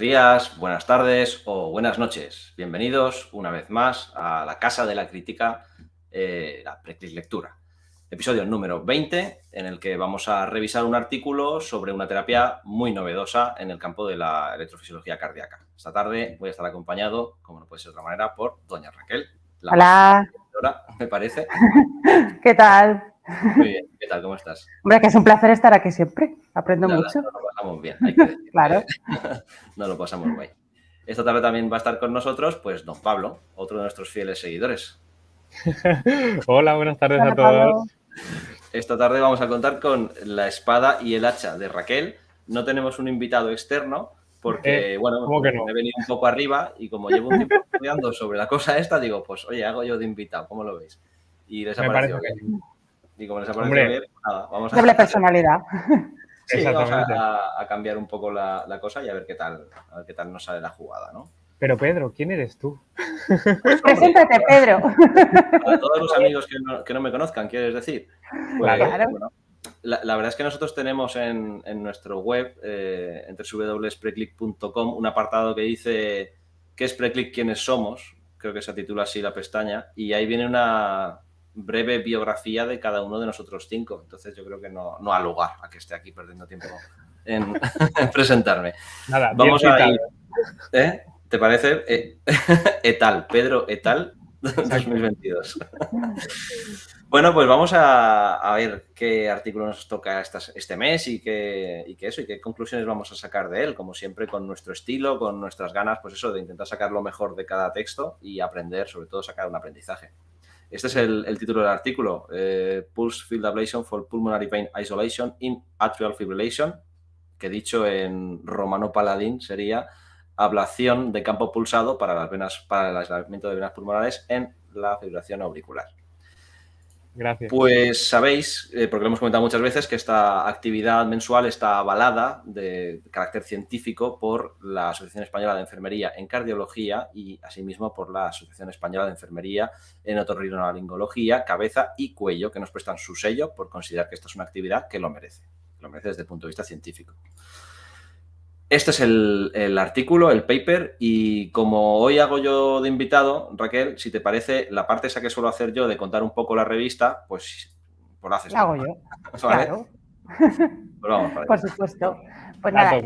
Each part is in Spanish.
Días, buenas tardes o buenas noches. Bienvenidos una vez más a la Casa de la Crítica, eh, la Preclis Lectura. Episodio número 20, en el que vamos a revisar un artículo sobre una terapia muy novedosa en el campo de la electrofisiología cardíaca. Esta tarde voy a estar acompañado, como no puede ser de otra manera, por doña Raquel. Hola. me parece. ¿Qué tal? Muy bien, ¿qué tal? ¿Cómo estás? Hombre, que es un placer estar aquí siempre. Aprendo mucho. No lo pasamos bien, hay que decir. claro. no lo pasamos guay. Esta tarde también va a estar con nosotros, pues, don Pablo, otro de nuestros fieles seguidores. Hola, buenas tardes a todos. Esta tarde vamos a contar con la espada y el hacha de Raquel. No tenemos un invitado externo, porque, eh, bueno, me he venido un poco arriba y como llevo un tiempo estudiando sobre la cosa esta, digo, pues, oye, hago yo de invitado, ¿cómo lo veis? Y les ha parecido bien. Y como les ha parecido bien, nada, vamos a... Doble personalidad. Sí, vamos a, cambiar un poco la, cosa y a ver qué tal, a ver qué tal nos sale la jugada, ¿no? Pero Pedro, ¿quién eres tú? Preséntate, Pedro. Para todos los amigos que no, me conozcan, ¿quieres decir? Pues, claro. la, verdad es que nosotros tenemos en, nuestro web, eh, entre www.preclick.com, un apartado que dice ¿Qué es Preclick? ¿Quiénes somos? Creo que se titula así la pestaña. Y ahí viene una, breve biografía de cada uno de nosotros cinco. Entonces yo creo que no, no ha lugar a que esté aquí perdiendo tiempo en, presentarme. Nada, Vamos a ir. ¿eh? ¿Te parece? Eh, etal, Pedro Etal 2022. bueno, pues vamos a, ver qué artículo nos toca este mes y qué, y qué eso y qué conclusiones vamos a sacar de él, como siempre con nuestro estilo, con nuestras ganas, pues eso, de intentar sacar lo mejor de cada texto y aprender, sobre todo sacar un aprendizaje. Este es el, título del artículo, eh, Pulse Field Ablation for Pulmonary Pain Isolation in Atrial Fibrillation, que dicho en romano paladín sería ablación de campo pulsado para, las venas, para el aislamiento de venas pulmonares en la fibrilación auricular. Gracias. Pues sabéis, eh, porque lo hemos comentado muchas veces, que esta actividad mensual está avalada de carácter científico por la Asociación Española de Enfermería en Cardiología y asimismo por la Asociación Española de Enfermería en Otorrinolaringología, Cabeza y Cuello, que nos prestan su sello por considerar que esta es una actividad que lo merece, lo merece desde el punto de vista científico. Este es el, artículo, el paper, y como hoy hago yo de invitado, Raquel, si te parece, la parte esa que suelo hacer yo de contar un poco la revista, pues, pues lo haces. La hago yo, claro. Pues vamos Por supuesto. Pues nada,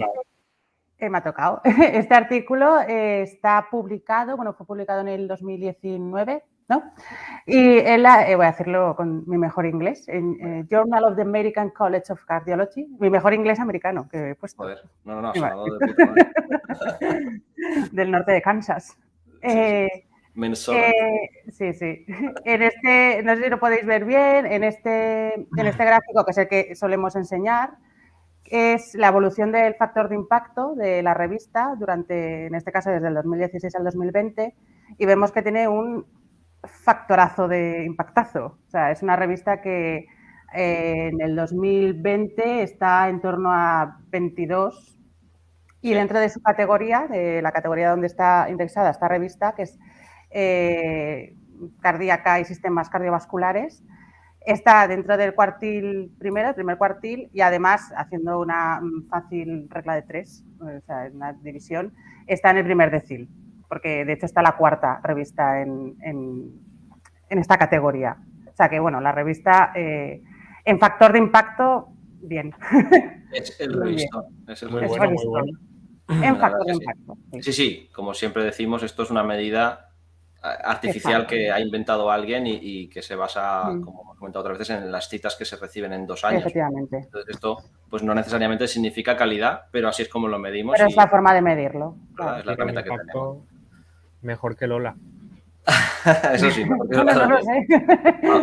eh, me ha tocado. Este artículo eh, está publicado, bueno, fue publicado en el 2019 ¿no? Y eh, voy a hacerlo con mi mejor inglés, en eh, Journal of the American College of Cardiology, mi mejor inglés americano que he puesto. Joder, no, no, no, de Del norte de Kansas. Eh, Minnesota. sí, sí. En este, no sé si lo podéis ver bien, en este, en este gráfico, que es el que solemos enseñar, es la evolución del factor de impacto de la revista durante, en este caso, desde el 2016 al 2020, y vemos que tiene un factorazo de impactazo. O sea, es una revista que eh, en el 2020 está en torno a 22 y dentro de su categoría, de la categoría donde está indexada esta revista, que es eh, cardíaca y sistemas cardiovasculares, está dentro del cuartil primero, el primer cuartil, y además, haciendo una fácil regla de tres, o sea, una división, está en el primer decil porque de hecho está la cuarta revista en, esta categoría. O sea que, bueno, la revista eh, en factor de impacto, bien. Es el revistón. Es el muy bueno, muy bueno. En factor de impacto. Sí. sí. como siempre decimos, esto es una medida artificial que ha inventado alguien y, que se basa, mm. como hemos comentado otras veces, en las citas que se reciben en dos años. Efectivamente. Entonces esto pues no necesariamente significa calidad, pero así es como lo medimos. Pero es la forma de medirlo. Es la herramienta que tenemos mejor que Lola. Eso sí,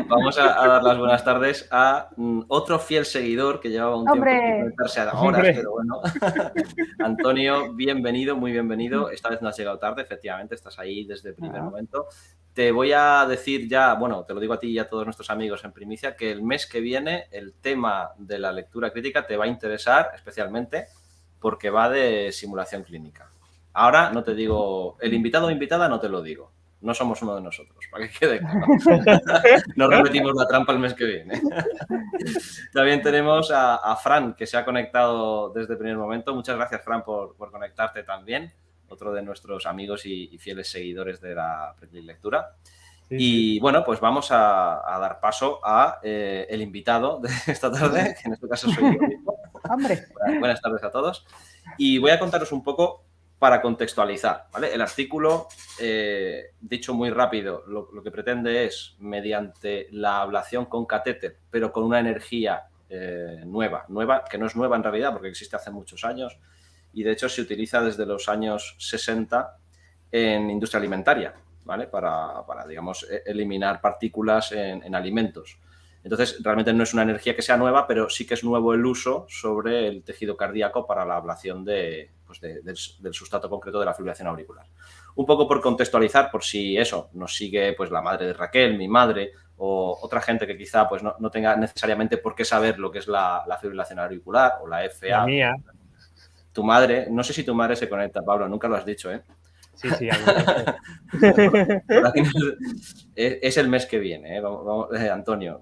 vamos a, dar las buenas tardes a mm, otro fiel seguidor que llevaba un tiempo sin conectarse a horas, pero bueno. Antonio, bienvenido, muy bienvenido. Esta vez no has llegado tarde, efectivamente, estás ahí desde el primer momento. Te voy a decir ya, bueno, te lo digo a ti y a todos nuestros amigos en primicia, que el mes que viene el tema de la lectura crítica te va a interesar especialmente porque va de simulación clínica. Ahora no te digo, el invitado o invitada no te lo digo no somos uno de nosotros, para que quede claro. no repetimos la trampa el mes que viene. También tenemos a, Fran, que se ha conectado desde el primer momento. Muchas gracias, Fran, por, conectarte también. Otro de nuestros amigos y, fieles seguidores de la lectura. y bueno, pues vamos a, dar paso a eh, el invitado de esta tarde, que en este caso soy yo mismo. Hombre. Buenas tardes a todos. Y voy a contaros un poco para contextualizar. El artículo, eh, dicho muy rápido, lo, que pretende es, mediante la ablación con catéter, pero con una energía eh, nueva, nueva, que no es nueva en realidad porque existe hace muchos años y de hecho se utiliza desde los años 60 en industria alimentaria, ¿vale? Para, digamos, e, eliminar partículas en alimentos. Entonces, realmente no es una energía que sea nueva, pero sí que es nuevo el uso sobre el tejido cardíaco para la ablación de, pues del, sustrato concreto de la fibrilación auricular. Un poco por contextualizar, por si eso nos sigue pues la madre de Raquel, mi madre o otra gente que quizá pues no, tenga necesariamente por qué saber lo que es la, fibrilación auricular o la FA. La mía. Tu madre, no sé si tu madre se conecta, Pablo, nunca lo has dicho, ¿eh? Sí, sí, es, el mes que viene, ¿eh? vamos, eh, Antonio.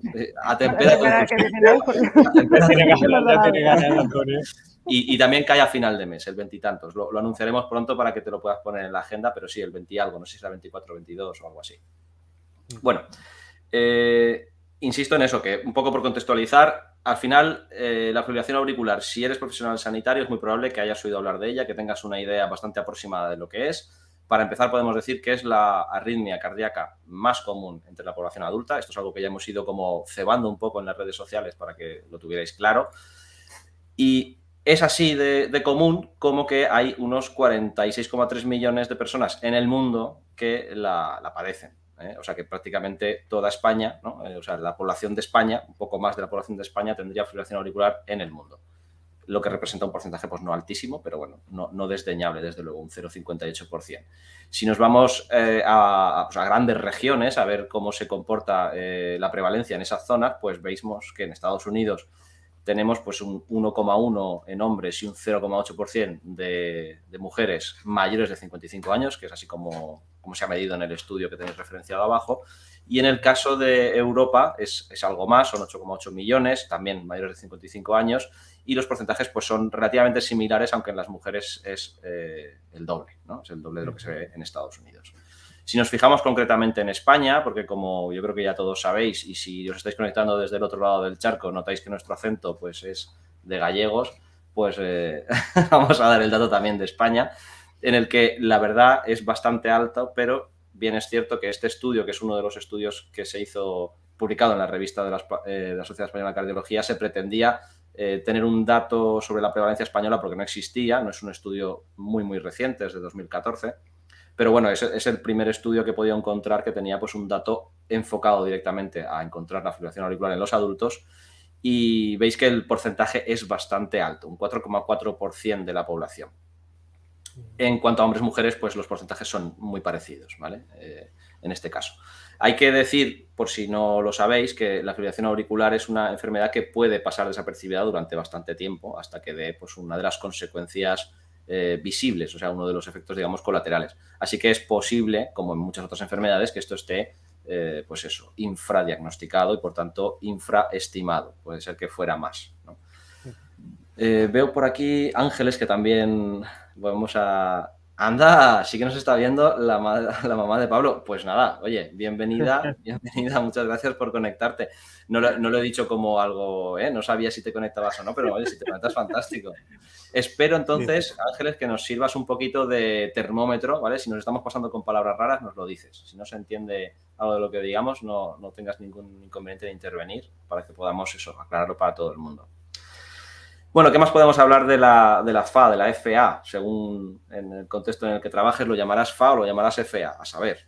Y, también cae a final de mes, el veintitantos. Lo, lo, anunciaremos pronto para que te lo puedas poner en la agenda, pero sí, el 20 algo, no sé si será 24 o 22 o algo así. Mm. Bueno, eh, insisto en eso, que un poco por contextualizar, al final la fibrilación auricular, si eres profesional sanitario, es muy probable que hayas oído hablar de ella, que tengas una idea bastante aproximada de lo que es. Para empezar, podemos decir que es la arritmia cardíaca más común entre la población adulta. Esto es algo que ya hemos ido como cebando un poco en las redes sociales para que lo tuvierais claro. Y es así de, común como que hay unos 46,3 millones de personas en el mundo que la, padecen. ¿eh? O sea que prácticamente toda España, eh, o sea, la población de España, un poco más de la población de España, tendría fibrilación auricular en el mundo lo que representa un porcentaje pues no altísimo, pero bueno, no, desdeñable, desde luego, un 0,58%. Si nos vamos eh, pues, a, grandes regiones a ver cómo se comporta la prevalencia en esas zonas, pues veis que en Estados Unidos tenemos pues un 1,1 en hombres y un 0,8% de, de mujeres mayores de 55 años, que es así como, como se ha medido en el estudio que tenéis referenciado abajo, y en el caso de Europa es, es algo más, son 8,8 millones, también mayores de 55 años, y los porcentajes pues, son relativamente similares, aunque en las mujeres es eh, el doble, ¿no? es el doble de lo que se ve en Estados Unidos. Si nos fijamos concretamente en España, porque como yo creo que ya todos sabéis, y si os estáis conectando desde el otro lado del charco, notáis que nuestro acento pues, es de gallegos, pues eh, vamos a dar el dato también de España, en el que la verdad es bastante alto, pero bien es cierto que este estudio, que es uno de los estudios que se hizo publicado en la revista de, eh, la Sociedad Española de Cardiología, se pretendía eh, tener un dato sobre la prevalencia española porque no existía, no es un estudio muy, muy reciente, es de 2014. Pero bueno, es, es el primer estudio que he podido encontrar que tenía pues, un dato enfocado directamente a encontrar la fibrilación auricular en los adultos y veis que el porcentaje es bastante alto, un 4,4% de la población. En cuanto a hombres y mujeres, pues los porcentajes son muy parecidos, ¿vale? Eh, en este caso. Hay que decir, por si no lo sabéis, que la fibrilación auricular es una enfermedad que puede pasar desapercibida durante bastante tiempo hasta que dé pues, una de las consecuencias eh, visibles, o sea, uno de los efectos, digamos, colaterales. Así que es posible, como en muchas otras enfermedades, que esto esté, eh, pues eso, infradiagnosticado y, por tanto, infraestimado. Puede ser que fuera más. Eh, veo por aquí Ángeles, que también vamos a, Anda, sí que nos está viendo la, la, mamá de Pablo. Pues nada, oye, bienvenida, bienvenida, muchas gracias por conectarte. No lo, he dicho como algo, ¿eh? no sabía si te conectabas o no, pero oye, si te conectas, fantástico. Espero entonces, Ángeles, que nos sirvas un poquito de termómetro, ¿vale? Si nos estamos pasando con palabras raras, nos lo dices. Si no se entiende algo de lo que digamos, no, no tengas ningún inconveniente de intervenir para que podamos eso, aclararlo para todo el mundo. Bueno, ¿qué más podemos hablar de la, de la FA, de la FA? Según en el contexto en el que trabajes, lo llamarás FA o lo llamarás FA, a saber.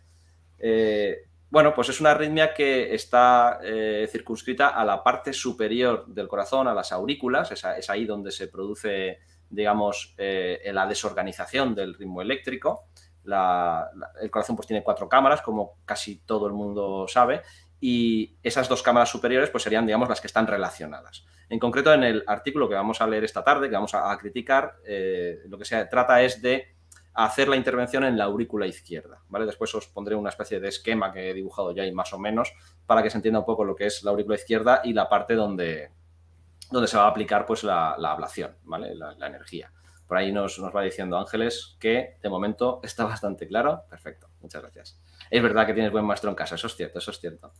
Eh, bueno, pues es una arritmia que está eh, circunscrita a la parte superior del corazón, a las aurículas, es, ahí donde se produce, digamos, la desorganización del ritmo eléctrico. el corazón pues tiene cuatro cámaras, como casi todo el mundo sabe, y esas dos cámaras superiores pues serían, digamos, las que están relacionadas. En concreto, en el artículo que vamos a leer esta tarde, que vamos a, criticar, eh, lo que se trata es de hacer la intervención en la aurícula izquierda. ¿vale? Después os pondré una especie de esquema que he dibujado ya y más o menos para que se entienda un poco lo que es la aurícula izquierda y la parte donde, donde se va a aplicar pues, la, ablación, ¿vale? la, energía. Por ahí nos, nos va diciendo Ángeles que de momento está bastante claro. Perfecto, muchas gracias. Es verdad que tienes buen maestro en casa, eso es cierto, eso es cierto.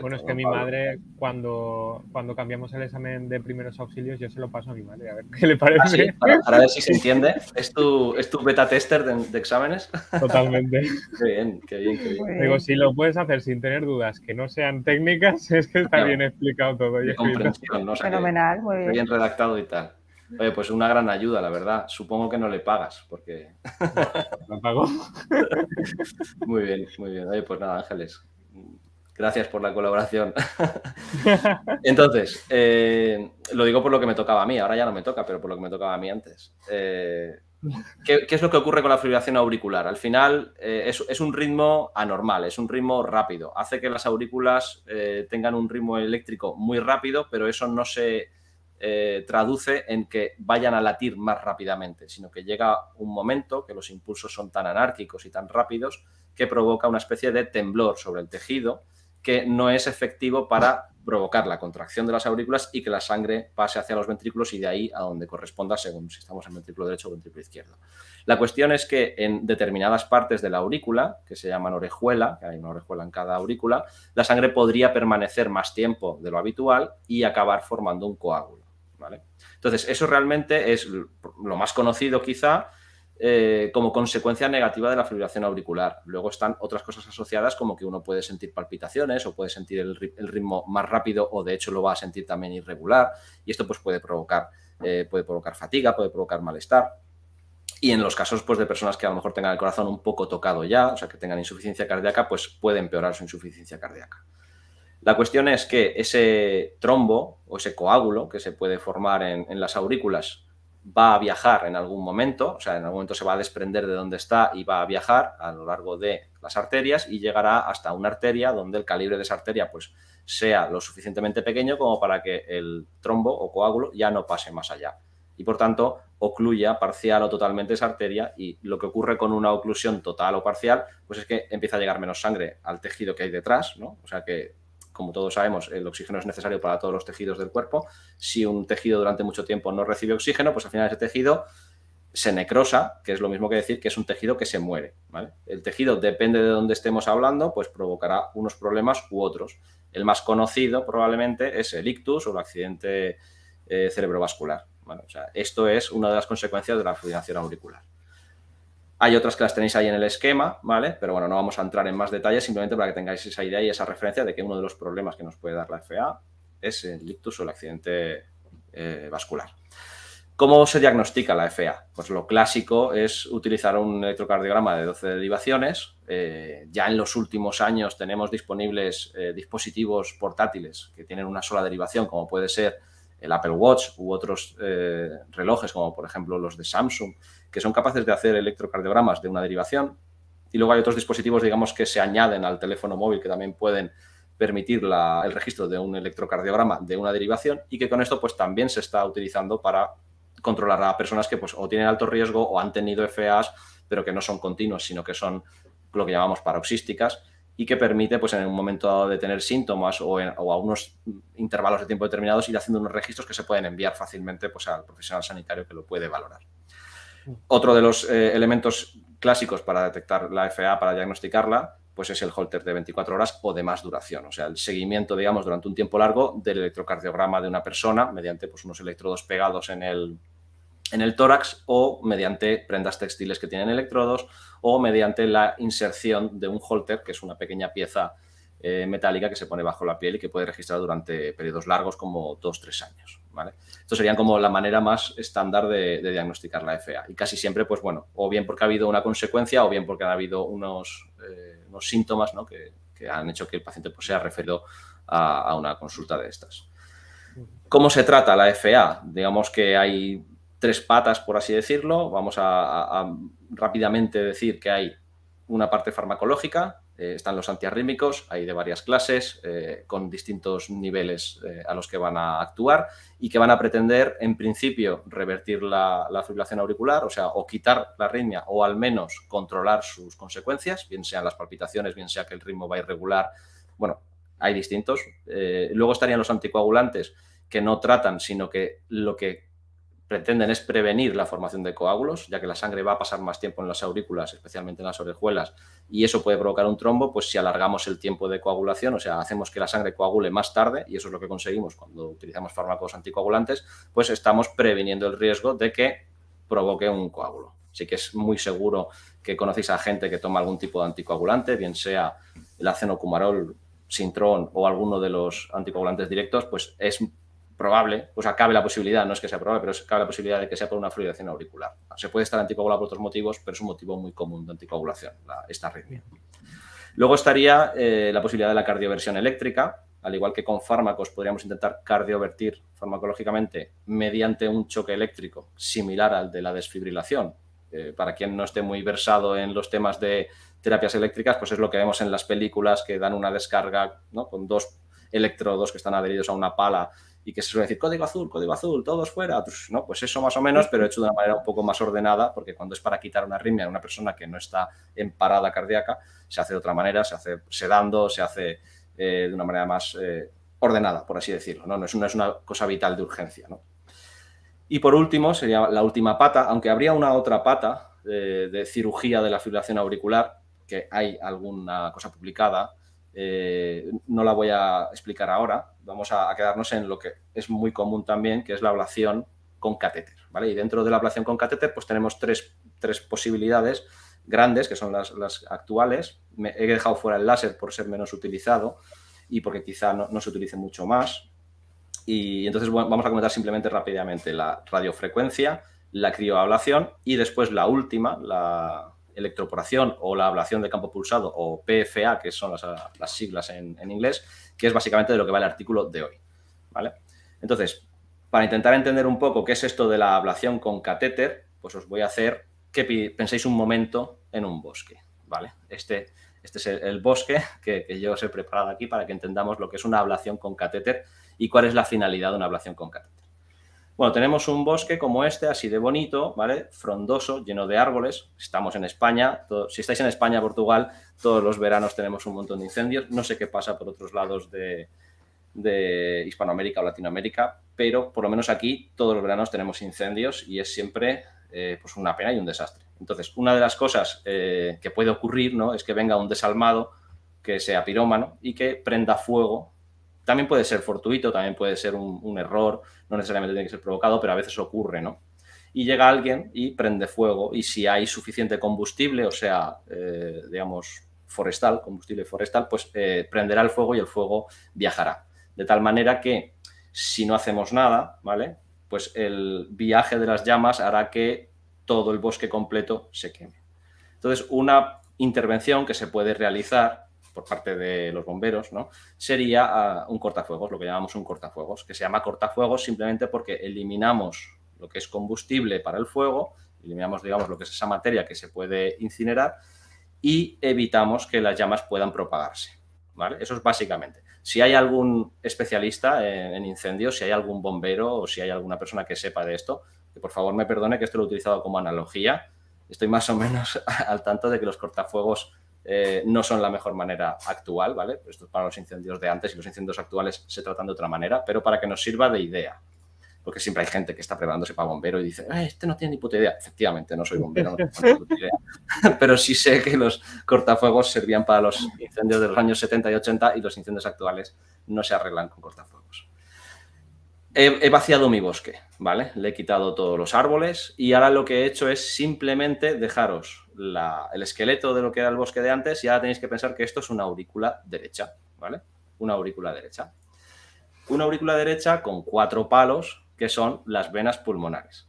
Bueno, es que mi madre, cuando, cuando cambiamos el examen de primeros auxilios, yo se lo paso a mi madre, a ver qué le parece. ¿Ah, para, ver si se entiende. ¿Es tu, es tu beta tester de, exámenes? Totalmente. qué bien, qué bien, qué bien. Digo, si lo puedes hacer sin tener dudas que no sean técnicas, es que está bien explicado todo. Y comprensión, Fenomenal, muy bien. Bien redactado y tal. Oye, pues una gran ayuda, la verdad. Supongo que no le pagas, porque... No, pago. muy bien, muy bien. Oye, pues nada, Ángeles. Gracias por la colaboración. Entonces, eh, lo digo por lo que me tocaba a mí. Ahora ya no me toca, pero por lo que me tocaba a mí antes. Eh, ¿qué, es lo que ocurre con la fibrilación auricular? Al final eh, es, un ritmo anormal, es un ritmo rápido. Hace que las aurículas tengan un ritmo eléctrico muy rápido, pero eso no se traduce en que vayan a latir más rápidamente, sino que llega un momento que los impulsos son tan anárquicos y tan rápidos que provoca una especie de temblor sobre el tejido que no es efectivo para provocar la contracción de las aurículas y que la sangre pase hacia los ventrículos y de ahí a donde corresponda según si estamos en ventrículo derecho o ventrículo izquierdo. La cuestión es que en determinadas partes de la aurícula, que se llaman orejuela, que hay una orejuela en cada aurícula, la sangre podría permanecer más tiempo de lo habitual y acabar formando un coágulo. Entonces, eso realmente es lo más conocido quizá eh, como consecuencia negativa de la fibrilación auricular. Luego están otras cosas asociadas como que uno puede sentir palpitaciones o puede sentir el, ritmo más rápido o de hecho lo va a sentir también irregular y esto pues puede provocar, eh, puede provocar fatiga, puede provocar malestar. Y en los casos pues, de personas que a lo mejor tengan el corazón un poco tocado ya, o sea, que tengan insuficiencia cardíaca, pues puede empeorar su insuficiencia cardíaca. La cuestión es que ese trombo o ese coágulo que se puede formar en, las aurículas va a viajar en algún momento, o sea, en algún momento se va a desprender de donde está y va a viajar a lo largo de las arterias y llegará hasta una arteria donde el calibre de esa arteria pues sea lo suficientemente pequeño como para que el trombo o coágulo ya no pase más allá y por tanto ocluya parcial o totalmente esa arteria y lo que ocurre con una oclusión total o parcial pues es que empieza a llegar menos sangre al tejido que hay detrás, ¿no? O sea que como todos sabemos, el oxígeno es necesario para todos los tejidos del cuerpo. Si un tejido durante mucho tiempo no recibe oxígeno, pues al final ese tejido se necrosa, que es lo mismo que decir que es un tejido que se muere. El tejido, depende de dónde estemos hablando, pues provocará unos problemas u otros. El más conocido probablemente es el ictus o el accidente eh, cerebrovascular. esto es una de las consecuencias de la fibrilación auricular. Hay otras que las tenéis ahí en el esquema, ¿vale? Pero bueno, no vamos a entrar en más detalles, simplemente para que tengáis esa idea y esa referencia de que uno de los problemas que nos puede dar la FA es el ictus o el accidente eh, vascular. ¿Cómo se diagnostica la FA? Pues lo clásico es utilizar un electrocardiograma de 12 derivaciones. Eh, ya en los últimos años tenemos disponibles eh, dispositivos portátiles que tienen una sola derivación, como puede ser el Apple Watch u otros relojes, como por ejemplo los de Samsung, que son capaces de hacer electrocardiogramas de una derivación. Y luego hay otros dispositivos, digamos, que se añaden al teléfono móvil que también pueden permitir el registro de un electrocardiograma de una derivación y que con esto pues también se está utilizando para controlar a personas que pues o tienen alto riesgo o han tenido FAs pero que no son continuos sino que son lo que llamamos paroxísticas y que permite pues en un momento dado de tener síntomas o, o, a unos intervalos de tiempo determinados ir haciendo unos registros que se pueden enviar fácilmente pues al profesional sanitario que lo puede valorar. Otro de los eh, elementos clásicos para detectar la FA, para diagnosticarla, pues es el holter de 24 horas o de más duración, o sea, el seguimiento, digamos, durante un tiempo largo del electrocardiograma de una persona mediante pues, unos electrodos pegados en el, en el tórax o mediante prendas textiles que tienen electrodos o mediante la inserción de un holter, que es una pequeña pieza eh, metálica que se pone bajo la piel y que puede registrar durante periodos largos como dos, tres años. ¿vale? Esto sería como la manera más estándar de, diagnosticar la FA. Y casi siempre, pues bueno, o bien porque ha habido una consecuencia o bien porque ha habido unos, eh, unos síntomas que, han hecho que el paciente pues, sea referido a, una consulta de estas. ¿Cómo se trata la FA? Digamos que hay tres patas, por así decirlo. Vamos a rápidamente decir que hay una parte farmacológica, eh, están los antiarrítmicos, hay de varias clases, eh, con distintos niveles eh, a los que van a actuar y que van a pretender, en principio, revertir la, fibrilación auricular, o sea, o quitar la arritmia o al menos controlar sus consecuencias, bien sean las palpitaciones, bien sea que el ritmo va irregular. Bueno, hay distintos. luego estarían los anticoagulantes que no tratan, sino que lo que pretenden es prevenir la formación de coágulos, ya que la sangre va a pasar más tiempo en las aurículas, especialmente en las orejuelas, y eso puede provocar un trombo, pues si alargamos el tiempo de coagulación, o sea, hacemos que la sangre coagule más tarde, y eso es lo que conseguimos cuando utilizamos fármacos anticoagulantes, pues estamos previniendo el riesgo de que provoque un coágulo. Así que es muy seguro que conocéis a gente que toma algún tipo de anticoagulante, bien sea el acenocumarol, Sintron o alguno de los anticoagulantes directos, pues es probable, pues cabe la posibilidad, no es que sea probable, pero cabe la posibilidad de que sea por una fluidación auricular. Se puede estar anticoagulado por otros motivos, pero es un motivo muy común de anticoagulación, esta arritmia. Luego estaría eh, la posibilidad de la cardioversión eléctrica, al igual que con fármacos podríamos intentar cardiovertir farmacológicamente mediante un choque eléctrico similar al de la desfibrilación. Eh, para quien no esté muy versado en los temas de terapias eléctricas, pues es lo que vemos en las películas que dan una descarga con dos electrodos que están adheridos a una pala y que se suele decir código azul, código azul, todos fuera, pues, ¿no? Pues eso más o menos, pero hecho de una manera un poco más ordenada, porque cuando es para quitar una arritmia en una persona que no está en parada cardíaca, se hace de otra manera, se hace sedando, se hace eh, de una manera más eh, ordenada, por así decirlo, ¿no? No es, una, es una cosa vital de urgencia, ¿no? Y por último, sería la última pata, aunque habría una otra pata de, de cirugía de la fibrilación auricular, que hay alguna cosa publicada, eh, no la voy a explicar ahora, vamos a, quedarnos en lo que es muy común también, que es la ablación con catéter. ¿vale? Y dentro de la ablación con catéter pues tenemos tres, posibilidades grandes, que son las, actuales. Me he dejado fuera el láser por ser menos utilizado y porque quizá no, se utilice mucho más. Y entonces vamos a comentar simplemente rápidamente la radiofrecuencia, la crioablación y después la última, la, electroporación o la ablación de campo pulsado o PFA, que son las, siglas en, inglés, que es básicamente de lo que va el artículo de hoy. ¿vale? Entonces, para intentar entender un poco qué es esto de la ablación con catéter, pues os voy a hacer que penséis un momento en un bosque. ¿vale? Este, este es el, bosque que, que, yo os he preparado aquí para que entendamos lo que es una ablación con catéter y cuál es la finalidad de una ablación con catéter. Bueno, tenemos un bosque como este, así de bonito, ¿vale? Frondoso, lleno de árboles. Estamos en España. si estáis en España, Portugal, todos los veranos tenemos un montón de incendios. No sé qué pasa por otros lados de, Hispanoamérica o Latinoamérica, pero por lo menos aquí todos los veranos tenemos incendios y es siempre eh, pues una pena y un desastre. Entonces, una de las cosas eh, que puede ocurrir ¿no? es que venga un desalmado que sea pirómano y que prenda fuego también puede ser fortuito, también puede ser un, error, no necesariamente tiene que ser provocado, pero a veces ocurre, ¿no? Y llega alguien y prende fuego y si hay suficiente combustible, o sea, eh, digamos, forestal, combustible forestal, pues eh, prenderá el fuego y el fuego viajará. De tal manera que si no hacemos nada, ¿vale? Pues el viaje de las llamas hará que todo el bosque completo se queme. Entonces, una intervención que se puede realizar por parte de los bomberos, ¿no? sería ah, un cortafuegos, lo que llamamos un cortafuegos, que se llama cortafuegos simplemente porque eliminamos lo que es combustible para el fuego, eliminamos, digamos, lo que es esa materia que se puede incinerar y evitamos que las llamas puedan propagarse. ¿vale? Eso es básicamente. Si hay algún especialista en, incendios, si hay algún bombero o si hay alguna persona que sepa de esto, que por favor me perdone que esto lo he utilizado como analogía, estoy más o menos al tanto de que los cortafuegos eh, no son la mejor manera actual, ¿vale? Esto es para los incendios de antes y los incendios actuales se tratan de otra manera, pero para que nos sirva de idea. Porque siempre hay gente que está preparándose para bombero y dice, eh, este no tiene ni puta idea. Efectivamente, no soy bombero, no tengo ni puta idea. pero sí sé que los cortafuegos servían para los incendios de los años 70 y 80 y los incendios actuales no se arreglan con cortafuegos. He, vaciado mi bosque, ¿vale? Le he quitado todos los árboles y ahora lo que he hecho es simplemente dejaros el esqueleto de lo que era el bosque de antes y ahora tenéis que pensar que esto es una aurícula derecha, ¿vale? Una aurícula derecha. Una aurícula derecha con cuatro palos que son las venas pulmonares.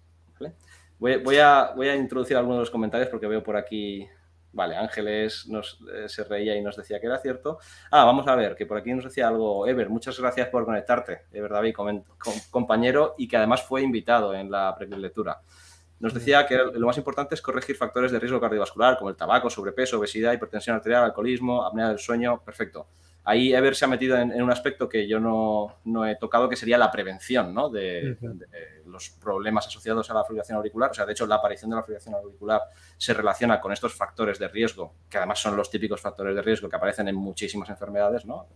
Voy, a, voy a introducir algunos de los comentarios porque veo por aquí Vale, Ángeles nos, eh, se reía y nos decía que era cierto. Ah, vamos a ver, que por aquí nos decía algo Ever. Muchas gracias por conectarte, Ever David, compañero y que además fue invitado en la prelectura. Nos decía que lo más importante es corregir factores de riesgo cardiovascular como el tabaco, sobrepeso, obesidad, hipertensión arterial, alcoholismo, apnea del sueño. Perfecto. Ahí Ever se ha metido en, un aspecto que yo no, he tocado, que sería la prevención de, los problemas asociados a la fibrilación auricular. O sea, de hecho, la aparición de la fibrilación auricular se relaciona con estos factores de riesgo, que además son los típicos factores de riesgo que aparecen en muchísimas enfermedades, ¿no?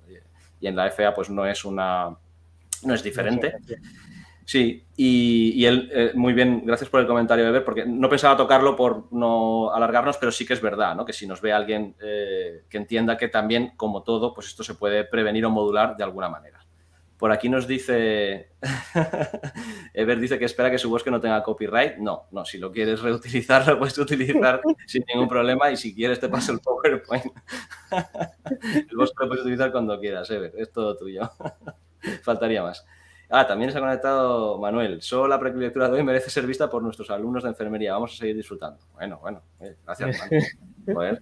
Y, en la FA, pues no es una. no es diferente. Sí, y, él, eh, muy bien, gracias por el comentario, Eber, porque no pensaba tocarlo por no alargarnos, pero sí que es verdad, ¿no? Que si nos ve alguien eh, que entienda que también, como todo, pues esto se puede prevenir o modular de alguna manera. Por aquí nos dice, Ever dice que espera que su bosque no tenga copyright. No, no, si lo quieres reutilizar, lo puedes utilizar sin ningún problema y si quieres te paso el PowerPoint. el bosque lo puedes utilizar cuando quieras, Ever, es todo tuyo. Faltaría más. Ah, también se ha conectado Manuel. Solo la prelectura de hoy merece ser vista por nuestros alumnos de enfermería. Vamos a seguir disfrutando. Bueno, bueno, eh, gracias, Manuel.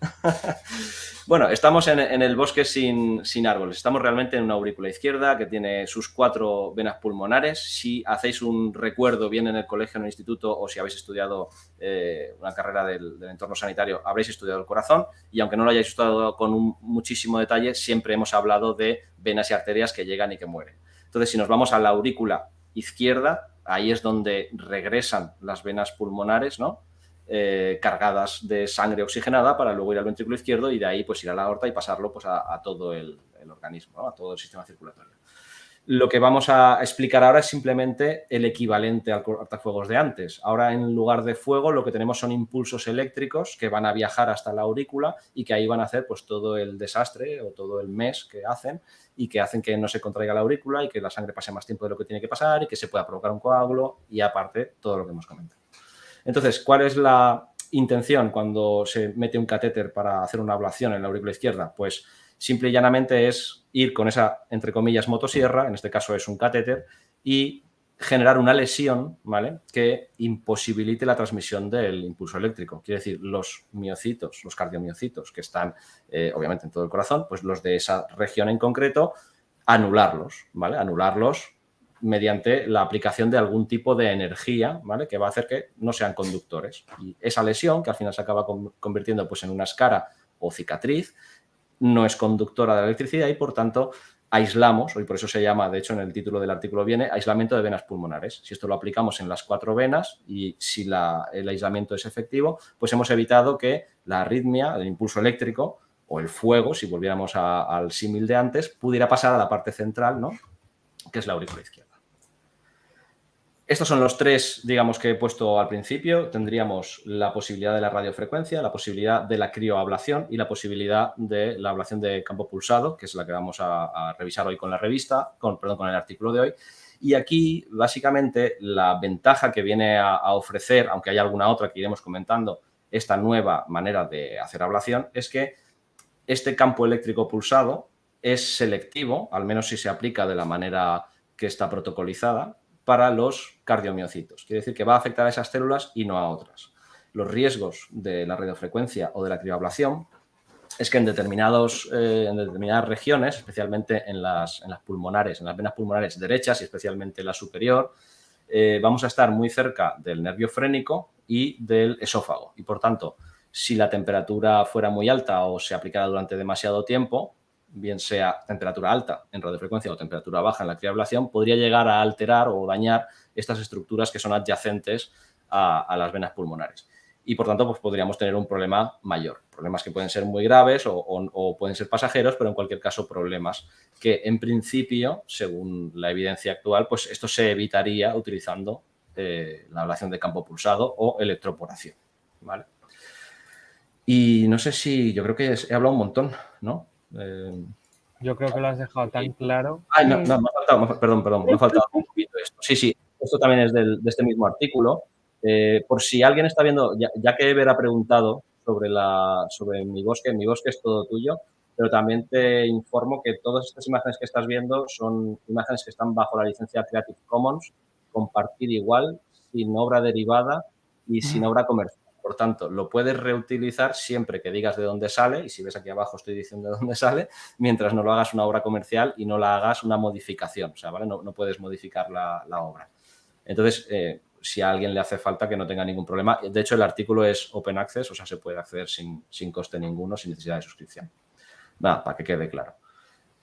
bueno, estamos en, el bosque sin, árboles. Estamos realmente en una aurícula izquierda que tiene sus cuatro venas pulmonares. Si hacéis un recuerdo bien en el colegio, en el instituto o si habéis estudiado eh, una carrera del, entorno sanitario, habréis estudiado el corazón. Y aunque no lo hayáis estudiado con muchísimo detalle, siempre hemos hablado de venas y arterias que llegan y que mueren. Entonces, si nos vamos a la aurícula izquierda, ahí es donde regresan las venas pulmonares, ¿no? Eh, cargadas de sangre oxigenada para luego ir al ventrículo izquierdo y de ahí pues ir a la aorta y pasarlo pues, a, todo el, organismo, a todo el sistema circulatorio. Lo que vamos a explicar ahora es simplemente el equivalente al cortafuegos de antes. Ahora, en lugar de fuego, lo que tenemos son impulsos eléctricos que van a viajar hasta la aurícula y que ahí van a hacer pues, todo el desastre o todo el mes que hacen y que hacen que no se contraiga la aurícula y que la sangre pase más tiempo de lo que tiene que pasar y que se pueda provocar un coágulo y aparte todo lo que hemos comentado. Entonces, ¿cuál es la intención cuando se mete un catéter para hacer una ablación en la aurícula izquierda? Pues simple y llanamente es ir con esa, entre comillas, motosierra, en este caso es un catéter, y generar una lesión, ¿vale? Que imposibilite la transmisión del impulso eléctrico. Quiere decir, los miocitos, los cardiomiocitos que están, eh, obviamente, en todo el corazón, pues los de esa región en concreto, anularlos, ¿vale? Anularlos mediante la aplicación de algún tipo de energía, ¿vale? Que va a hacer que no sean conductores. Y esa lesión, que al final se acaba convirtiendo pues, en una escara o cicatriz, no es conductora de la electricidad y por tanto aislamos, y por eso se llama, de hecho en el título del artículo viene, aislamiento de venas pulmonares. Si esto lo aplicamos en las cuatro venas y si el aislamiento es efectivo, pues hemos evitado que la arritmia, el impulso eléctrico o el fuego, si volviéramos al símil de antes, pudiera pasar a la parte central, ¿no? que es la aurícula izquierda. Estos son los tres, digamos, que he puesto al principio. Tendríamos la posibilidad de la radiofrecuencia, la posibilidad de la crioablación y la posibilidad de la ablación de campo pulsado, que es la que vamos a, revisar hoy con la revista, con, perdón, con el artículo de hoy. Y aquí, básicamente, la ventaja que viene a, ofrecer, aunque hay alguna otra que iremos comentando, esta nueva manera de hacer ablación, es que este campo eléctrico pulsado es selectivo, al menos si se aplica de la manera que está protocolizada, para los cardiomiocitos. Quiere decir que va a afectar a esas células y no a otras. Los riesgos de la radiofrecuencia o de la crioablación es que en, determinados, eh, en determinadas regiones, especialmente en las, en las, pulmonares, en las venas pulmonares derechas y especialmente la superior, eh, vamos a estar muy cerca del nervio frénico y del esófago. Y por tanto, si la temperatura fuera muy alta o se aplicara durante demasiado tiempo, bien sea temperatura alta en radiofrecuencia o temperatura baja en la criablación, podría llegar a alterar o dañar estas estructuras que son adyacentes a, las venas pulmonares. Y por tanto, pues podríamos tener un problema mayor. Problemas que pueden ser muy graves o, pueden ser pasajeros, pero en cualquier caso problemas que en principio, según la evidencia actual, pues esto se evitaría utilizando eh, la ablación de campo pulsado o electroporación. ¿vale? Y no sé si, yo creo que he hablado un montón, ¿no? Eh, Yo creo que lo has dejado tan claro. no, no, me ha faltado, perdón, perdón, me ha faltado un poquito esto. Sí, sí, esto también es de este mismo artículo. Eh, por si alguien está viendo, ya, que Ever ha preguntado sobre, la, sobre mi bosque, mi bosque es todo tuyo, pero también te informo que todas estas imágenes que estás viendo son imágenes que están bajo la licencia Creative Commons, compartir igual, sin obra derivada y sin obra comercial. Por tanto, lo puedes reutilizar siempre que digas de dónde sale, y si ves aquí abajo estoy diciendo de dónde sale, mientras no lo hagas una obra comercial y no la hagas una modificación, o sea, ¿vale? No, puedes modificar la, obra. Entonces, eh, si a alguien le hace falta que no tenga ningún problema. De hecho, el artículo es open access, o sea, se puede acceder sin, coste ninguno, sin necesidad de suscripción. Nada, para que quede claro.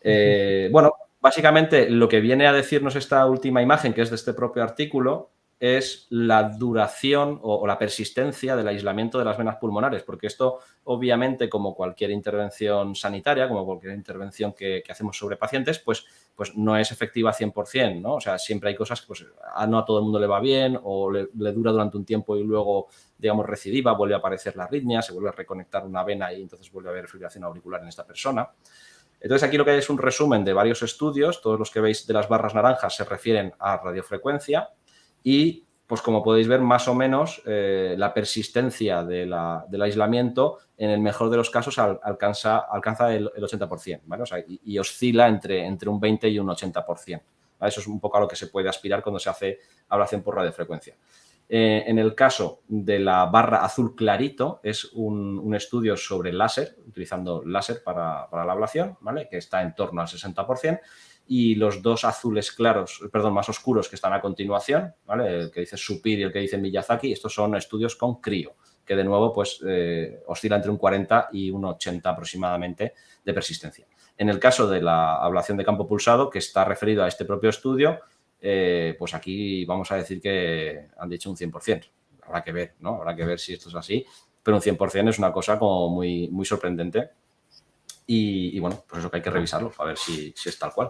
Eh, bueno, básicamente lo que viene a decirnos esta última imagen, que es de este propio artículo, es la duración o, la persistencia del aislamiento de las venas pulmonares, porque esto obviamente como cualquier intervención sanitaria, como cualquier intervención que, hacemos sobre pacientes, pues, pues no es efectiva 100%, ¿no? O sea, siempre hay cosas que pues, no a todo el mundo le va bien o le, dura durante un tiempo y luego, digamos, recidiva, vuelve a aparecer la arritmia, se vuelve a reconectar una vena y entonces vuelve a haber fibrilación auricular en esta persona. Entonces, aquí lo que hay es un resumen de varios estudios. Todos los que veis de las barras naranjas se refieren a radiofrecuencia y pues como podéis ver, más o menos eh, la persistencia del aislamiento en el mejor de los casos alcanza, el, 80%, ¿vale? y, oscila entre, entre un 20 y un 80%. Eso es un poco a lo que se puede aspirar cuando se hace ablación por radiofrecuencia. Eh, en el caso de la barra azul clarito, es un, estudio sobre láser, utilizando láser para, para, la ablación, ¿vale? que está en torno al 60%, y los dos azules claros, perdón, más oscuros que están a continuación, ¿vale? El que dice Supir y el que dice Miyazaki, estos son estudios con crío, que de nuevo pues eh, oscila entre un 40 y un 80 aproximadamente de persistencia. En el caso de la ablación de campo pulsado, que está referido a este propio estudio, eh, pues aquí vamos a decir que han dicho un 100%. Habrá que ver, ¿no? Habrá que ver si esto es así, pero un 100% es una cosa como muy, muy sorprendente y, bueno, pues eso que hay que revisarlo, a ver si, es tal cual.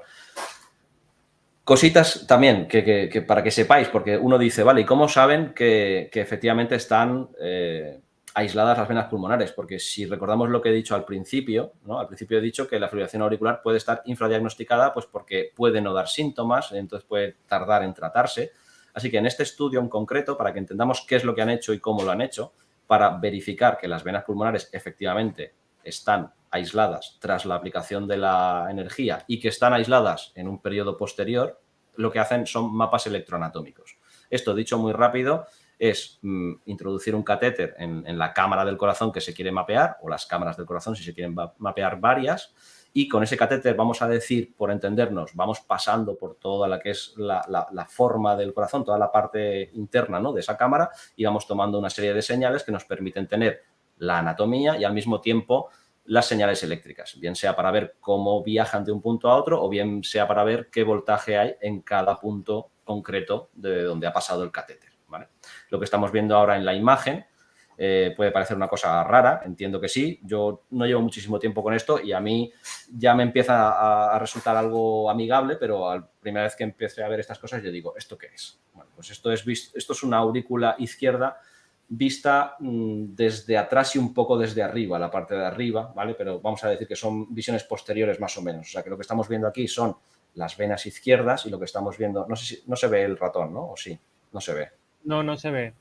Cositas también que, para que sepáis, porque uno dice, vale, ¿y cómo saben que, efectivamente están eh, aisladas las venas pulmonares? Porque si recordamos lo que he dicho al principio, ¿no? Al principio he dicho que la fibrilación auricular puede estar infradiagnosticada pues porque puede no dar síntomas, entonces puede tardar en tratarse. Así que en este estudio en concreto, para que entendamos qué es lo que han hecho y cómo lo han hecho, para verificar que las venas pulmonares efectivamente están aisladas tras la aplicación de la energía y que están aisladas en un periodo posterior, lo que hacen son mapas electroanatómicos. Esto, dicho muy rápido, es mm, introducir un catéter en, la cámara del corazón que se quiere mapear, o las cámaras del corazón si se quieren mapear varias, y con ese catéter vamos a decir, por entendernos, vamos pasando por toda la que es la, la forma del corazón, toda la parte interna ¿no? de esa cámara, y vamos tomando una serie de señales que nos permiten tener la anatomía y al mismo tiempo las señales eléctricas, bien sea para ver cómo viajan de un punto a otro o bien sea para ver qué voltaje hay en cada punto concreto de donde ha pasado el catéter. Lo que estamos viendo ahora en la imagen eh, puede parecer una cosa rara, entiendo que sí. Yo no llevo muchísimo tiempo con esto y a mí ya me empieza a, resultar algo amigable, pero la primera vez que empecé a ver estas cosas yo digo, ¿esto qué es? Bueno, pues esto es, esto es una aurícula izquierda vista mm, desde atrás y un poco desde arriba, la parte de arriba, ¿vale? Pero vamos a decir que son visiones posteriores más o menos. O sea, que lo que estamos viendo aquí son las venas izquierdas y lo que estamos viendo, no sé si, no se ve el ratón, ¿no? ¿O sí? No se ve. No, no se ve.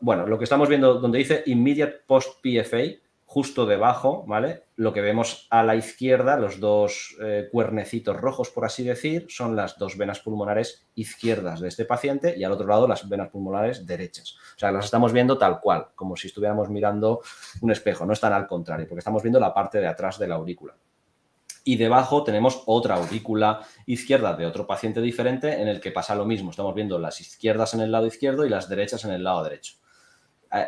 Bueno, lo que estamos viendo donde dice Immediate Post PFA justo debajo, ¿vale? Lo que vemos a la izquierda, los dos eh, cuernecitos rojos, por así decir, son las dos venas pulmonares izquierdas de este paciente y al otro lado las venas pulmonares derechas. O sea, las estamos viendo tal cual, como si estuviéramos mirando un espejo, no están al contrario, porque estamos viendo la parte de atrás de la aurícula. Y debajo tenemos otra aurícula izquierda de otro paciente diferente en el que pasa lo mismo. Estamos viendo las izquierdas en el lado izquierdo y las derechas en el lado derecho.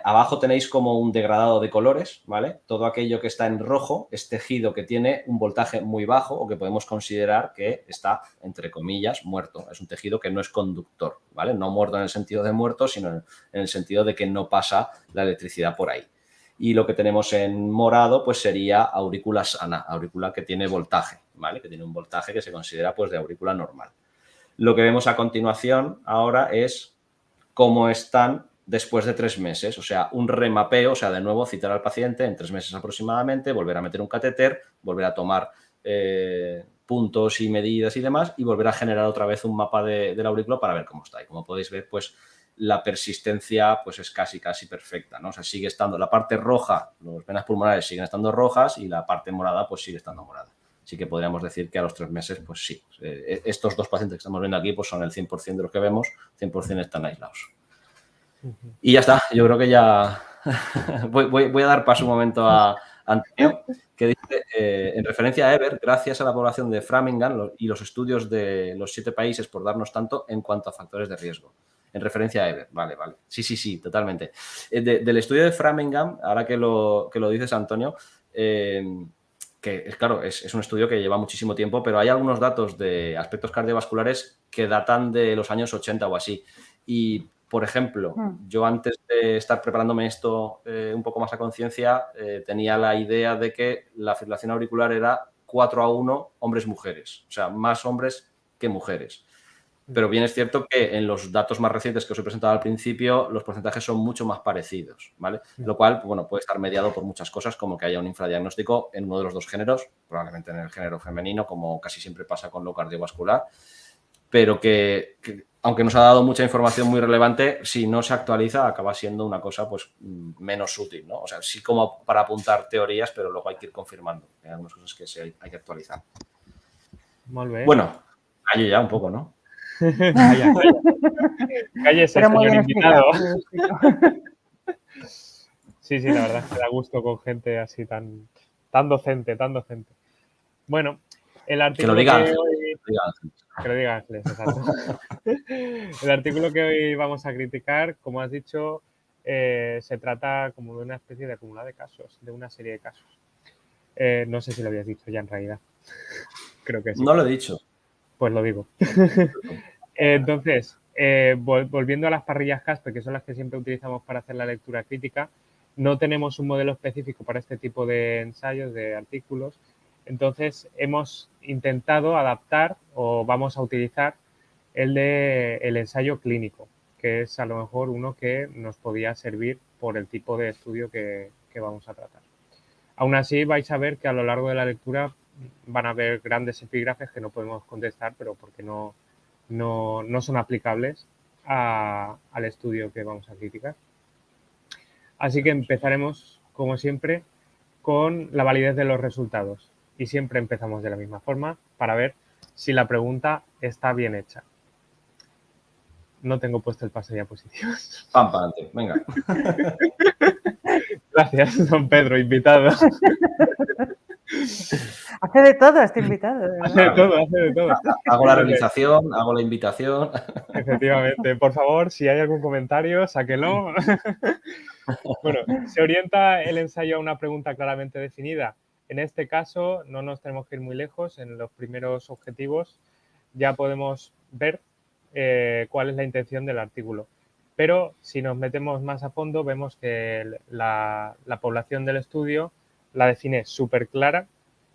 Abajo tenéis como un degradado de colores, ¿vale? Todo aquello que está en rojo es tejido que tiene un voltaje muy bajo o que podemos considerar que está, entre comillas, muerto. Es un tejido que no es conductor, ¿vale? No muerto en el sentido de muerto, sino en el sentido de que no pasa la electricidad por ahí. Y lo que tenemos en morado, pues sería aurícula sana, aurícula que tiene voltaje, ¿vale? Que tiene un voltaje que se considera, pues, de aurícula normal. Lo que vemos a continuación ahora es cómo están después de tres meses, o sea, un remapeo, o sea, de nuevo citar al paciente en tres meses aproximadamente, volver a meter un catéter, volver a tomar eh, puntos y medidas y demás y volver a generar otra vez un mapa de, del aurículo para ver cómo está. Y como podéis ver, pues la persistencia pues es casi, casi perfecta, ¿no? O sea, sigue estando la parte roja, las venas pulmonares siguen estando rojas y la parte morada pues sigue estando morada. Así que podríamos decir que a los tres meses, pues sí, eh, estos dos pacientes que estamos viendo aquí pues son el 100% de los que vemos, 100% están aislados. Y ya está, yo creo que ya voy, a dar paso un momento a Antonio, que dice, eh, en referencia a Ever, gracias a la población de Framingham y los estudios de los siete países por darnos tanto en cuanto a factores de riesgo. En referencia a Ever, vale, vale. Sí, sí, sí, totalmente. Eh, del estudio de Framingham, ahora que lo, que lo dices, Antonio, eh, que es claro, es, es, un estudio que lleva muchísimo tiempo, pero hay algunos datos de aspectos cardiovasculares que datan de los años 80 o así. Y por ejemplo, hmm. yo antes de estar preparándome esto eh, un poco más a conciencia, eh, tenía la idea de que la fibrilación auricular era 4 a 1 hombres-mujeres, o sea, más hombres que mujeres. Hmm. Pero bien es cierto que en los datos más recientes que os he presentado al principio, los porcentajes son mucho más parecidos, ¿vale? Hmm. Lo cual, bueno, puede estar mediado por muchas cosas, como que haya un infradiagnóstico en uno de los dos géneros, probablemente en el género femenino, como casi siempre pasa con lo cardiovascular, pero que aunque nos ha dado mucha información muy relevante, si no se actualiza acaba siendo una cosa pues menos útil, ¿no? O sea, sí como para apuntar teorías, pero luego hay que ir confirmando. Hay algunas cosas que sí hay, que actualizar. Bueno, calle ya un poco, ¿no? Cállese, señor invitado. sí, sí, la verdad es que da gusto con gente así tan, tan docente, tan docente. Bueno, el artículo que, lo que lo diga exacto. El artículo que hoy vamos a criticar, como has dicho, eh, se trata como de una especie de acumulado de casos, de una serie de casos. Eh, no sé si lo habías dicho ya en realidad. Creo que sí. No lo he dicho. Pues lo digo. Entonces, eh, volviendo a las parrillas Casper, que son las que siempre utilizamos para hacer la lectura crítica, no tenemos un modelo específico para este tipo de ensayos, de artículos, entonces, hemos intentado adaptar o vamos a utilizar el de el ensayo clínico, que es a lo mejor uno que nos podía servir por el tipo de estudio que, vamos a tratar. Aún así, vais a ver que a lo largo de la lectura van a haber grandes epígrafes que no podemos contestar, pero porque no, no, son aplicables al estudio que vamos a criticar. Así que empezaremos, como siempre, con la validez de los resultados y siempre empezamos de la misma forma para ver si la pregunta está bien hecha. No tengo puesto el pase de diapositivas. Pam, para adelante, venga. Gracias, don Pedro, invitado. Hace de todo este invitado. Hace de todo, hace de todo. Hago la realización, hago la invitación. Efectivamente. Por favor, si hay algún comentario, sáquelo. Bueno, se orienta el ensayo a una pregunta claramente definida en este caso no nos tenemos que ir muy lejos. En los primeros objetivos ya podemos ver eh, cuál es la intención del artículo. Pero si nos metemos más a fondo vemos que la, población del estudio la define súper clara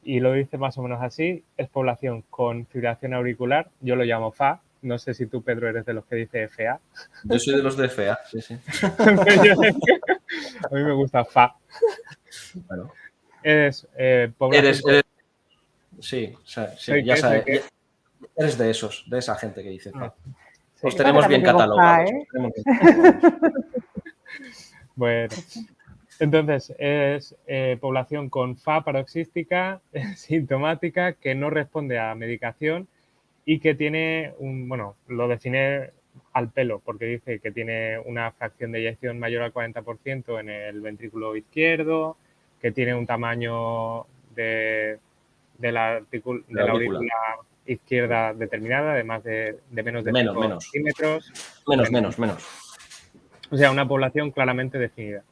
y lo dice más o menos así. Es población con fibrilación auricular, yo lo llamo FA. No sé si tú, Pedro, eres de los que dice FA. Yo soy de los de FA, sí, sí. a mí me gusta FA. Bueno. Eres eh, Eres, Sí, sí ya sabes. Eres de esos, de esa gente que dice. Ah, Os tenemos bien catalogados. ¿eh? bueno, entonces es eh, población con FA paroxística, sintomática, que no responde a medicación y que tiene un, bueno, lo define al pelo, porque dice que tiene una fracción de eyección mayor al 40% en el ventrículo izquierdo, que tiene un tamaño de, la, aurícula izquierda determinada, de más de, menos de menos, menos. centímetros. Menos, menos, menos. O sea, una población claramente definida.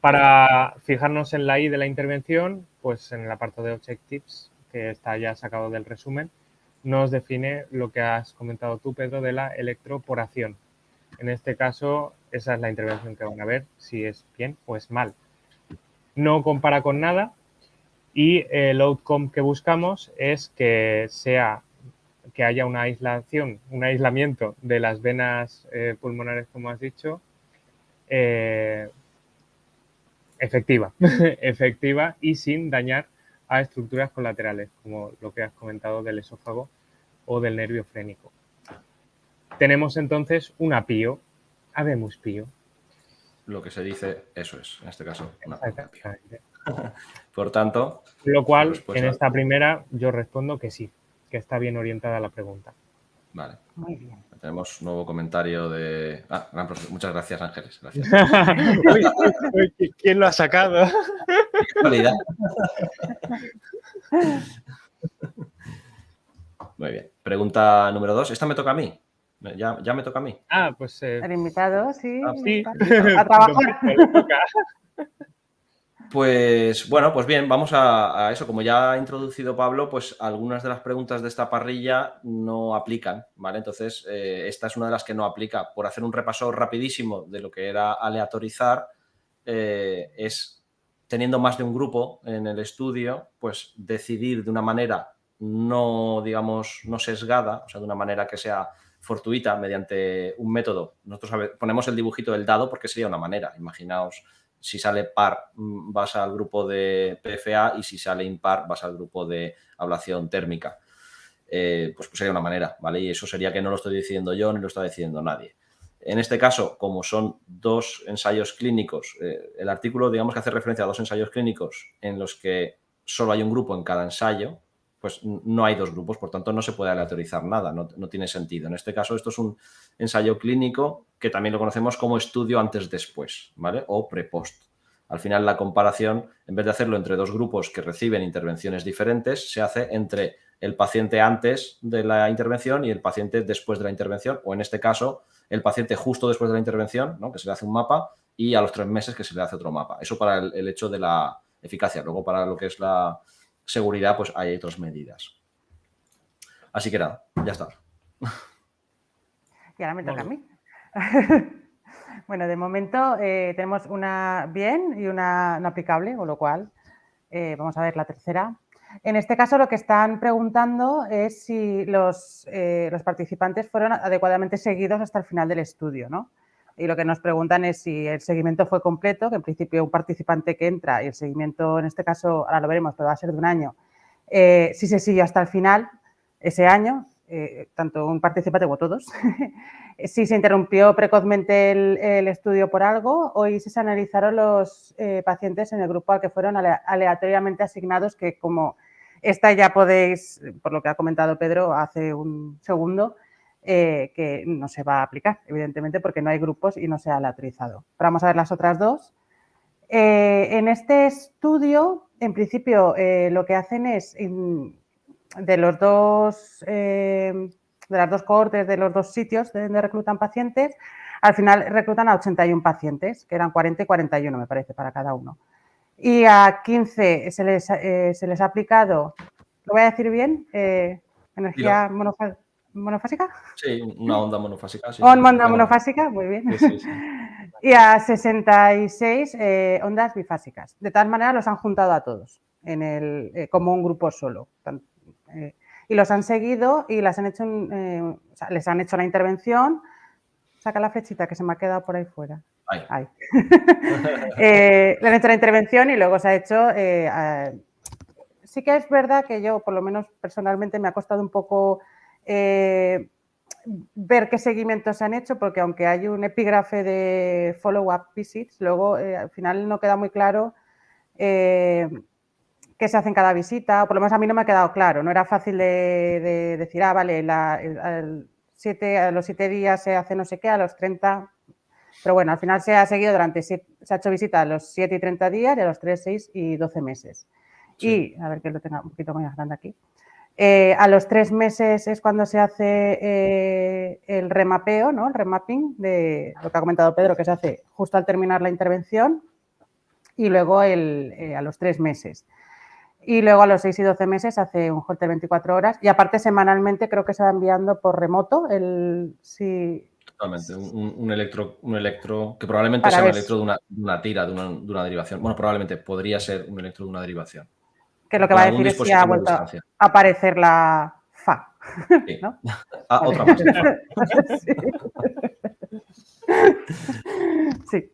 Para fijarnos en la I de la intervención, pues en el apartado de Objectives, que está ya sacado del resumen, nos define lo que has comentado tú, Pedro, de la electroporación. En este caso, esa es la intervención que van a ver, si es bien o es mal no compara con nada y el outcome que buscamos es que sea que haya una aislación, un aislamiento de las venas eh, pulmonares, como has dicho, eh, efectiva, efectiva y sin dañar a estructuras colaterales, como lo que has comentado del esófago o del nervio frénico. Tenemos entonces un apío, Habemus pío. Lo que se dice, eso es, en este caso, una. Exactamente. Por tanto, Lo cual, respuesta- en esta primera, yo respondo que sí, que está bien orientada la pregunta. vale. Muy bien. Tenemos nuevo comentario de. Ah, gran profe- muchas gracias, Ángeles. Gracias. Uy, uy, uy, ¿Quién lo ha sacado? Qué. Muy bien. Pregunta número dos. Esta me toca a mí. Ya, ya me toca a mí. Ah, pues eh, El invitado, sí. Ah, sí. A trabajar. Toca. Pues bueno, pues bien, vamos a, a eso. Como ya ha introducido Pablo, pues algunas de las preguntas de esta parrilla no aplican, ¿vale? Entonces, eh, esta es una de las que no aplica. Por hacer un repaso rapidísimo de lo que era aleatorizar, eh, es teniendo más de un grupo en el estudio, pues decidir de una manera no, digamos, no sesgada, o sea, de una manera que sea fortuita mediante un método. Nosotros ponemos el dibujito del dado porque sería una manera. Imaginaos si sale par mm, vas al grupo de PFA y si sale impar vas al grupo de ablación térmica. Eh, pues, pues sería una manera, ¿vale? Y eso sería que no lo estoy diciendo yo ni lo está diciendo nadie. En este caso, como son dos ensayos clínicos, eh, el artículo digamos que hace referencia a dos ensayos clínicos en los que solo hay un grupo en cada ensayo, pues no hay dos grupos, por tanto no se puede aleatorizar nada, no, no tiene sentido. En este caso, esto es un ensayo clínico que también lo conocemos como estudio antes-después, ¿vale? O pre-post. Al final, la comparación, en vez de hacerlo entre dos grupos que reciben intervenciones diferentes, se hace entre el paciente antes de la intervención y el paciente después de la intervención, o en este caso, el paciente justo después de la intervención, ¿no? que se le hace un mapa, y a los tres meses que se le hace otro mapa. Eso para el, el hecho de la eficacia. Luego, para lo que es la seguridad, pues hay otras medidas. Así que nada, ya está. Y ahora me toca a Vale. mí. bueno, de momento eh, tenemos una bien y una no aplicable, con lo cual eh, vamos a ver la tercera. En este caso, lo que están preguntando es si los, eh, los participantes fueron adecuadamente seguidos hasta el final del estudio, ¿no? Y lo que nos preguntan es si el seguimiento fue completo, que en principio un participante que entra y el seguimiento, en este caso, ahora lo veremos, pero va a ser de un año, eh, si se siguió hasta el final, ese año, eh, tanto un participante como todos, si se interrumpió precozmente el, el estudio por algo. O si se analizaron los eh, pacientes en el grupo al que fueron ale- aleatoriamente asignados, que como esta ya podéis, por lo que ha comentado Pedro hace un segundo, eh, que no se va a aplicar, evidentemente, porque no hay grupos y no se ha aleatorizado. Pero vamos a ver las otras dos. Eh, en este estudio, en principio, eh, lo que hacen es, in- de los dos, de las dos cohortes, de los dos sitios de donde reclutan pacientes, al final reclutan a 81 pacientes, que eran 40 y 41, me parece, para cada uno. Y a 15 se les, se les ha aplicado, ¿lo voy a decir bien? Energía monofa- monofásica. Sí, una onda monofásica. sí, onda monofásica, muy bien. sí, sí, sí. Y a 66 eh, ondas bifásicas. De tal manera los han juntado a todos en el, eh, como un grupo solo. Eh, y los han seguido y las han hecho, eh, o sea, les han hecho la intervención. Saca la flechita que se me ha quedado por ahí fuera. Ahí. Ahí. Le han hecho la intervención y luego se ha hecho. a- sí que es verdad que yo, por lo menos personalmente, me ha costado un poco eh, ver qué seguimientos se han hecho, porque aunque hay un epígrafe de follow-up visits, luego eh, al final no queda muy claro eh, qué se hace en cada visita, o por lo menos a mí no me ha quedado claro. No era fácil de, de decir, ah, vale, la- el- al siete- a los siete días se hace no sé qué, a los 30 pero bueno, al final se ha seguido durante, siete- se ha hecho visita a los 7 y 30 días y a los 3, 6 y 12 meses. Sí. Y, a ver que lo tenga un poquito más grande aquí. Eh, a los 3 meses es cuando se hace eh, el remapeo, ¿no? El remapping de lo que ha comentado Pedro, que se hace justo al terminar la intervención y luego el, eh, a los 3 meses. Y luego a los 6 y 12 meses se hace un holter 24 horas y aparte semanalmente creo que se va enviando por remoto el, si, Totalmente. Un, electro, un electro que probablemente sea un electro de una, de una tira, de una, de una derivación. Bueno, probablemente podría ser un electro de una derivación. Que lo que va a decir es si ha vuelto a aparecer la FA. Sí. ¿no? Ah, otra más. Sí.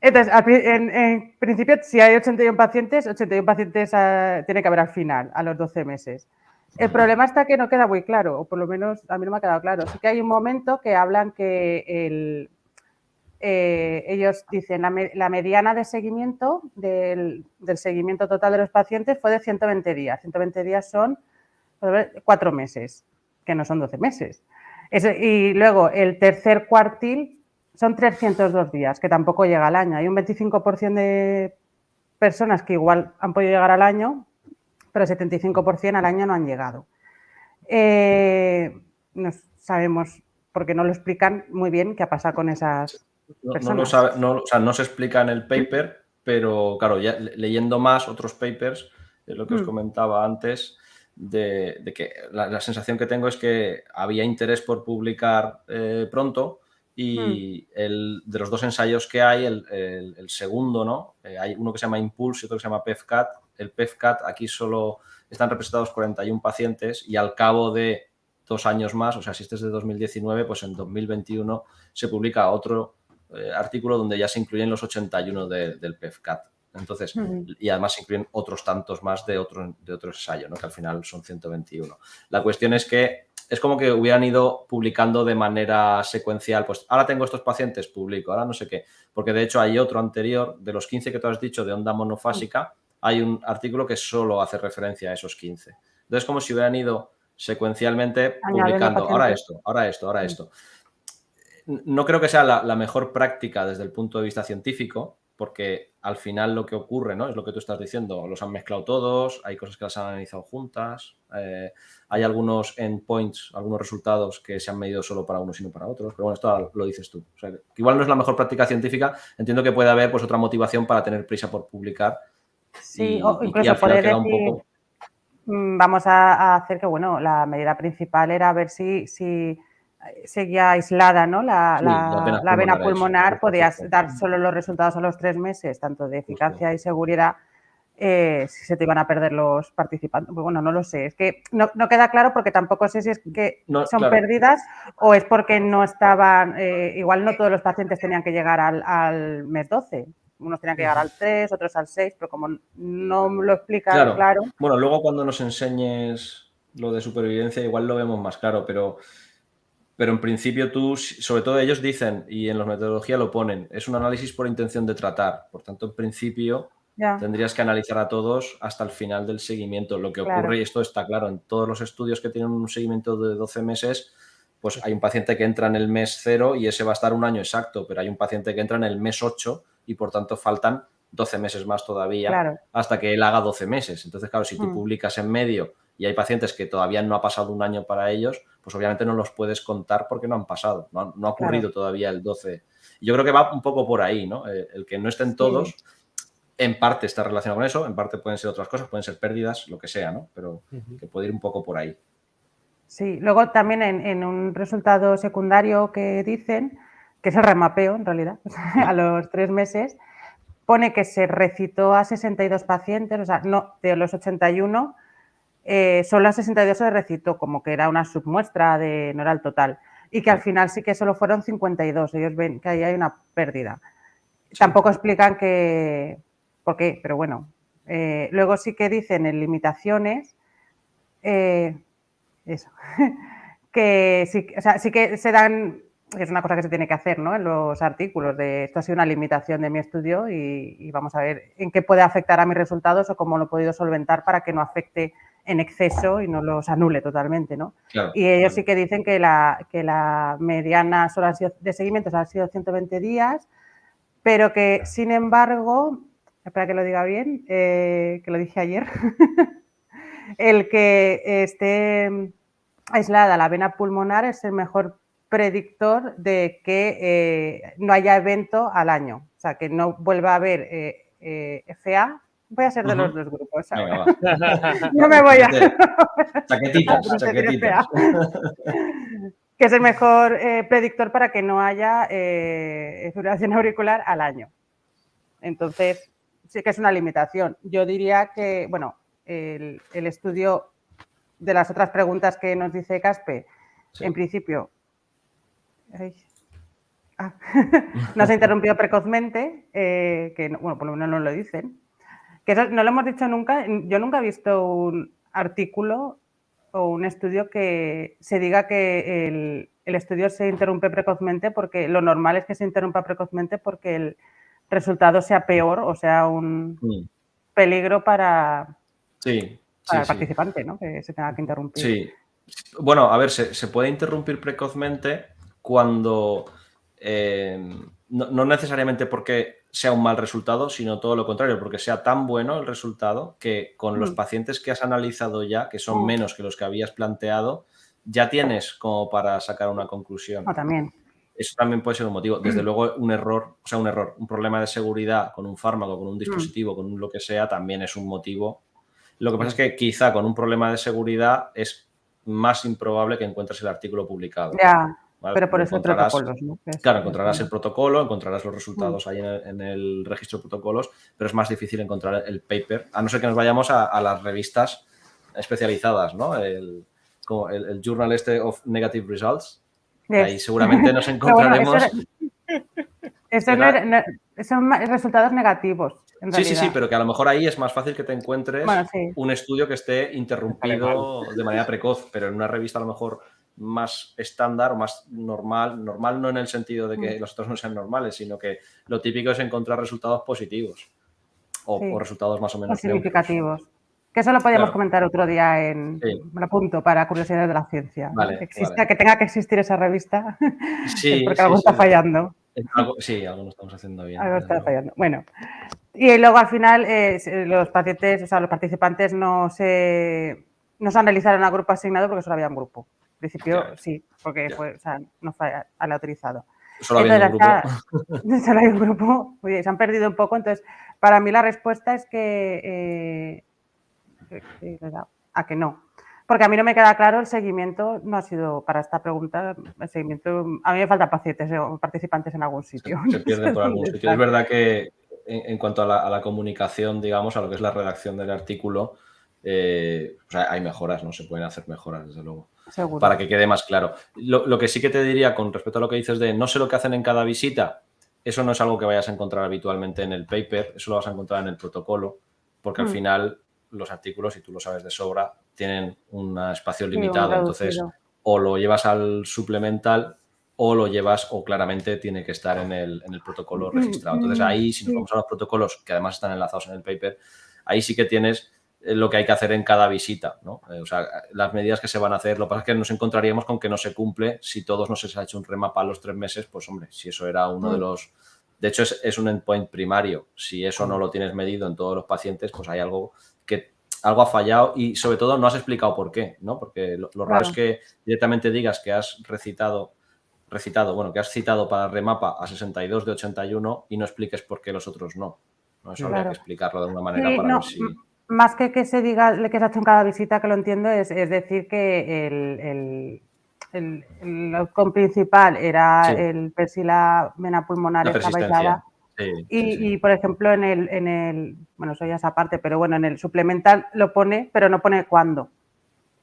Entonces, en, en principio, si hay 81 pacientes, 81 pacientes ah, tiene que haber al final, a los 12 meses. El problema está que no queda muy claro, o por lo menos a mí no me ha quedado claro. Sí que hay un momento que hablan que el, eh, ellos dicen la, la, mediana de seguimiento del, seguimiento total de los pacientes fue de 120 días. 120 días son cuatro meses, que no son 12 meses. Es, y luego el tercer cuartil son 302 días, que tampoco llega al año. Hay un 25% de personas que igual han podido llegar al año, pero el 75% al año no han llegado. Eh, no sabemos, porque no lo explican muy bien qué ha pasado con esas personas. No, o sea, no se explica en el paper, pero claro, ya leyendo más otros papers, lo que os mm. comentaba antes, de, que la, sensación que tengo es que había interés por publicar eh, pronto y mm. el, de los dos ensayos que hay, el, el, segundo, ¿no? Eh, hay uno que se llama Impulse y otro que se llama PEFCAT. El PEFCAT aquí solo están representados 41 pacientes y al cabo de dos años más, o sea, si este es de 2019, pues en 2021 se publica otro eh, artículo donde ya se incluyen los 81 del PEFCAT. Entonces, y además se incluyen otros tantos más de otro, de otro ensayo, ¿no? que al final son 121. La cuestión es que es como que hubieran ido publicando de manera secuencial, pues ahora tengo estos pacientes, publico, ahora no sé qué, porque de hecho hay otro anterior, de los 15 que tú has dicho de onda monofásica, hay un artículo que solo hace referencia a esos 15. Entonces, como si hubieran ido secuencialmente publicando, ahora esto, ahora esto, ahora esto. No creo que sea la mejor práctica desde el punto de vista científico, porque al final lo que ocurre, ¿no? Es lo que tú estás diciendo, los han mezclado todos, hay cosas que las han analizado juntas, eh, hay algunos endpoints, algunos resultados que se han medido solo para unos y no para otros, pero bueno, esto lo dices tú. O sea, que igual no es la mejor práctica científica, entiendo que puede haber pues otra motivación para tener prisa por publicar. Sí, o incluso poder decir, mm, vamos a, hacer que, bueno, la medida principal era ver si... si seguía aislada, ¿no? La, la, vena, pulmonar, podías dar solo los resultados a los tres meses, tanto de eficacia y seguridad, eh, si se te iban a perder los participantes. Pues bueno, no lo sé. Es que no, queda claro porque tampoco sé si es que son perdidas o es porque no estaban, eh, igual no todos los pacientes tenían que llegar al, mes 12. Unos tenían que llegar al 3, otros al 6, pero como no lo explican claro. Bueno, luego cuando nos enseñes lo de supervivencia igual lo vemos más claro, pero pero en principio tú, sobre todo ellos dicen, y en la metodología lo ponen, es un análisis por intención de tratar. Por tanto, en principio tendrías que analizar a todos hasta el final del seguimiento. Lo que ocurre, y esto está claro, en todos los estudios que tienen un seguimiento de 12 meses, pues hay un paciente que entra en el mes 0 y ese va a estar un año exacto, pero hay un paciente que entra en el mes 8 y por tanto faltan 12 meses más todavía hasta que él haga 12 meses. Entonces, claro, si tú mm. publicas en medio y hay pacientes que todavía no ha pasado un año para ellos, pues obviamente no los puedes contar porque no han pasado, no, ha ocurrido todavía el 12. Yo creo que va un poco por ahí, ¿no? Eh, el, que no estén todos, en parte está relacionado con eso, en parte pueden ser otras cosas, pueden ser pérdidas, lo que sea, ¿no? Pero que puede ir un poco por ahí. Sí, luego también en, un resultado secundario que dicen, que es el remapeo en realidad, a los tres meses, pone que se recitó a 62 pacientes, o sea, no, de los 81, eh, solo a 62 se recitó, como que era una submuestra, de, no era el total, y que al final sí que solo fueron 52, ellos ven que ahí hay una pérdida. Tampoco explican que, por qué, pero bueno. Eh, luego sí que dicen en limitaciones, eh, eso, que sí, o sea, sí que se dan es una cosa que se tiene que hacer ¿no? en los artículos de esto ha sido una limitación de mi estudio y, vamos a ver en qué puede afectar a mis resultados o cómo lo he podido solventar para que no afecte en exceso y no los anule totalmente. ¿no? y ellos sí que dicen que la, que la mediana de seguimientos ha sido 120 días, pero que sin embargo, espera que lo diga bien, eh, que lo dije ayer, el que esté aislada la vena pulmonar es el mejor predictor de que eh, no haya evento al año, o sea, que no vuelva a haber eh, FA. Voy a ser de los dos grupos. no me voy a. chaquetitas, chaquetitas. que es el mejor predictor para que no haya fibrilación auricular al año. Entonces, sí que es una limitación. Yo diría que, bueno, el, estudio de las otras preguntas que nos dice Caspe, en principio Ah. nos ha interrumpido precozmente, eh, que bueno, por lo menos no lo dicen. Que no lo hemos dicho nunca. Yo nunca he visto un artículo o un estudio que se diga que el estudio se interrumpe precozmente porque lo normal es que se interrumpa precozmente porque el resultado sea peor o sea un peligro para, sí, el participante, ¿no? Que se tenga que interrumpir. Sí. Bueno, a ver, se, puede interrumpir precozmente cuando eh, no, necesariamente porque sea un mal resultado, sino todo lo contrario, porque sea tan bueno el resultado que con los mm. pacientes que has analizado ya, que son mm. menos que los que habías planteado, ya tienes como para sacar una conclusión. Ah, también. Eso también puede ser un motivo. Desde mm. luego, un error, o sea, un error, un problema de seguridad con un fármaco, con un dispositivo, con lo que sea, también es un motivo. Lo que pasa es que quizá con un problema de seguridad es más improbable que encuentres el artículo publicado. Ya, pero por eso protocolos, ¿no? Claro, encontrarás el protocolo, encontrarás los resultados ahí en el, registro de protocolos, pero es más difícil encontrar el paper, a no ser que nos vayamos a, las revistas especializadas, ¿no? El, como el, Journal este of Negative Results. Ahí seguramente nos encontraremos. son resultados negativos. sí, sí, sí, pero que a lo mejor ahí es más fácil que te encuentres un estudio que esté interrumpido de manera precoz, pero en una revista a lo mejor más estándar o más normal, normal no en el sentido de que mm. los otros no sean normales, sino que lo típico es encontrar resultados positivos o, resultados más o menos significativos. Que eso lo podíamos comentar otro día en un punto para curiosidades de la ciencia. que, exista, que tenga que existir esa revista, porque algo está fallando. sí, algo no estamos haciendo bien. Algo está fallando. Bueno, y luego al final eh, los pacientes, o sea, los participantes no se, no se analizaron a grupo asignado porque solo había un grupo principio sí, porque fue, o sea, no fue aleatorizado. Solo había un grupo. solo hay un grupo. Oye, se han perdido un poco. Entonces, para mí la respuesta es que. Eh, a que no. Porque a mí no me queda claro el seguimiento, no ha sido para esta pregunta, el seguimiento, a mí me faltan pacientes o participantes en algún sitio. Se, pierden por algún sitio. Es verdad que en, cuanto a la, a la, comunicación, digamos, a lo que es la redacción del artículo, eh, hay mejoras, ¿no? Se pueden hacer mejoras, desde luego. Para que quede más claro. Lo, que sí que te diría con respecto a lo que dices de no sé lo que hacen en cada visita, eso no es algo que vayas a encontrar habitualmente en el paper, eso lo vas a encontrar en el protocolo, porque al mm. final los artículos, y tú lo sabes de sobra, tienen un espacio limitado. entonces, o lo llevas al suplemental o lo llevas o claramente tiene que estar en el, en el protocolo mm, registrado. Entonces mm, ahí, si nos vamos a los protocolos, que además están enlazados en el paper, ahí sí que tienes lo que hay que hacer en cada visita, ¿no? Eh, o sea, las medidas que se van a hacer, lo que pasa es que nos encontraríamos con que no se cumple si todos no se ha hecho un remapa a los tres meses, pues hombre, si eso era uno de mm. los... De hecho, es, un endpoint primario. Si eso no lo tienes medido en todos los pacientes, pues hay algo que algo ha fallado y sobre todo no has explicado por qué, ¿no? Porque lo, raro es que directamente digas que has recitado, recitado, bueno, que has citado para remapa a 62 de 81 y no expliques por qué los otros no. ¿no? Eso habría que explicarlo de alguna manera para ver si más que que se diga que se ha hecho en cada visita, que lo entiendo, es, decir que el, el, el, principal era el persila vena pulmonar estaba y, por ejemplo, en el, en el, bueno, eso ya es aparte, pero bueno, en el suplemental lo pone, pero no pone cuándo.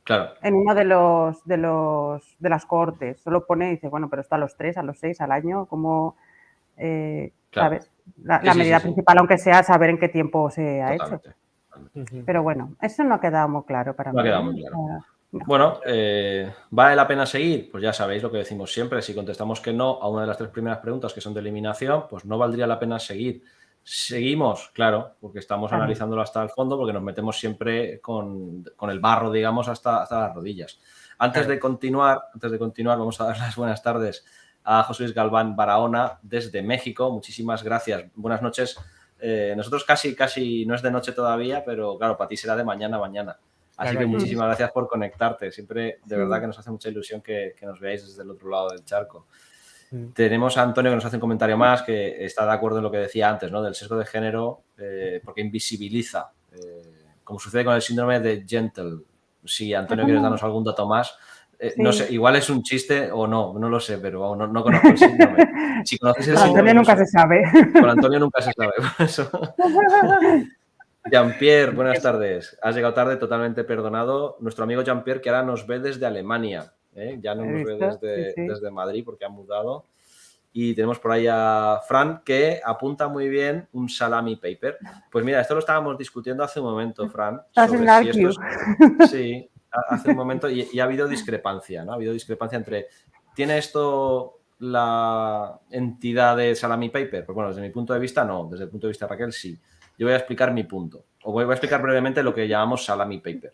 Claro. En uno de los, de los, de las cohortes, solo pone y dice, bueno, pero está a los tres, a los seis, al año, como, eh, ¿sabes? La, medida principal, aunque sea saber en qué tiempo se ha hecho. Pero bueno, eso no ha quedado muy claro para mí. Ha quedado muy claro. Bueno, eh, ¿vale la pena seguir? Pues ya sabéis lo que decimos siempre. Si contestamos que no a una de las tres primeras preguntas que son de eliminación, pues no valdría la pena seguir. Seguimos, claro, porque estamos analizándolo hasta el fondo, porque nos metemos siempre con, el barro, digamos, hasta, hasta las rodillas. Antes de continuar, antes de continuar, vamos a dar las buenas tardes a José Luis Galván Barahona desde México. Muchísimas gracias. Buenas noches eh, nosotros casi, casi no es de noche todavía, pero claro, para ti será de mañana, mañana. Así que muchísimas gracias por conectarte. Siempre, de verdad, que nos hace mucha ilusión que, nos veáis desde el otro lado del charco. Tenemos a Antonio que nos hace un comentario más, que está de acuerdo en lo que decía antes, ¿no? Del sesgo de género, eh, porque invisibiliza, eh, como sucede con el síndrome de Gentle. Si, Antonio, quieres darnos algún dato más, eh, no sé, igual es un chiste o no, no lo sé, pero no, no conozco el síndrome. Si conoces el con Antonio nunca se sabe. Con Antonio nunca se sabe, por eso. Jean-Pierre, buenas tardes. Has llegado tarde, totalmente perdonado. Nuestro amigo Jean-Pierre, que ahora nos ve desde Alemania. ¿eh? Ya no nos ve desde, desde Madrid porque ha mudado. Y tenemos por ahí a Fran que apunta muy bien un salami paper. Pues mira, esto lo estábamos discutiendo hace un momento, Fran. Sobre si sí, hace un momento y, ha habido discrepancia, ¿no? Ha habido discrepancia entre ¿tiene esto la entidad de Salami Paper? Pues bueno, desde mi punto de vista no, desde el punto de vista de Raquel sí. Yo voy a explicar mi punto, o voy a explicar brevemente lo que llamamos Salami Paper.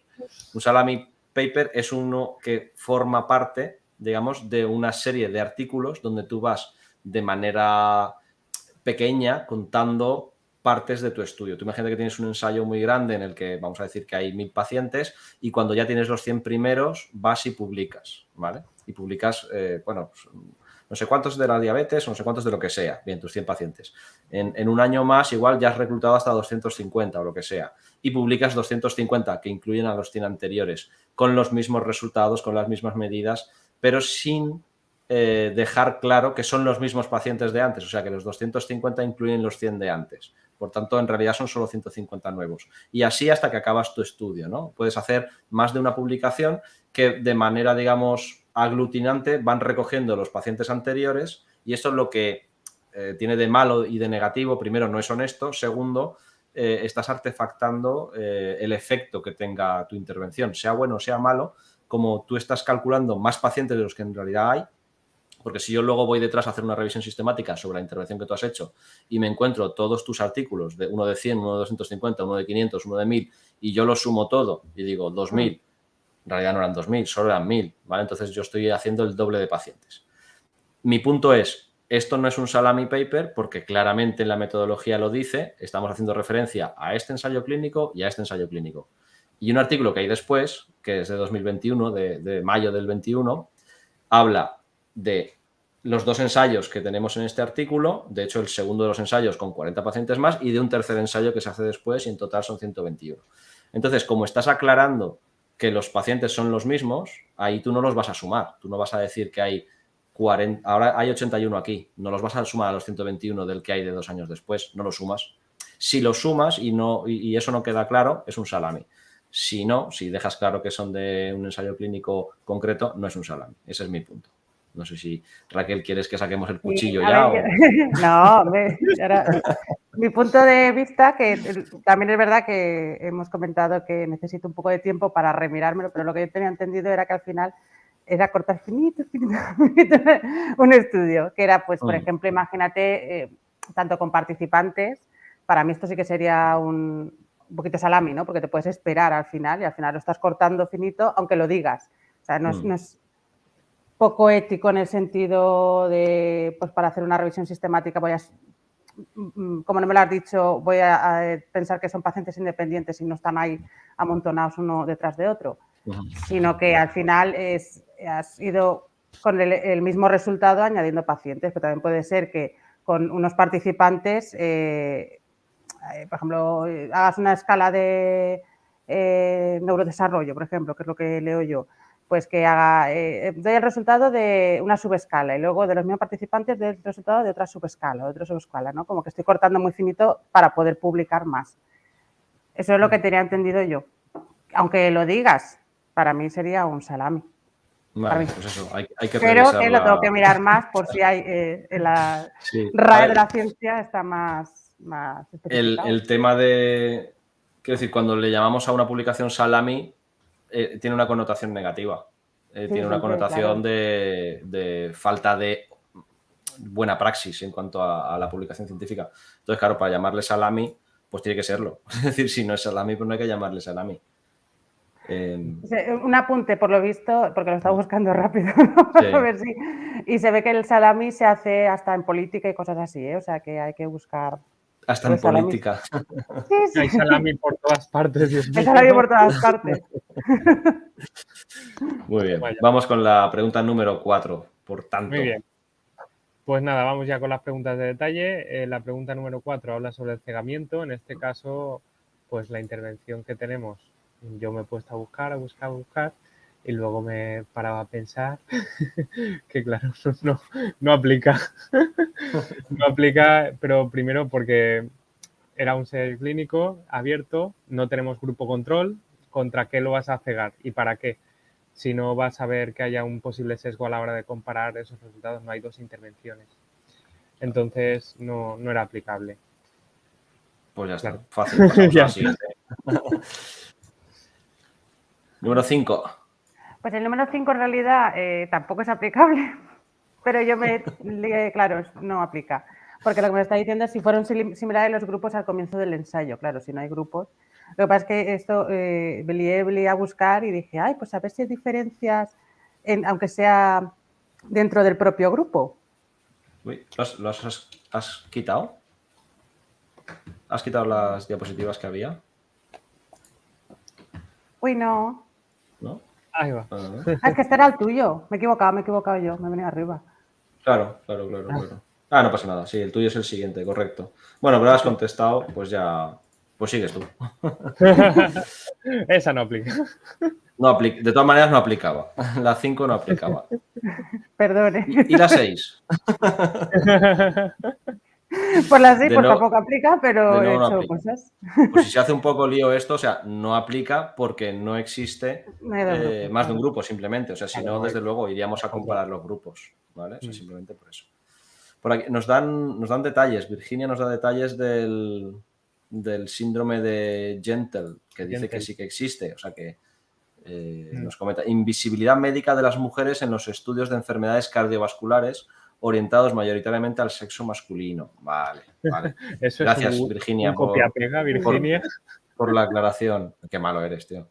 Un Salami Paper es uno que forma parte, digamos, de una serie de artículos donde tú vas de manera pequeña contando partes de tu estudio. Tú imagínate que tienes un ensayo muy grande en el que vamos a decir que hay mil pacientes y cuando ya tienes los 100 primeros vas y publicas, ¿vale? Y publicas, eh, bueno, pues, no sé cuántos de la diabetes o no sé cuántos de lo que sea, bien, tus 100 pacientes. En, un año más igual ya has reclutado hasta 250 o lo que sea y publicas 250 que incluyen a los 100 anteriores con los mismos resultados, con las mismas medidas, pero sin eh, dejar claro que son los mismos pacientes de antes, o sea que los 250 incluyen los 100 de antes. Por tanto, en realidad son solo 150 nuevos. Y así hasta que acabas tu estudio, ¿no? Puedes hacer más de una publicación que de manera, digamos, aglutinante van recogiendo los pacientes anteriores y eso es lo que eh, tiene de malo y de negativo. Primero, no es honesto. Segundo, eh, estás artefactando eh, el efecto que tenga tu intervención, sea bueno o sea malo, como tú estás calculando más pacientes de los que en realidad hay, porque si yo luego voy detrás a hacer una revisión sistemática sobre la intervención que tú has hecho y me encuentro todos tus artículos, de uno de 100, uno de 250, uno de 500, uno de 1000, y yo lo sumo todo y digo 2000, en realidad no eran 2.000, solo eran 1.000, ¿vale? Entonces yo estoy haciendo el doble de pacientes. Mi punto es, esto no es un salami paper porque claramente en la metodología lo dice, estamos haciendo referencia a este ensayo clínico y a este ensayo clínico. Y un artículo que hay después, que es de 2021, de, de mayo del 21, habla de los dos ensayos que tenemos en este artículo, de hecho el segundo de los ensayos con 40 pacientes más y de un tercer ensayo que se hace después y en total son 121. Entonces, como estás aclarando que los pacientes son los mismos, ahí tú no los vas a sumar. Tú no vas a decir que hay 40, ahora hay 81 aquí, no los vas a sumar a los 121 del que hay de dos años después, no lo sumas. Si lo sumas y, no, y eso no queda claro, es un salami. Si no, si dejas claro que son de un ensayo clínico concreto, no es un salami. Ese es mi punto. No sé si, Raquel, ¿quieres que saquemos el cuchillo ya? No, mi punto de vista, que también es verdad que hemos comentado que necesito un poco de tiempo para remirármelo, pero lo que yo tenía entendido era que al final era cortar finito, finito, un estudio, que era, pues, por mm. ejemplo, imagínate, eh, tanto con participantes, para mí esto sí que sería un, poquito salami, ¿no? Porque te puedes esperar al final y al final lo estás cortando finito, aunque lo digas. O sea, no es mm poco ético en el sentido de, pues para hacer una revisión sistemática voy a, mm, como no me lo has dicho, voy a, pensar que son pacientes independientes y no están ahí amontonados uno detrás de otro, sino que al final es, has ido con el, mismo resultado añadiendo pacientes, pero también puede ser que con unos participantes, eh, eh, por ejemplo, hagas una escala de eh, neurodesarrollo, por ejemplo, que es lo que leo yo, pues que haga, eh, doy el resultado de una subescala y luego de los mismos participantes doy el resultado de otra subescala, de otra subescala, ¿no? Como que estoy cortando muy finito para poder publicar más. Eso es lo que tenía entendido yo. Aunque lo digas, para mí sería un salami. Vale, pues eso, hay, que Pero que lo tengo que mirar más por si hay eh, en la RAE de la ciencia está más, más el, el tema de, quiero decir, cuando le llamamos a una publicación salami, eh, tiene una connotación negativa. Eh, tiene una connotación de, falta de buena praxis en cuanto a, la publicación científica. Entonces, claro, para llamarle salami, pues tiene que serlo. Es decir, si no es salami, pues no hay que llamarle salami. Em, un apunte, por lo visto, porque lo estaba buscando rápido, a ver si... Y se ve que el salami se hace hasta en política y cosas así, ¿eh? o sea que hay que buscar hasta en política. Hay salami por todas partes. Hay salami por todas partes. Muy bien. Vamos con la pregunta número cuatro, por tanto. Muy bien. Pues nada, vamos ya con las preguntas de detalle. Eh, la pregunta número cuatro habla sobre el cegamiento. En este caso, pues la intervención que tenemos, yo me he puesto a buscar, a buscar, a buscar y luego me paraba a pensar que claro, no, no aplica. no aplica, pero primero porque era un ser clínico abierto, no tenemos grupo control, ¿contra qué lo vas a cegar y para qué? Si no vas a ver que haya un posible sesgo a la hora de comparar esos resultados, no hay dos intervenciones. Entonces no, era aplicable. Pues ya está, fácil. ya. Número 5. Pues el número 5 en realidad eh, tampoco es aplicable. pero yo me, claro, no aplica. Porque lo que me está diciendo es si fueron similares los grupos al comienzo del ensayo. Claro, si no hay grupos. Lo que pasa es que esto eh, a buscar y dije, ay, pues a ver si hay diferencias, en, aunque sea dentro del propio grupo. Uy, ¿lo has, quitado? ¿Has quitado las diapositivas que había? Uy, no. Ahí va. Ah, es que este era el tuyo. Me he equivocado, me he equivocado yo. Me he venido arriba. Claro, claro, claro, ah. claro. Ah, no pasa nada. Sí, el tuyo es el siguiente, correcto. Bueno, pero has contestado, pues ya. Pues sigues tú. Esa no aplica. No aplica. De todas maneras, no aplicaba. La 5 no aplicaba. Perdone. ¿Y, la 6? Por la 6 pues tampoco aplica, pero he hecho cosas. Pues si se hace un poco lío esto, o sea, no aplica porque no existe eh, más de un grupo simplemente. O sea, si no, desde luego iríamos a comparar los grupos. ¿Vale? O sea, mm. simplemente por eso. Por aquí nos dan, nos dan detalles. Virginia nos da detalles del, del síndrome de Gentle, que dice que sí que existe. O sea que eh, mm. nos comenta invisibilidad médica de las mujeres en los estudios de enfermedades cardiovasculares orientados mayoritariamente al sexo masculino. Vale, vale. Gracias, Virginia. copia pega, Virginia. por la aclaración. Qué malo eres, tío.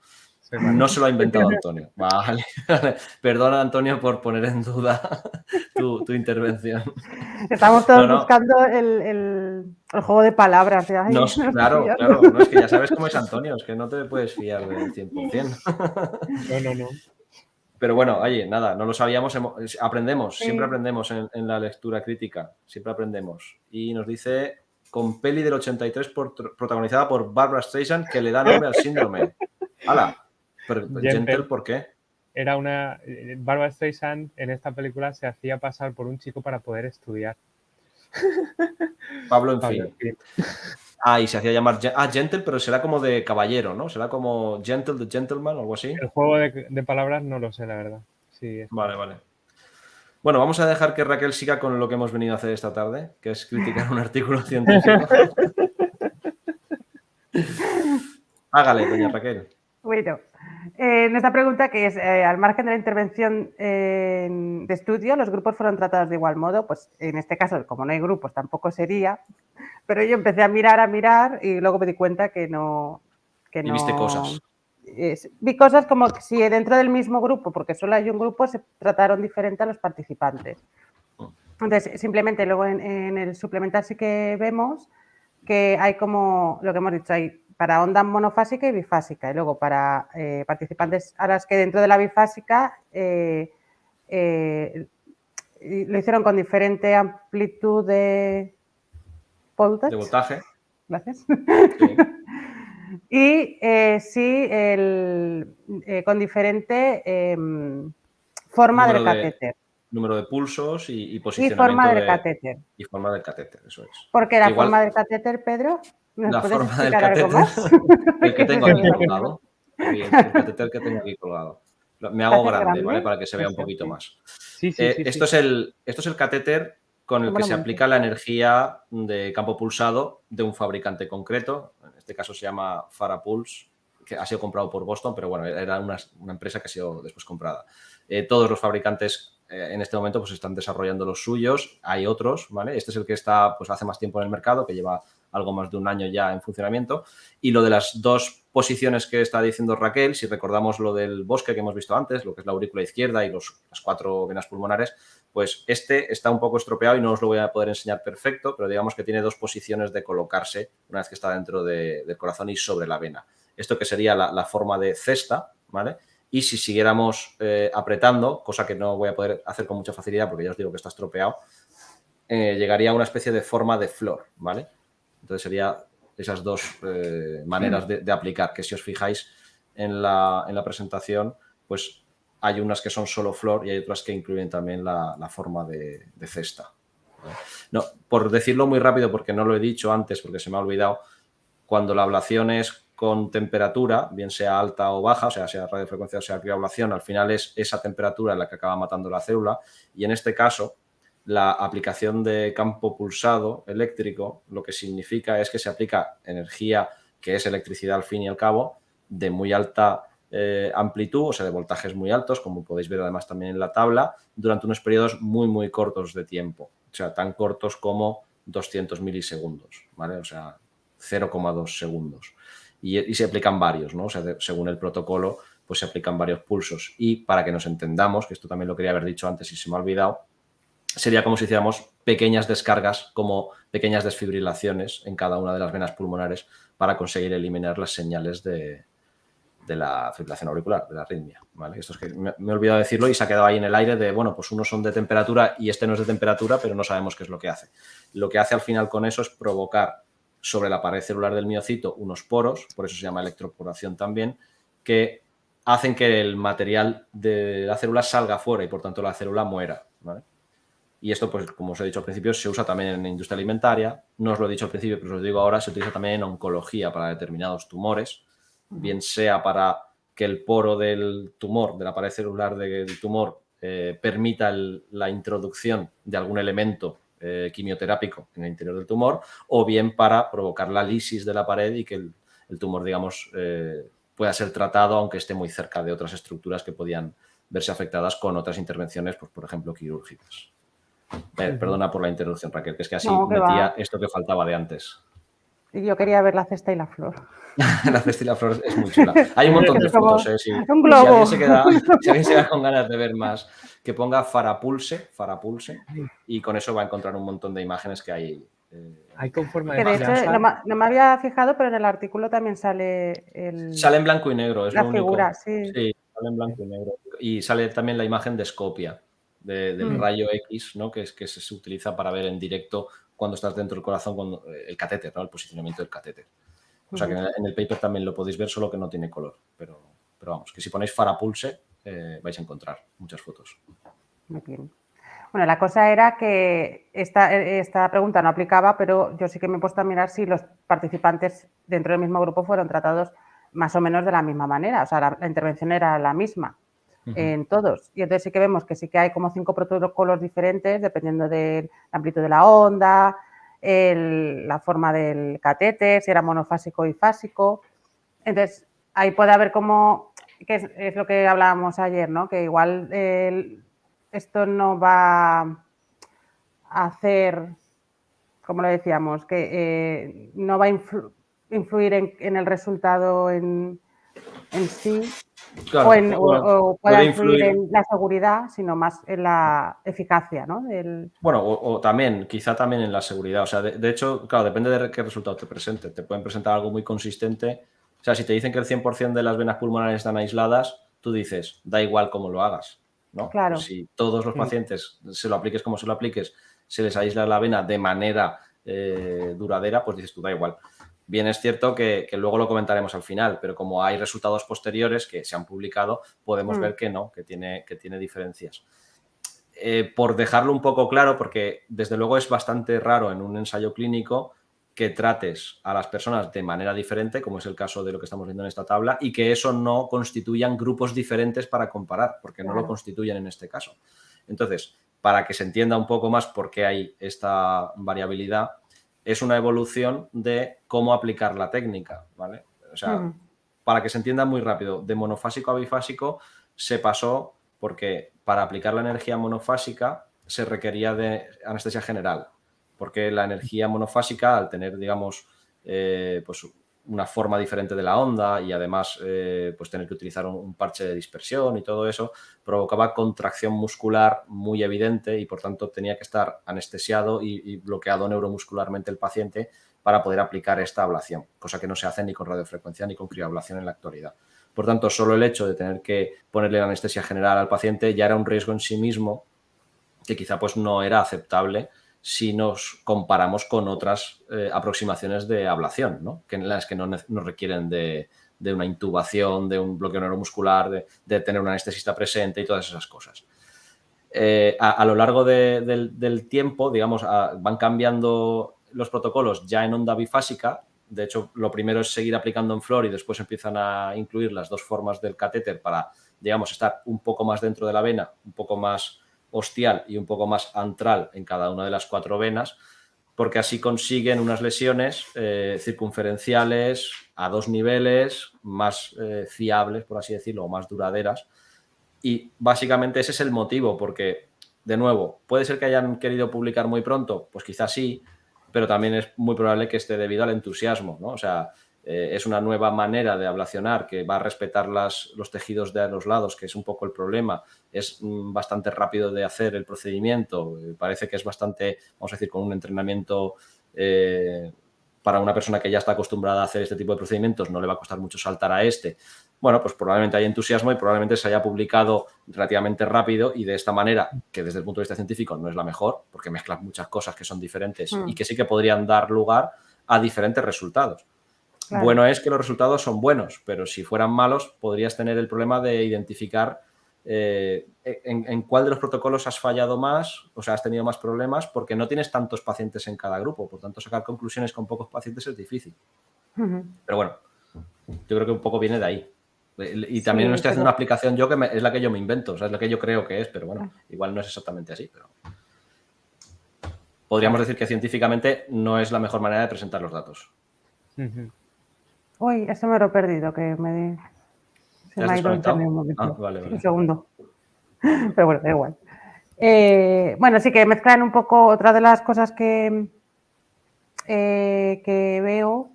No se lo ha inventado Antonio. Vale, Perdona, Antonio, por poner en duda tu, intervención. Estamos todos buscando el, juego de palabras. no, claro, claro. No, es que ya sabes cómo es Antonio, es que no te puedes fiar del 100%. No, no, no. Pero bueno, oye, nada, no lo sabíamos, aprendemos, siempre aprendemos en, en, la lectura crítica, siempre aprendemos. Y nos dice, con peli del 83 protagonizada por Barbara Streisand, que le da nombre al síndrome. ¡Hala! Pero, Gentle, ¿por qué? Era una. Eh, Barbara Streisand en esta película se hacía pasar por un chico para poder estudiar. Pablo, en fin. Ah, y se hacía llamar. Ah, Gentle, pero será como de caballero, ¿no? Será como Gentle the Gentleman o algo así. El juego de, palabras no lo sé, la verdad. Sí, vale, vale. Bueno, vamos a dejar que Raquel siga con lo que hemos venido a hacer esta tarde, que es criticar un artículo científico. Hágale, doña Raquel. Bueno, en esta pregunta, que es eh, al margen de la intervención de estudio, los grupos fueron tratados de igual modo, pues en este caso, como no hay grupos, tampoco sería, pero yo empecé a mirar, a mirar y luego me di cuenta que no... Que y viste cosas. vi cosas como que si dentro del mismo grupo, porque solo hay un grupo, se trataron diferente a los participantes. Mm. Entonces, simplemente luego en, en el suplementar sí que vemos que hay como, lo que hemos dicho, hay para onda monofásica y bifásica. Y luego para eh, participantes a las que dentro de la bifásica eh, eh, lo hicieron con diferente amplitud de. De voltaje. Gracias. y sí, con diferente em, forma del catéter. número de pulsos y, y posicionamiento. Y forma del catéter. Y forma del catéter, eso es. Porque la forma del catéter, Pedro la forma del catéter, el que tengo aquí colgado. El, catéter que tengo aquí colgado. Me hago grande, ¿vale? Para que se vea un poquito más. Eh, esto, Es el, esto es el catéter con el que se aplica la energía de campo pulsado de un fabricante concreto. En este caso se llama Farapulse, que ha sido comprado por Boston, pero bueno, era una, empresa que ha sido después comprada. Eh, todos los fabricantes eh, en este momento pues están desarrollando los suyos, hay otros, ¿vale? Este es el que está pues hace más tiempo en el mercado, que lleva algo más de un año ya en funcionamiento. Y lo de las dos posiciones que está diciendo Raquel, si recordamos lo del bosque que hemos visto antes, lo que es la aurícula izquierda y los, las cuatro venas pulmonares, pues este está un poco estropeado y no os lo voy a poder enseñar perfecto, pero digamos que tiene dos posiciones de colocarse una vez que está dentro del corazón y sobre la vena. Esto que sería la, forma de cesta, ¿vale? Y si siguiéramos eh, apretando, cosa que no voy a poder hacer con mucha facilidad porque ya os digo que está estropeado, eh, llegaría a una especie de forma de flor, ¿vale? Entonces sería esas dos eh, maneras de, aplicar, que si os fijáis en la, presentación, pues hay unas que son solo flor y hay otras que incluyen también la, forma de, cesta. No, por decirlo muy rápido, porque no lo he dicho antes, porque se me ha olvidado, cuando la ablación es con temperatura, bien sea alta o baja, o sea, sea radiofrecuencia o sea criablación, al final es esa temperatura la que acaba matando la célula y en este caso la aplicación de campo pulsado eléctrico lo que significa es que se aplica energía que es electricidad al fin y al cabo de muy alta eh, amplitud, o sea, de voltajes muy altos, como podéis ver además también en la tabla, durante unos periodos muy, muy cortos de tiempo. O sea, tan cortos como 200 milisegundos, ¿vale? O sea, 0,2 segundos. Y, se aplican varios, ¿no? O sea, según el protocolo, pues se aplican varios pulsos. Y para que nos entendamos, que esto también lo quería haber dicho antes y se me ha olvidado, sería como si hiciéramos pequeñas descargas, como pequeñas desfibrilaciones en cada una de las venas pulmonares para conseguir eliminar las señales de, la fibrilación auricular, de la arritmia. ¿vale? Esto es que me, he olvidado decirlo y se ha quedado ahí en el aire de, bueno, pues unos son de temperatura y este no es de temperatura, pero no sabemos qué es lo que hace. Lo que hace al final con eso es provocar sobre la pared celular del miocito unos poros, por eso se llama electroporación también, que hacen que el material de la célula salga fuera y por tanto la célula muera. Y esto, pues como os he dicho al principio, se usa también en la industria alimentaria. No os lo he dicho al principio, pero os lo digo ahora, se utiliza también en oncología para determinados tumores, bien sea para que el poro del tumor, de la pared celular del tumor, eh, permita la introducción de algún elemento eh, quimioterápico en el interior del tumor, o bien para provocar la lisis de la pared y que el, tumor, digamos, eh, pueda ser tratado aunque esté muy cerca de otras estructuras que podían verse afectadas con otras intervenciones, pues, por ejemplo, quirúrgicas. Eh, perdona por la interrupción, Raquel, que es que así metía esto que faltaba de antes. Yo quería ver la cesta y la flor. la cesta y la flor es muy chula. Hay un montón de fotos, ¿eh? Si, un globo. Si alguien, se queda, si alguien se queda con ganas de ver más, que ponga Farapulse, Farapulse, y con eso va a encontrar un montón de imágenes que hay. Eh, hay con forma de, de hecho, no, me había fijado, pero en el artículo también sale el... Sale en blanco y negro, es la lo figura, único. Sí. sí, sale en blanco y negro. Y sale también la imagen de Scopia del mm. rayo X, ¿no? que, es, que se, utiliza para ver en directo cuando estás dentro del corazón, cuando, eh, el catéter, ¿no? el posicionamiento del catéter. O sea que en el, paper también lo podéis ver, solo que no tiene color. Pero, pero vamos, que si ponéis Farapulse eh, vais a encontrar muchas fotos. Muy bien. Bueno, la cosa era que esta, esta, pregunta no aplicaba, pero yo sí que me he puesto a mirar si los participantes dentro del mismo grupo fueron tratados más o menos de la misma manera. O sea, la intervención era la misma en todos. Y entonces sí que vemos que sí que hay como cinco protocolos diferentes dependiendo del amplitud de la onda, la forma del catéter, si era monofásico y fásico. Entonces, ahí puede haber como, que es, lo que hablábamos ayer, ¿no? Que igual esto no va a hacer, como lo decíamos, que eh, no va a influir en, el resultado en, en sí, o, en, pueda influir, en la seguridad, sino más en la eficacia, ¿no? Bueno, o, también, quizá también en la seguridad. O sea, de, hecho, claro, depende de qué resultado te presente. Te pueden presentar algo muy consistente. O sea, si te dicen que el 100% de las venas pulmonares están aisladas, tú dices, da igual cómo lo hagas, ¿no? Claro. si todos los pacientes se lo apliques como se lo apliques, se les aísla la vena de manera eh, duradera, pues dices tú, da igual. Bien es cierto que, luego lo comentaremos al final, pero como hay resultados posteriores que se han publicado, podemos mm. ver que no, que tiene, que tiene diferencias. Eh, por dejarlo un poco claro, porque desde luego es bastante raro en un ensayo clínico que trates a las personas de manera diferente, como es el caso de lo que estamos viendo en esta tabla, y que eso no constituyan grupos diferentes para comparar, porque no lo constituyen en este caso. Entonces, para que se entienda un poco más por qué hay esta variabilidad, es una evolución de cómo aplicar la técnica, ¿vale? O sea, para que se entienda muy rápido, de monofásico a bifásico se pasó porque para aplicar la energía monofásica se requería de anestesia general, porque la energía monofásica, al tener, digamos, eh, pues una forma diferente de la onda y además eh, pues tener que utilizar un, parche de dispersión y todo eso, provocaba contracción muscular muy evidente y por tanto tenía que estar anestesiado y, bloqueado neuromuscularmente el paciente para poder aplicar esta ablación, cosa que no se hace ni con radiofrecuencia ni con crioablación en la actualidad. Por tanto, solo el hecho de tener que ponerle la anestesia general al paciente ya era un riesgo en sí mismo que quizá pues no era aceptable si nos comparamos con otras eh, aproximaciones de ablación, ¿no? que las que no, requieren de, una intubación, de un bloqueo neuromuscular, de, tener un anestesista presente y todas esas cosas. Eh, a, lo largo del, tiempo, digamos, van cambiando los protocolos ya en onda bifásica. De hecho, lo primero es seguir aplicando en flor y después empiezan a incluir las dos formas del catéter para, digamos, estar un poco más dentro de la vena, un poco más ostial y un poco más antral en cada una de las cuatro venas, porque así consiguen unas lesiones eh, circunferenciales a dos niveles más eh, fiables, por así decirlo, más duraderas. Y básicamente ese es el motivo, porque, de nuevo, puede ser que hayan querido publicar muy pronto, pues quizás sí, pero también es muy probable que esté debido al entusiasmo, ¿no? O sea, eh, es una nueva manera de ablacionar que va a respetar las, los tejidos de los lados, que es un poco el problema. Es mm, bastante rápido de hacer el procedimiento, eh, parece que es bastante, vamos a decir, con un entrenamiento eh, para una persona que ya está acostumbrada a hacer este tipo de procedimientos, no le va a costar mucho saltar a este. Bueno, pues probablemente hay entusiasmo y probablemente se haya publicado relativamente rápido y de esta manera, que desde el punto de vista científico no es la mejor, porque mezcla muchas cosas que son diferentes y mm. que sí que podrían dar lugar a diferentes resultados. Bueno es que los resultados son buenos, pero si fueran malos podrías tener el problema de identificar eh, en, cuál de los protocolos has fallado más, o sea, has tenido más problemas, porque no tienes tantos pacientes en cada grupo, por tanto, sacar conclusiones con pocos pacientes es difícil. Pero bueno, yo creo que un poco viene de ahí. Y también no estoy haciendo una aplicación yo que es la que yo me invento, o sea, es la que yo creo que es, pero bueno, igual no es exactamente así, pero podríamos decir que científicamente no es la mejor manera de presentar los datos. Uy, esto me lo he perdido, que me, se me ha ido un momento. Ah, vale, Un segundo. Pero bueno, da igual. Eh, bueno, sí que mezclan un poco otra de las cosas que, eh, que veo,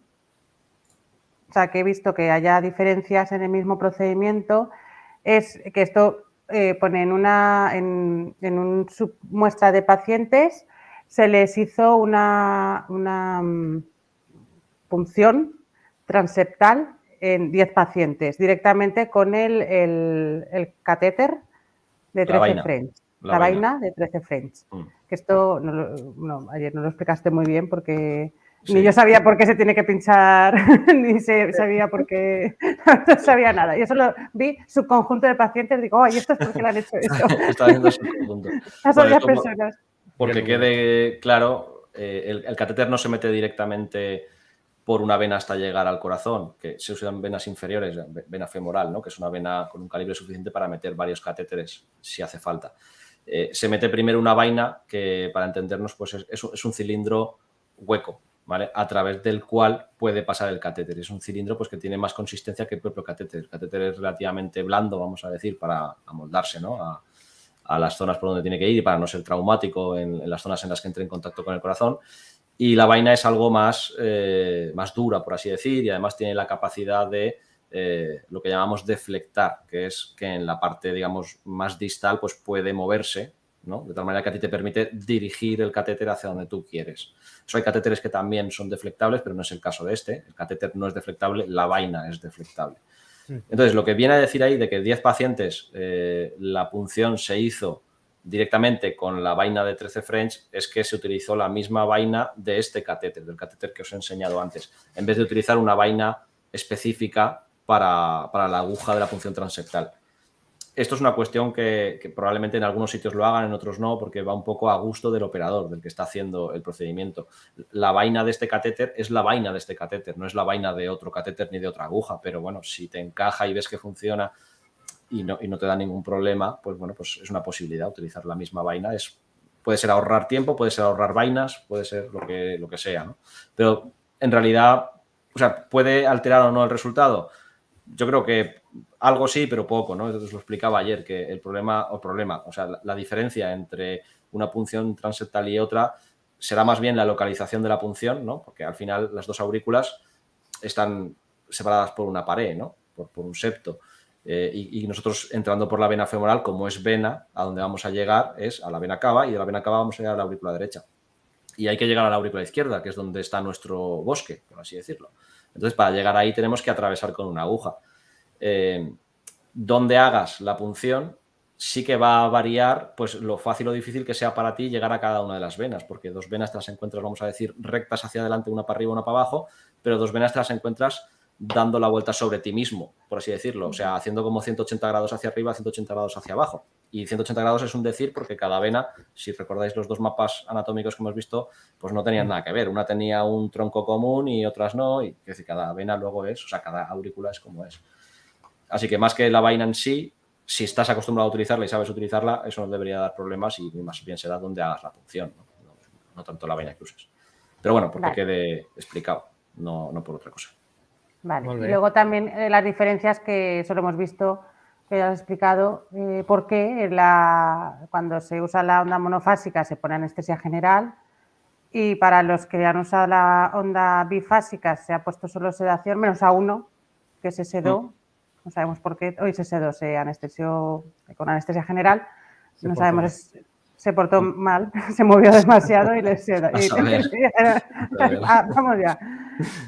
o sea, que he visto que haya diferencias en el mismo procedimiento, es que esto eh, pone en una en, un submuestra de pacientes, se les hizo una, una mm, punción transeptal en 10 pacientes directamente con el, el, catéter de 13 French. La, vaina. de 13 French. Mm. Que esto, no, ayer no lo explicaste muy bien porque ni yo sabía por qué se tiene que pinchar, ni se, sabía por qué, no sabía nada. Yo solo vi su conjunto de pacientes y digo, ay, esto es porque le han hecho. Está viendo conjunto. Las personas. Porque quede claro, eh, el, el catéter no se mete directamente por una vena hasta llegar al corazón, que se usan venas inferiores, vena femoral, ¿no? que es una vena con un calibre suficiente para meter varios catéteres si hace falta. Eh, se mete primero una vaina que, para entendernos, pues es, un cilindro hueco, ¿vale? A través del cual puede pasar el catéter. Es un cilindro pues, que tiene más consistencia que el propio catéter. El catéter es relativamente blando, vamos a decir, para amoldarse ¿no? a, las zonas por donde tiene que ir y para no ser traumático en, en las zonas en las que entre en contacto con el corazón y la vaina es algo más, eh, más dura, por así decir, y además tiene la capacidad de eh, lo que llamamos deflectar, que es que en la parte, digamos, más distal, pues puede moverse, ¿no? De tal manera que a ti te permite dirigir el catéter hacia donde tú quieres. Eso hay catéteres que también son deflectables, pero no es el caso de este. El catéter no es deflectable, la vaina es deflectable. Entonces, lo que viene a decir ahí de que 10 pacientes eh, la punción se hizo directamente con la vaina de 13 French es que se utilizó la misma vaina de este catéter, del catéter que os he enseñado antes, en vez de utilizar una vaina específica para, la aguja de la punción transectal. Esto es una cuestión que, probablemente en algunos sitios lo hagan, en otros no, porque va un poco a gusto del operador, del que está haciendo el procedimiento. La vaina de este catéter es la vaina de este catéter, no es la vaina de otro catéter ni de otra aguja, pero bueno, si te encaja y ves que funciona y no, y no te da ningún problema, pues bueno, pues es una posibilidad utilizar la misma vaina. Es, puede ser ahorrar tiempo, puede ser ahorrar vainas, puede ser lo que, lo que sea, ¿no? Pero en realidad, o sea, ¿puede alterar o no el resultado? Yo creo que algo sí, pero poco, ¿no? Entonces lo explicaba ayer, que el problema, o problema, o sea, la, diferencia entre una punción transeptal y otra será más bien la localización de la punción, ¿no? Porque al final las dos aurículas están separadas por una pared, ¿no? Por, por un septo. Eh, y, nosotros entrando por la vena femoral, como es vena, a donde vamos a llegar es a la vena cava y de la vena cava vamos a llegar a la aurícula derecha. Y hay que llegar a la aurícula izquierda, que es donde está nuestro bosque, por así decirlo. Entonces, para llegar ahí tenemos que atravesar con una aguja. Eh, donde hagas la punción, sí que va a variar pues lo fácil o difícil que sea para ti llegar a cada una de las venas, porque dos venas te las encuentras, vamos a decir, rectas hacia adelante, una para arriba, una para abajo, pero dos venas te las encuentras dando la vuelta sobre ti mismo, por así decirlo. O sea, haciendo como 180 grados hacia arriba, 180 grados hacia abajo. Y 180 grados es un decir porque cada vena, si recordáis los dos mapas anatómicos que hemos visto, pues no tenían nada que ver. Una tenía un tronco común y otras no. Y que cada vena luego es, o sea, cada aurícula es como es. Así que más que la vaina en sí, si estás acostumbrado a utilizarla y sabes utilizarla, eso no debería dar problemas y más bien será donde hagas la función, no, no tanto la vaina que uses. Pero bueno, porque quede explicado, no, no por otra cosa. Vale. Y luego también eh, las diferencias que solo hemos visto, que ya has explicado, eh, por qué la, cuando se usa la onda monofásica se pone anestesia general y para los que han usado la onda bifásica se ha puesto solo sedación, menos a uno, que se sedó. Mm. No sabemos por qué. Hoy se sedó, se anestesió con anestesia general. no sabemos, se portó mm. mal, se movió demasiado y le sedó. Ah, vamos ya.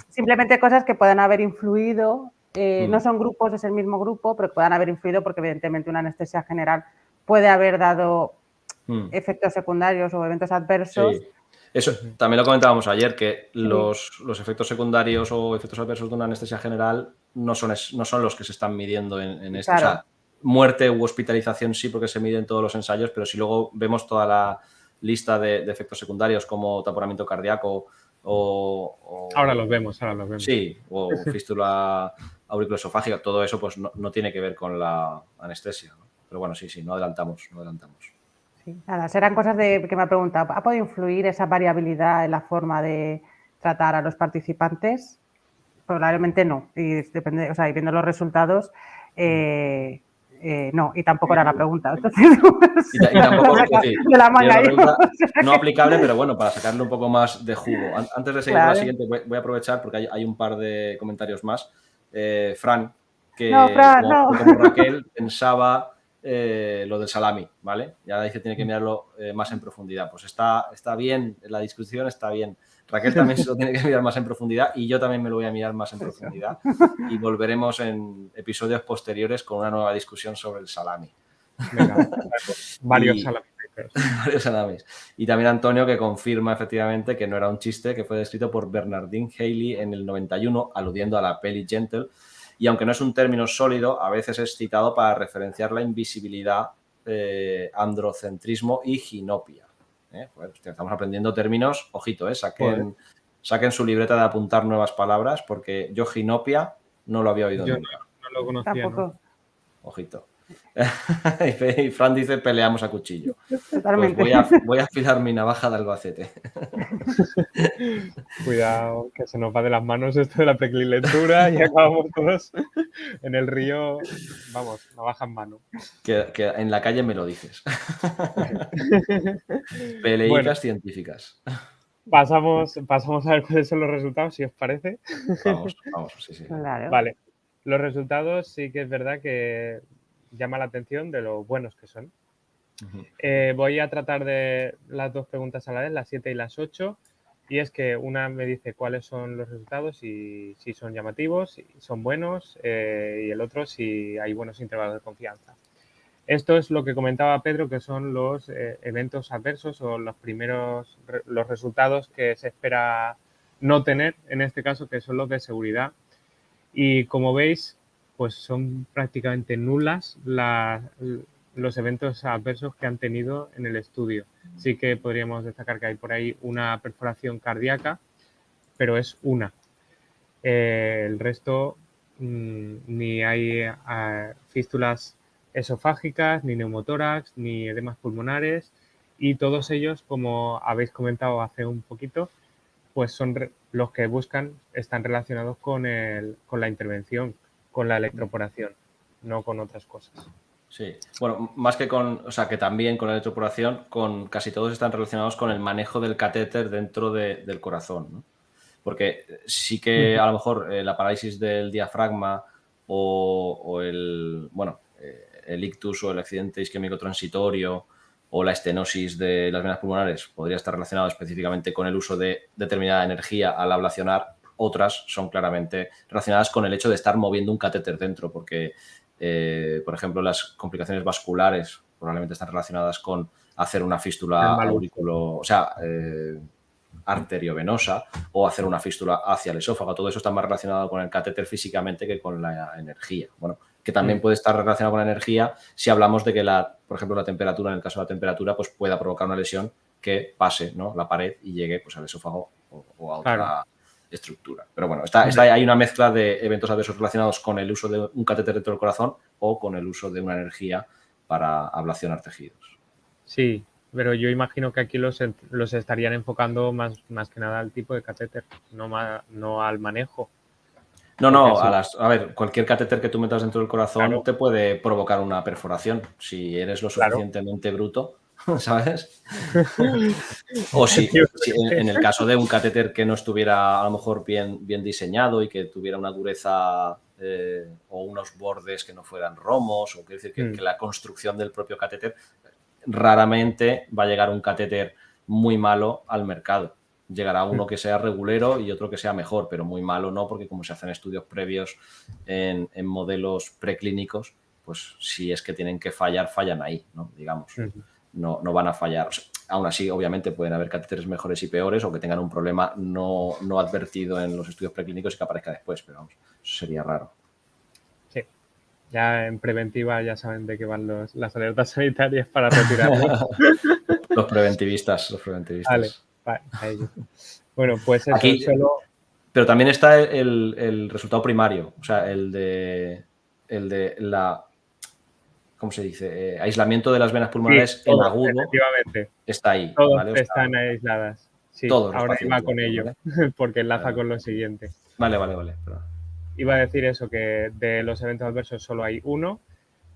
Simplemente cosas que puedan haber influido. Eh, no mm. son grupos, es el mismo grupo, pero que puedan haber influido porque evidentemente una anestesia general puede haber dado efectos secundarios o eventos adversos. Eso también lo comentábamos ayer, que los, efectos secundarios o efectos adversos de una anestesia general no son, no son los que se están midiendo en, esto. O sea, muerte u hospitalización sí, porque se miden todos los ensayos, pero si luego vemos toda la lista de, efectos secundarios como taponamiento cardíaco o, Ahora los vemos, ahora los vemos. Sí, o fístula auriculoesofágica, todo eso pues no, tiene que ver con la anestesia. Pero bueno, sí, sí, no adelantamos, no adelantamos. Sí, nada, serán cosas de, que me ha preguntado. ¿Ha podido influir esa variabilidad en la forma de tratar a los participantes? Probablemente no. Y depende, o sea, y viendo los resultados, eh, eh, no, y tampoco era la pregunta. y, tampoco, de la no aplicable, pero bueno, para sacarle un poco más de jugo. Antes de seguir con la siguiente, voy, a aprovechar porque hay, un par de comentarios más. Eh, Fran, que como Raquel pensaba eh, lo del salami, ¿vale? Ya dice tiene que mirarlo eh, más en profundidad. Pues está, está bien, la discusión está bien. Raquel también se lo tiene que mirar más en profundidad y yo también me lo voy a mirar más en profundidad. Y volveremos en episodios posteriores con una nueva discusión sobre el salami. varios salamis. varios salamis. Y también Antonio que confirma efectivamente que no era un chiste, que fue descrito por Bernardine Haley en el 91, aludiendo a la peli Gentle, y aunque no es un término sólido, a veces es citado para referenciar la invisibilidad, eh, androcentrismo y ginopia. ¿Eh? estamos aprendiendo términos, ojito, ¿eh? saquen, saquen su libreta de apuntar nuevas palabras, porque yo ginopia no lo había oído nunca. No, lo conocía. Ojito. y Fran dice peleamos a cuchillo. Pues voy, a, voy, a, afilar mi navaja de Albacete. Cuidado, que se nos va de las manos esto de la prequilectura y acabamos todos en el río, vamos, navaja en mano. Que, en la calle me lo dices. Peleicas científicas. Pasamos, pasamos a ver cuáles son los resultados, si os parece. Vamos, vamos, sí, sí. Vale. Los resultados sí que es verdad que llama la atención de lo buenos que son. Eh, voy a tratar de las dos preguntas a la vez, las 7 y las 8. Y es que una me dice cuáles son los resultados y si son llamativos, si son buenos, eh, y el otro si hay buenos intervalos de confianza. Esto es lo que comentaba Pedro, que son los eh, eventos adversos o los primeros los resultados que se espera no tener, en este caso, que son los de seguridad. Y como veis, pues son prácticamente nulas los eventos adversos que han tenido en el estudio. Sí que podríamos destacar que hay por ahí una perforación cardíaca, pero es una. Eh, el resto mm, ni hay eh, fístulas esofágicas, ni neumotórax, ni edemas pulmonares y todos ellos, como habéis comentado hace un poquito, pues son los que buscan, están relacionados con, el, con la intervención, con la electroporación, no con otras cosas. Sí, bueno, más que con, o sea, que también con la electroporación, con casi todos están relacionados con el manejo del catéter dentro del corazón, ¿no? Porque sí que a lo mejor eh, la parálisis del diafragma o, el, bueno, eh, el ictus o el accidente isquémico transitorio o la estenosis de las venas pulmonares podría estar relacionado específicamente con el uso de determinada energía al ablacionar, otras son claramente relacionadas con el hecho de estar moviendo un catéter dentro, porque, eh, por ejemplo, las complicaciones vasculares probablemente están relacionadas con hacer una fístula aurículo, o sea, eh, arteriovenosa o hacer una fístula hacia el esófago. Todo eso está más relacionado con el catéter físicamente que con la energía. Bueno, que también mm. puede estar relacionado con la energía si hablamos de que, la, por ejemplo, la temperatura, en el caso de la temperatura, pues pueda provocar una lesión que pase ¿no? la pared y llegue pues, al esófago o, a otra, estructura. Pero bueno, está, está, hay una mezcla de eventos adversos relacionados con el uso de un catéter dentro del corazón o con el uso de una energía para ablacionar tejidos. Sí, pero yo imagino que aquí los, los estarían enfocando más, más que nada al tipo de catéter, no, no al manejo. No, no, a, las, a, ver, cualquier catéter que tú metas dentro del corazón te puede provocar una perforación si eres lo suficientemente bruto, ¿sabes? o si, en, el caso de un catéter que no estuviera a lo mejor bien, bien diseñado y que tuviera una dureza eh, o unos bordes que no fueran romos, o quiere decir que, mm. que la construcción del propio catéter raramente va a llegar un catéter muy malo al mercado. Llegará uno que sea regulero y otro que sea mejor, pero muy malo no, porque como se hacen estudios previos en, modelos preclínicos, pues si es que tienen que fallar, fallan ahí, ¿no? Digamos. No, no van a fallar. aún así, obviamente, pueden haber catéteres mejores y peores o que tengan un problema no, no advertido en los estudios preclínicos y que aparezca después, pero vamos, eso sería raro ya en preventiva ya saben de qué van los, las alertas sanitarias para retirarlos. los preventivistas, los preventivistas. Vale, Bueno, pues eso Aquí, Pero también está el, resultado primario, o sea, el de, el de la, ¿cómo se dice? Eh, aislamiento de las venas pulmonares en agudo. Efectivamente. Está ahí. Todos están aisladas. Sí, todos ahora iba con ello, porque enlaza con lo siguiente. Vale, vale, vale iba a decir eso, que de los eventos adversos solo hay uno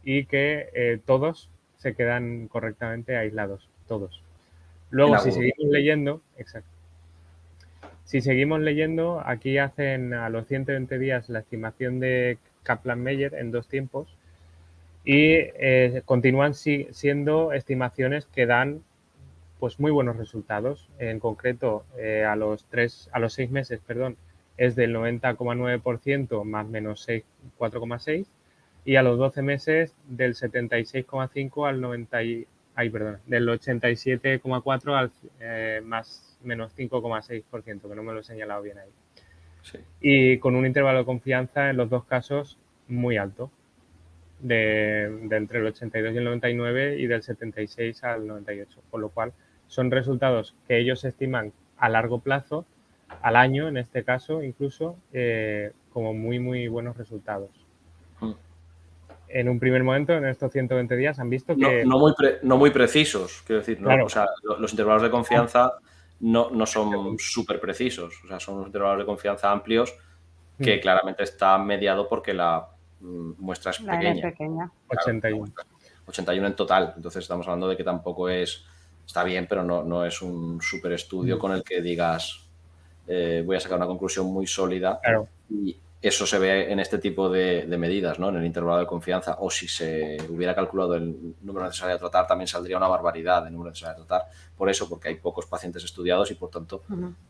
y que eh, todos se quedan correctamente aislados, todos. Luego, si seguimos leyendo, exacto. Si seguimos leyendo, aquí hacen a los 120 días la estimación de Kaplan-Meier en dos tiempos y eh, continúan siendo estimaciones que dan pues muy buenos resultados. En concreto, eh, a los tres, a los seis meses, perdón, es del 90,9% más menos 4,6 y a los 12 meses del 76,5 al 90 ay, perdón, del 87,4 al eh, más menos 5,6%, que no me lo he señalado bien ahí. Y con un intervalo de confianza en los dos casos muy alto, de, entre el 82 y el 99 y del 76 al 98, por lo cual son resultados que ellos estiman a largo plazo al año, en este caso, incluso, eh, como muy, muy buenos resultados. Hmm. En un primer momento, en estos 120 días, han visto que... No, muy, no muy precisos, quiero decir, o sea, los intervalos de confianza no, no son súper precisos, o sea, son unos intervalos de confianza amplios que hmm. claramente está mediado porque la mm, muestra es pequeña. 81. 81 en total, entonces estamos hablando de que tampoco es, está bien, pero no, no es un súper estudio hmm. con el que digas, eh, voy a sacar una conclusión muy sólida. Y eso se ve en este tipo de, medidas, ¿no? En el intervalo de confianza. O si se hubiera calculado el número necesario de tratar, también saldría una barbaridad de número necesario de tratar. Por eso, porque hay pocos pacientes estudiados y por tanto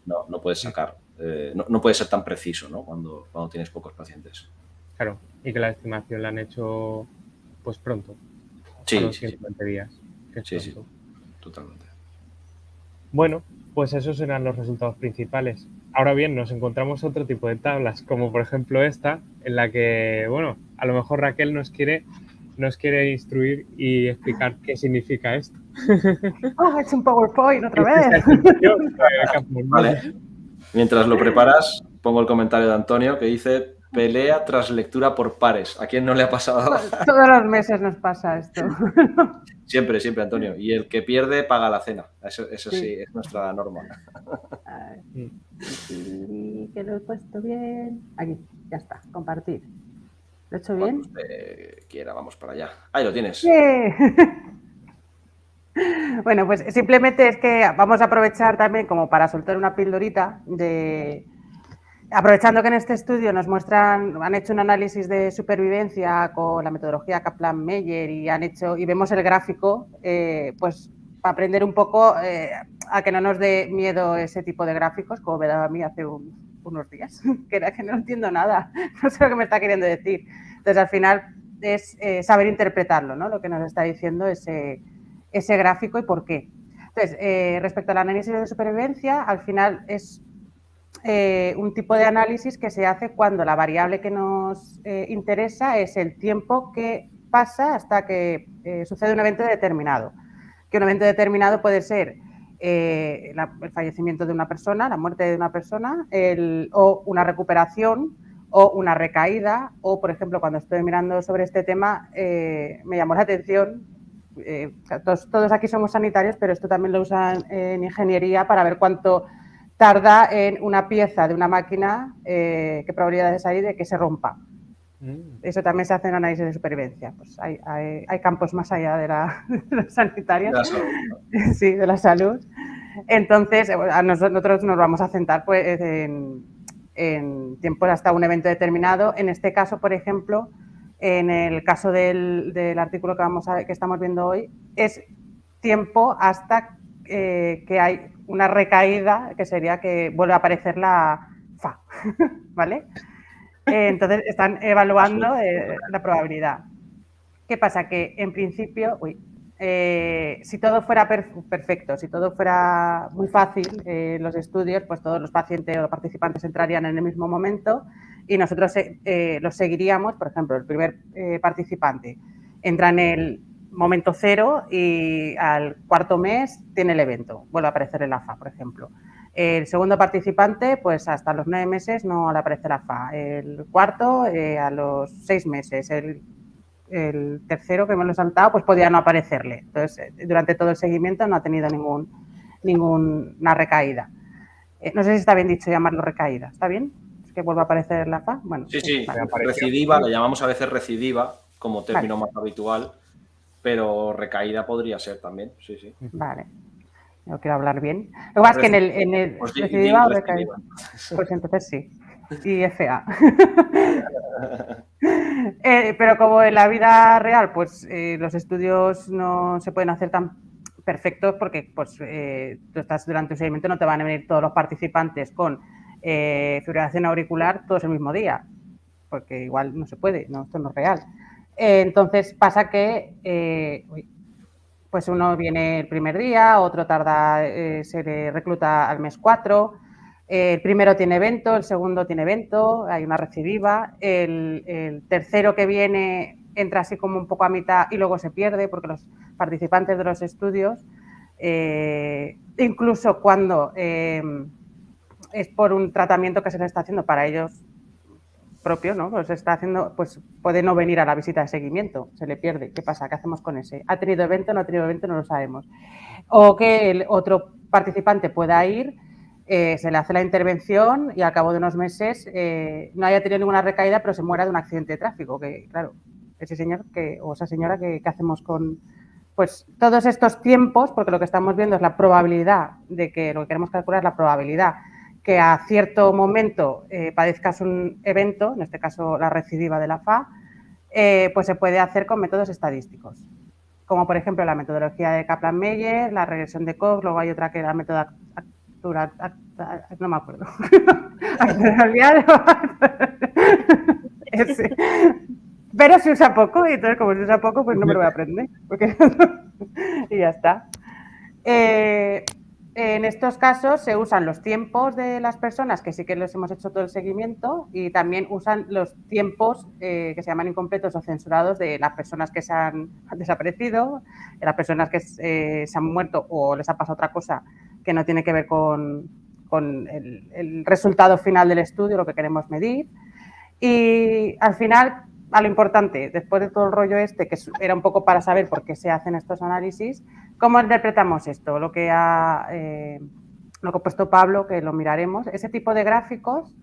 no, no, puedes sacar, eh, no, no puedes ser tan preciso, ¿no? Cuando, cuando tienes pocos pacientes. Claro, y que la estimación la han hecho pues pronto. Sí, sí, días. Sí, sí, totalmente. Bueno, pues esos eran los resultados principales. Ahora bien, nos encontramos otro tipo de tablas, como por ejemplo esta, en la que, bueno, a lo mejor Raquel nos quiere, nos quiere instruir y explicar qué significa esto. Oh, es un PowerPoint otra vez. vale. Mientras lo preparas, pongo el comentario de Antonio que dice Pelea tras lectura por pares. ¿A quién no le ha pasado? Todos los meses nos pasa esto. Siempre, siempre, Antonio. Y el que pierde paga la cena. Eso, sí. es nuestra norma. Y que lo he puesto bien. Aquí, ya está, compartir. ¿Lo he hecho bien? Quiera, vamos para allá. Ahí lo tienes. bueno, pues simplemente es que vamos a aprovechar también como para soltar una pildorita de Aprovechando que en este estudio nos muestran, han hecho un análisis de supervivencia con la metodología Kaplan-Meier y han hecho y vemos el gráfico, eh, pues para aprender un poco eh, a que no nos dé miedo ese tipo de gráficos, como me daba a mí hace unos días, que era que no entiendo nada, no sé lo que me está queriendo decir. Entonces, al final es eh, saber interpretarlo, ¿no? Lo que nos está diciendo ese, ese gráfico y por qué. Entonces, respecto al análisis de supervivencia, al final es eh, un tipo de análisis que se hace cuando la variable que nos eh, interesa es el tiempo que pasa hasta que eh, sucede un evento determinado. Que un evento determinado puede ser el fallecimiento de una persona, la muerte de una persona, o una recuperación o una recaída, o por ejemplo, cuando estoy mirando sobre este tema, me llamó la atención eh, todos, aquí somos sanitarios, pero esto también lo usan en ingeniería para ver cuánto tarda en una pieza de una máquina, eh, qué probabilidades hay de que se rompa. Mm. Eso también se hace en análisis de supervivencia. Pues hay, campos más allá de la, sanitaria. Sí, de la salud. Entonces, nosotros nos vamos a centrar pues, en, en tiempos hasta un evento determinado. En este caso, por ejemplo, en el caso del, artículo que, vamos a, que estamos viendo hoy, es tiempo hasta eh, que hay una recaída, que sería que vuelve a aparecer la FA, ¿vale? Eh, entonces están evaluando eh, la probabilidad. ¿Qué pasa? Que en principio, uy, si todo fuera perfecto, si todo fuera muy fácil, los estudios, pues todos los pacientes o participantes entrarían en el mismo momento y nosotros los seguiríamos, por ejemplo, el primer participante entra en el momento cero y al cuarto mes tiene el evento, vuelve a aparecer el AFA, por ejemplo. El segundo participante, pues hasta los nueve meses no le aparece el AFA. El cuarto, eh, a los seis meses. El, tercero, que me lo he saltado, pues podía no aparecerle. Entonces, durante todo el seguimiento no ha tenido ningún, ninguna recaída. no sé si está bien dicho llamarlo recaída. ¿Está bien? que vuelva a aparecer la FA. Bueno, sí, sí, recidiva, la llamamos a veces recidiva como término más habitual, pero recaída podría ser también, sí, sí. Vale. No quiero hablar bien. Lo que pasa es que en el, en el pues recidiva o recaída. Pues entonces sí. Y FA. Eh, pero como en la vida real, pues eh, los estudios no se pueden hacer tan perfectos porque pues eh, tú estás durante un seguimiento, no te van a venir todos los participantes con eh, fibrilación auricular todos el mismo día, porque igual no se puede, no, esto no es real. Eh, entonces pasa que eh, pues uno viene el primer día, otro tarda, eh, se le recluta al mes 4, el primero tiene evento, el segundo tiene evento, hay una recidiva, el, el, tercero que viene entra así como un poco a mitad y luego se pierde porque los participantes de los estudios, incluso cuando es por un tratamiento que se le está haciendo para ellos propio, ¿no? Pues está haciendo, pues puede no venir a la visita de seguimiento, se le pierde. ¿Qué pasa? ¿Qué hacemos con ese? ¿Ha tenido evento? ¿No ha tenido evento? No lo sabemos. O que el otro participante pueda ir, eh, se le hace la intervención y al cabo de unos meses eh, no haya tenido ninguna recaída, pero se muera de un accidente de tráfico. Que, claro, ese señor que, o esa señora, ¿qué hacemos con, pues todos estos tiempos, porque lo que estamos viendo es la probabilidad de que lo que queremos calcular es la probabilidad que a cierto momento eh, padezcas un evento, en este caso la recidiva de la FA, eh, pues se puede hacer con métodos estadísticos, como por ejemplo la metodología de Kaplan-Meier, la regresión de Koch, luego hay otra que era la método no me acuerdo. Pero se usa poco y entonces como se usa poco, pues no me lo voy a aprender. y ya está. Eh, en estos casos se usan los tiempos de las personas, que sí que les hemos hecho todo el seguimiento, y también usan los tiempos eh, que se llaman incompletos o censurados de las personas que se han desaparecido, de las personas que eh, se han muerto o les ha pasado otra cosa que no tiene que ver con, el, resultado final del estudio, lo que queremos medir. Y al final, a lo importante, después de todo el rollo este, que era un poco para saber por qué se hacen estos análisis, ¿Cómo interpretamos esto? Lo que ha, eh, lo que ha puesto Pablo, que lo miraremos, ese tipo de gráficos,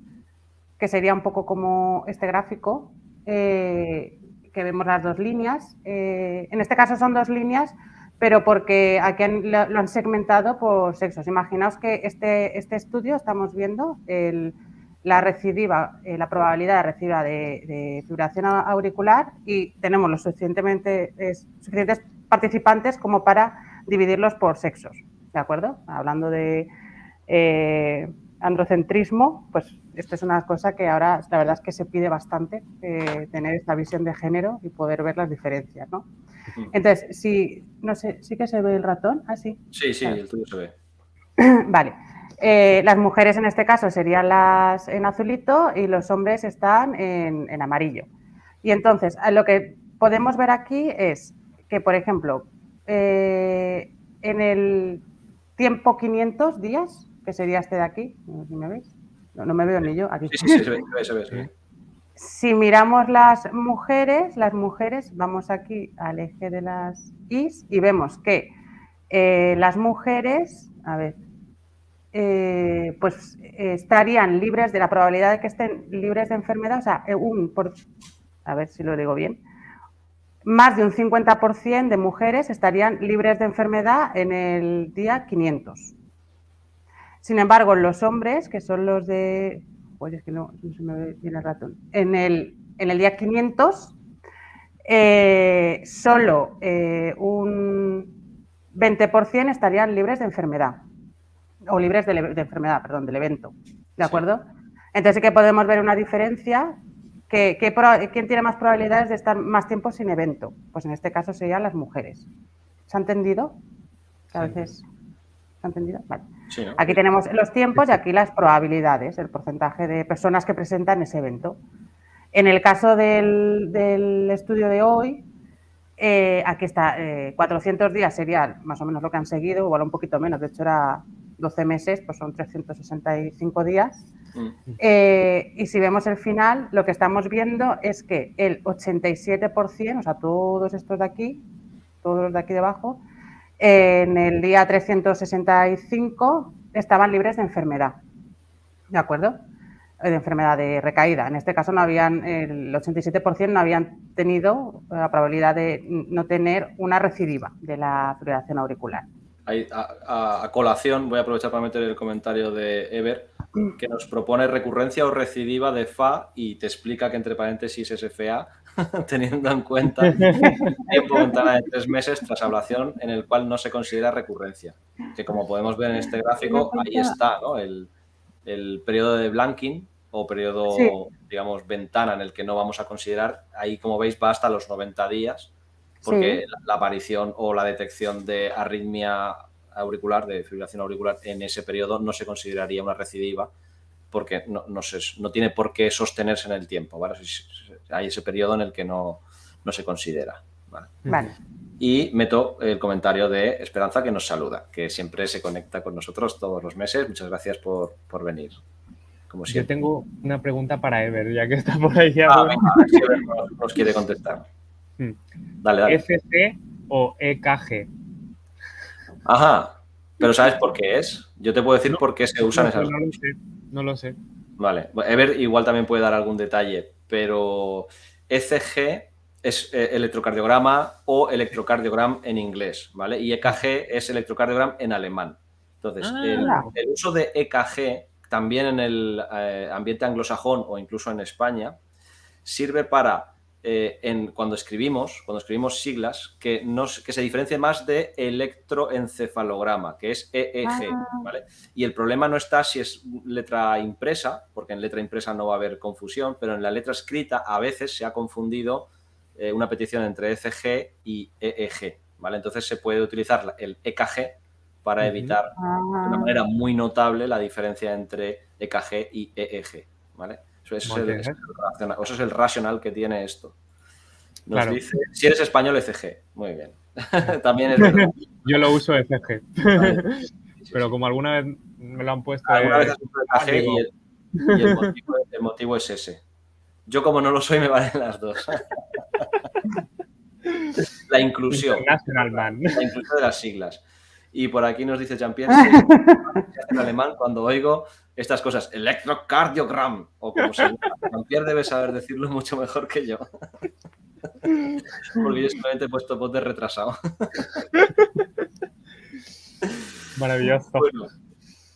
que sería un poco como este gráfico, eh, que vemos las dos líneas. Eh, en este caso son dos líneas, pero porque aquí lo, han segmentado por sexos. Imaginaos que este, este estudio estamos viendo la recidiva, la probabilidad de recidiva de, fibración auricular y tenemos los suficientemente, suficientes participantes como para dividirlos por sexos, ¿de acuerdo? Hablando de eh, androcentrismo, pues esto es una cosa que ahora la verdad es que se pide bastante, eh, tener esta visión de género y poder ver las diferencias, ¿no? Entonces, si, no sé, ¿sí que se ve el ratón? Ah, sí. Sí, sí, el tuyo se ve. vale. Eh, las mujeres en este caso serían las en azulito y los hombres están en, en amarillo. Y entonces, lo que podemos ver aquí es que, por ejemplo, eh, en el tiempo 500 días, que sería este de aquí, no sé si me veis, no, me veo ni yo, aquí. Sí, sí, sí, se ve, se ve, se ve. Si miramos las mujeres, las mujeres, vamos aquí al eje de las Is y vemos que eh, las mujeres, a ver, eh, pues estarían libres de la probabilidad de que estén libres de enfermedad, o sea, un, por, a ver si lo digo bien, más de un 50% de mujeres estarían libres de enfermedad en el día 500. Sin embargo, los hombres, que son los de... Pues es que no, se me ve bien el ratón. En el, en el día 500, eh, solo eh, un 20% estarían libres de enfermedad. O libres de, enfermedad, perdón, del evento. ¿De acuerdo? Entonces sí que podemos ver una diferencia. Que, ¿Quién tiene más probabilidades de estar más tiempo sin evento? Pues en este caso serían las mujeres. ¿Se ha entendido? a veces... ¿Se ha entendido? Vale. Aquí tenemos los tiempos y aquí las probabilidades, el porcentaje de personas que presentan ese evento. En el caso del, estudio de hoy, eh, aquí está, 400 eh, días sería más o menos lo que han seguido, igual un poquito menos, de hecho era 12 meses, pues son 365 días. Mm. Eh, y si vemos el final, lo que estamos viendo es que el 87%, o sea, todos estos de aquí, todos los de aquí debajo, en el día 365 estaban libres de enfermedad, ¿de acuerdo? De enfermedad de recaída. En este caso no habían, el 87% no habían tenido la probabilidad de no tener una recidiva de la fibrilación auricular. A, colación voy a aprovechar para meter el comentario de Ever que nos propone recurrencia o recidiva de FA y te explica que entre paréntesis es FA teniendo en cuenta el tiempo ventana de tres meses tras ablación en el cual no se considera recurrencia. Que como podemos ver en este gráfico, ahí está el, periodo de blanking o periodo, digamos, ventana en el que no vamos a considerar. Ahí, como veis, va hasta los 90 días porque la, aparición o la detección de arritmia auricular, de fibrilación auricular en ese periodo no se consideraría una recidiva porque no, no, tiene por qué sostenerse en el tiempo, ¿vale? Hay ese periodo en el que no, se considera, ¿vale? Y meto el comentario de Esperanza que nos saluda, que siempre se conecta con nosotros todos los meses. Muchas gracias por, venir. Como Yo tengo una pregunta para Ever, ya que está por ahí. Ah, nos, quiere contestar. Dale, dale. ¿FC o EKG? Ajá, pero ¿sabes por qué es? Yo te puedo decir por qué se usan esas no no lo sé. Vale, Ever igual también puede dar algún detalle, pero ECG es eh, electrocardiograma o electrocardiogram en inglés, ¿vale? Y EKG es electrocardiogram en alemán. Entonces, ah. el, uso de EKG también en el eh, ambiente anglosajón o incluso en España sirve para eh, en, cuando escribimos, cuando escribimos siglas, que, que se diferencie más de electroencefalograma, que es EEG, ah. ¿vale? Y el problema no está si es letra impresa, porque en letra impresa no va a haber confusión, pero en la letra escrita a veces se ha confundido eh, una petición entre ECG y EEG, ¿vale? Entonces se puede utilizar el EKG para evitar de una ah. manera muy notable la diferencia entre EKG y EEG, ¿vale? Eso es, el, eso es el racional que tiene esto. Nos dice, si eres español, ECG. Muy bien. También es verdad. Yo lo uso ECG. Pero como alguna vez me lo han puesto... Alguna vez has ECG y, el, motivo, es ese. Yo como no lo soy, me valen las dos. La inclusión. La inclusión de las siglas. Y por aquí nos dice Jean-Pierre, en alemán cuando oigo estas cosas, electrocardiogram, o como se llama. Jean-Pierre debe saber decirlo mucho mejor que yo. Porque yo solamente he puesto voz de retrasado. Maravilloso.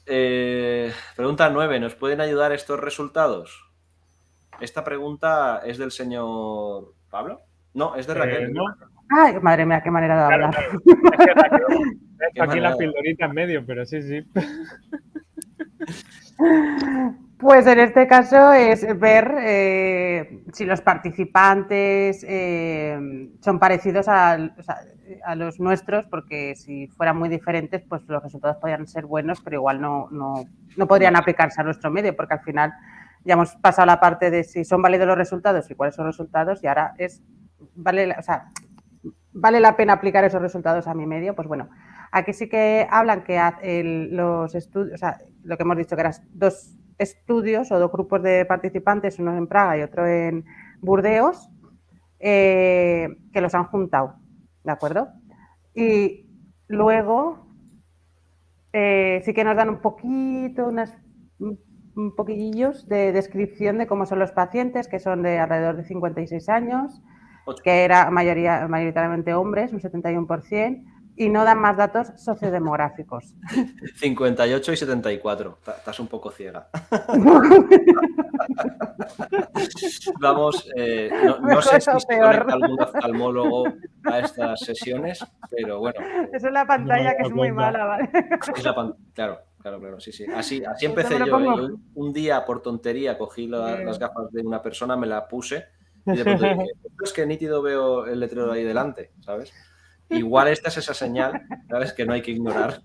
Eh, pregunta 9. ¿Nos pueden ayudar estos resultados? Esta pregunta es del señor Pablo. No, es de eh, Raquel. Ay, madre mía, qué manera de hablar. aquí la pildorita en medio, pero sí, sí. Pues en este caso es ver eh, si los participantes eh, son parecidos a, los nuestros, porque si fueran muy diferentes, pues los resultados podrían ser buenos, pero igual no, no, no podrían aplicarse a nuestro medio, porque al final ya hemos pasado la parte de si son válidos los resultados y cuáles son los resultados, y ahora es, vale, o sea, vale la pena aplicar esos resultados a mi medio, pues bueno, aquí sí que hablan que los estudios, o sea, lo que hemos dicho que eran dos estudios o dos grupos de participantes, uno en Praga y otro en Burdeos, eh, que los han juntado, ¿de acuerdo? Y luego eh, sí que nos dan un poquito, unas, un poquillos de descripción de cómo son los pacientes, que son de alrededor de 56 años, que era mayoría, mayoritariamente hombres, un 71%, y no dan más datos sociodemográficos. 58 y 74. Estás un poco ciega. Vamos, eh, no, sé si se algún oftalmólogo a estas sesiones, pero bueno. Esa es la pantalla que es muy mala, ¿vale? claro, claro, claro, sí, sí. Así, así empecé yo, ¿eh? Un día, por tontería, cogí las gafas de una persona, me la puse y de pronto dije, es que nítido veo el letrero ahí delante, ¿sabes? Igual esta es esa señal, ¿sabes? Que no hay que ignorar.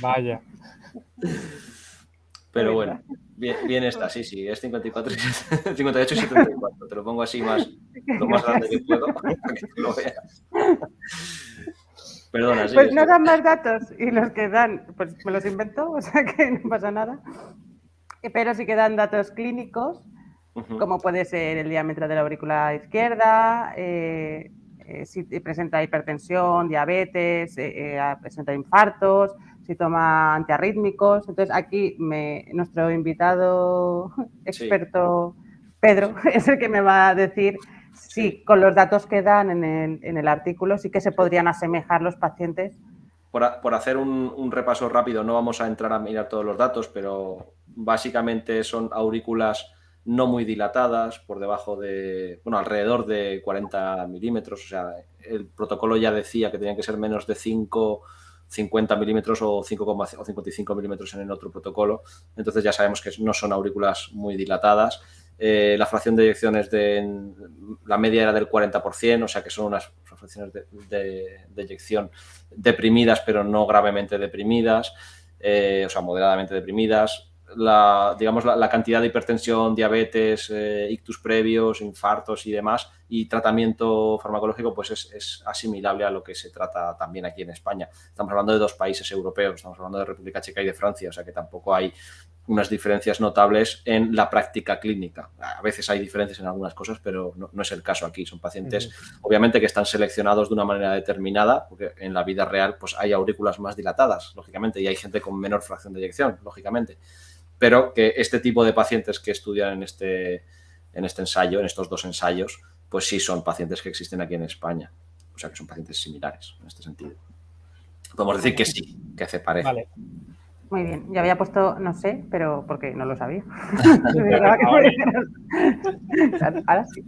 Vaya. Pero bueno, bien, está, sí, sí, es 54, 58 y 74. Te lo pongo así más, lo más grande que puedo para que lo veas. Perdona, sí. Pues no dan más datos y los que dan, pues me los invento, o sea que no pasa nada. Pero sí que dan datos clínicos, como puede ser el diámetro de la aurícula izquierda, eh, eh, si presenta hipertensión, diabetes, eh, eh, presenta infartos, si toma antiarrítmicos. Entonces aquí nuestro invitado experto Pedro es el que me va a decir si con los datos que dan en el, artículo sí que se podrían asemejar los pacientes. Por, hacer un, repaso rápido, no vamos a entrar a mirar todos los datos, pero básicamente son aurículas no muy dilatadas, por debajo de, bueno, alrededor de 40 milímetros. O sea, el protocolo ya decía que tenían que ser menos de 5, 50 milímetros o 55 milímetros en el otro protocolo. Entonces ya sabemos que no son aurículas muy dilatadas. Eh, la fracción de eyecciones de la media era del 40%, o sea que son unas fracciones de, de, eyección deprimidas, pero no gravemente deprimidas, eh, o sea, moderadamente deprimidas la, digamos, la, cantidad de hipertensión, diabetes, eh, ictus previos, infartos y demás, y tratamiento farmacológico, pues es, asimilable a lo que se trata también aquí en España. Estamos hablando de dos países europeos, estamos hablando de República Checa y de Francia, o sea que tampoco hay unas diferencias notables en la práctica clínica. A veces hay diferencias en algunas cosas, pero no, es el caso aquí. Son pacientes, obviamente, que están seleccionados de una manera determinada, porque en la vida real pues hay aurículas más dilatadas, lógicamente, y hay gente con menor fracción de eyección, lógicamente pero que este tipo de pacientes que estudian en este, en este ensayo, en estos dos ensayos, pues sí son pacientes que existen aquí en España. O sea, que son pacientes similares en este sentido. Podemos decir que sí, que se parece. Vale. Muy bien, ya había puesto, no sé, pero porque no lo sabía. Ahora sí.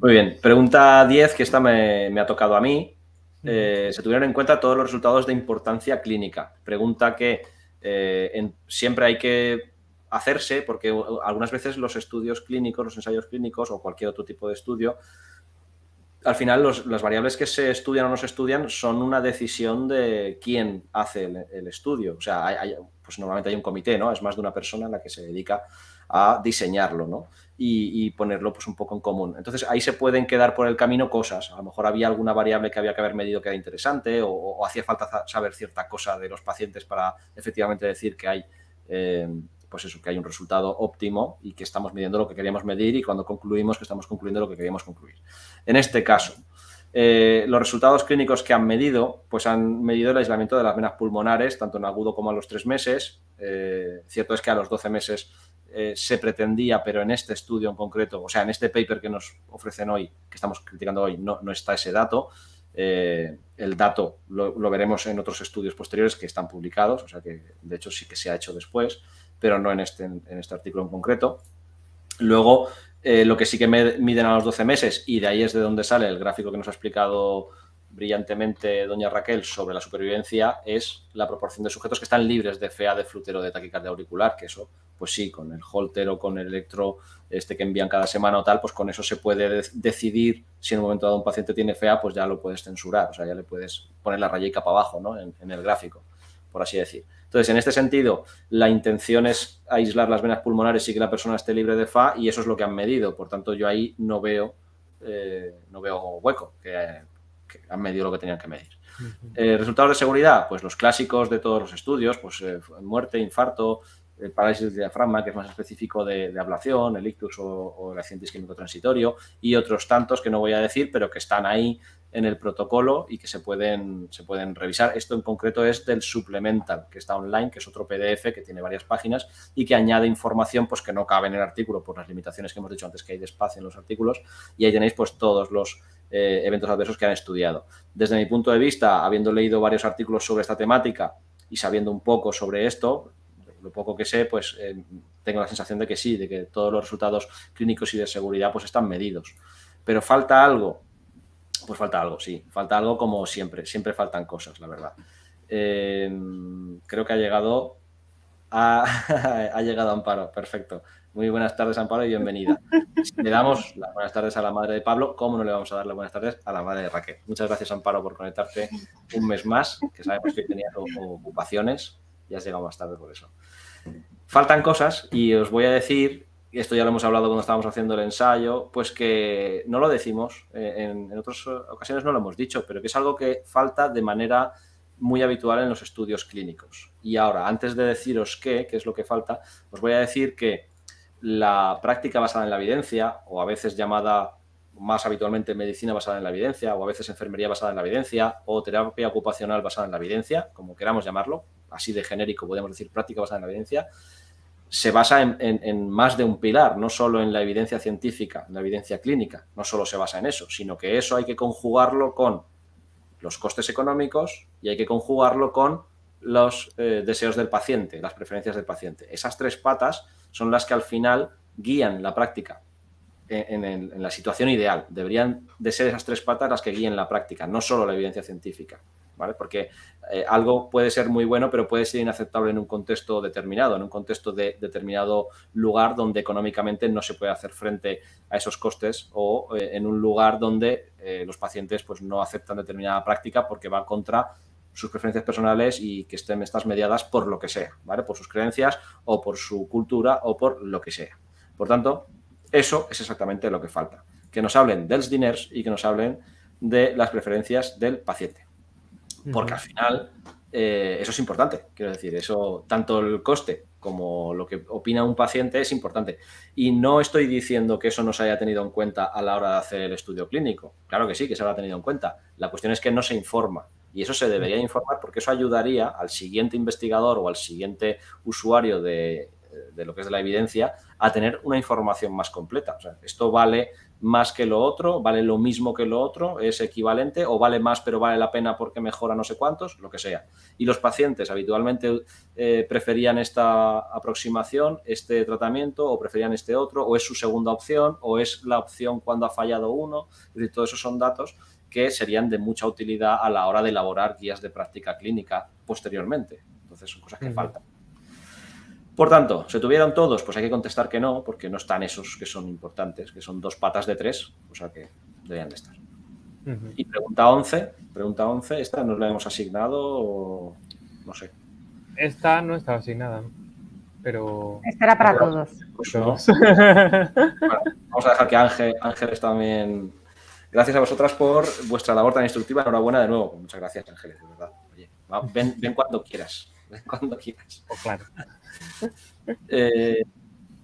Muy bien, pregunta 10, que esta me, ha tocado a mí. Eh, se tuvieron en cuenta todos los resultados de importancia clínica. Pregunta que eh, siempre hay que hacerse, porque algunas veces los estudios clínicos, los ensayos clínicos o cualquier otro tipo de estudio, al final las variables que se estudian o no se estudian son una decisión de quién hace el, estudio. O sea, pues normalmente hay un comité, ¿no? Es más de una persona la que se dedica a diseñarlo, ¿no? Y, ponerlo pues un poco en común. Entonces ahí se pueden quedar por el camino cosas. A lo mejor había alguna variable que había que haber medido que era interesante o, hacía falta saber cierta cosa de los pacientes para efectivamente decir que hay eh, pues eso, que hay un resultado óptimo y que estamos midiendo lo que queríamos medir y cuando concluimos que estamos concluyendo lo que queríamos concluir. En este caso, eh, los resultados clínicos que han medido, pues han medido el aislamiento de las venas pulmonares, tanto en agudo como a los tres meses. Eh, cierto es que a los 12 meses eh, se pretendía, pero en este estudio en concreto, o sea, en este paper que nos ofrecen hoy, que estamos criticando hoy, no, no está ese dato. el dato lo, lo, veremos en otros estudios posteriores que están publicados, o sea que de hecho sí que se ha hecho después pero no en este, en este artículo en concreto. Luego, eh, lo que sí que miden a los 12 meses, y de ahí es de donde sale el gráfico que nos ha explicado brillantemente doña Raquel sobre la supervivencia, es la proporción de sujetos que están libres de FEA de flutero de taquicardia auricular, que eso, pues sí, con el holter o con el electro este que envían cada semana o tal, pues con eso se puede decidir si en un momento dado un paciente tiene FEA, pues ya lo puedes censurar, o sea, ya le puedes poner la rayica para abajo, ¿no? en el gráfico, por así decir. Entonces, en este sentido, la intención es aislar las venas pulmonares y que la persona esté libre de FA y eso es lo que han medido. Por tanto, yo ahí no veo, eh, no veo hueco, que, han medido lo que tenían que medir. Eh, resultados de seguridad, pues los clásicos de todos los estudios, pues eh, muerte, infarto, el parálisis del diafragma, que es más específico de, ablación, el ictus o, el accidente isquémico transitorio, y otros tantos que no voy a decir, pero que están ahí en el protocolo y que se pueden, se pueden revisar. Esto en concreto es del Supplemental, que está online, que es otro PDF que tiene varias páginas y que añade información pues, que no cabe en el artículo por las limitaciones que hemos dicho antes que hay de espacio en los artículos y ahí tenéis pues todos los eh, eventos adversos que han estudiado. Desde mi punto de vista, habiendo leído varios artículos sobre esta temática y sabiendo un poco sobre esto, lo poco que sé, pues eh, tengo la sensación de que sí, de que todos los resultados clínicos y de seguridad pues están medidos. Pero falta algo, pues falta algo, sí, falta algo como siempre, siempre faltan cosas, la verdad. Eh, creo que ha llegado, ha llegado Amparo, perfecto. Muy buenas tardes, Amparo, y bienvenida. Le damos las buenas tardes a la madre de Pablo, ¿cómo no le vamos a dar las buenas tardes a la madre de Raquel? Muchas gracias, Amparo, por conectarte un mes más, que sabemos que tenías ocupaciones y has llegado más tarde por eso. Faltan cosas y os voy a decir, esto ya lo hemos hablado cuando estábamos haciendo el ensayo, pues que no lo decimos, eh, en, otras ocasiones no lo hemos dicho, pero que es algo que falta de manera muy habitual en los estudios clínicos. Y ahora, antes de deciros qué, qué es lo que falta, os voy a decir que la práctica basada en la evidencia, o a veces llamada más habitualmente medicina basada en la evidencia, o a veces enfermería basada en la evidencia, o terapia ocupacional basada en la evidencia, como queramos llamarlo, así de genérico podemos decir práctica basada en la evidencia, se basa en, más de un pilar, no solo en la evidencia científica, en la evidencia clínica, no solo se basa en eso, sino que eso hay que conjugarlo con los costes económicos y hay que conjugarlo con los eh, deseos del paciente, las preferencias del paciente. Esas tres patas son las que al final guían la práctica en, la situación ideal. Deberían de ser esas tres patas las que guíen la práctica, no solo la evidencia científica. Porque eh, algo puede ser muy bueno, pero puede ser inaceptable en un contexto determinado, en un contexto de determinado lugar donde económicamente no se puede hacer frente a esos costes o eh, en un lugar donde eh, los pacientes pues, no aceptan determinada práctica porque va contra sus preferencias personales y que estén estas mediadas por lo que sea. Por sus creencias o por su cultura o por lo que sea. Por tanto, eso es exactamente lo que falta. Que nos hablen dels diners y que nos hablen de las preferencias del paciente. Porque al final eh, eso es importante. Quiero decir, eso, tanto el coste como lo que opina un paciente es importante. Y no estoy diciendo que eso no se haya tenido en cuenta a la hora de hacer el estudio clínico. Claro que sí, que se habrá tenido en cuenta. La cuestión es que no se informa. Y eso se debería informar porque eso ayudaría al siguiente investigador o al siguiente usuario de, lo que es de la evidencia a tener una información más completa. O sea, esto vale más que lo otro, vale lo mismo que lo otro, es equivalente o vale más pero vale la pena porque mejora no sé cuántos, lo que sea. Y los pacientes habitualmente eh, preferían esta aproximación, este tratamiento o preferían este otro o es su segunda opción o es la opción cuando ha fallado uno. Es decir, todos esos son datos que serían de mucha utilidad a la hora de elaborar guías de práctica clínica posteriormente. Entonces son cosas que faltan. Por tanto, ¿se tuvieron todos? Pues hay que contestar que no, porque no están esos que son importantes, que son dos patas de tres, o sea que deberían de estar. Y pregunta 11, pregunta 11, ¿esta nos la hemos asignado o no sé? Esta no estaba asignada, pero... Esta era para todos. Pues vamos a dejar que Ángel, Ángeles también Gracias a vosotras por vuestra labor tan instructiva. Enhorabuena de nuevo. Muchas gracias, Ángeles, de verdad. Oye, ven, cuando quieras. Ven cuando quieras. Oh, claro. Eh,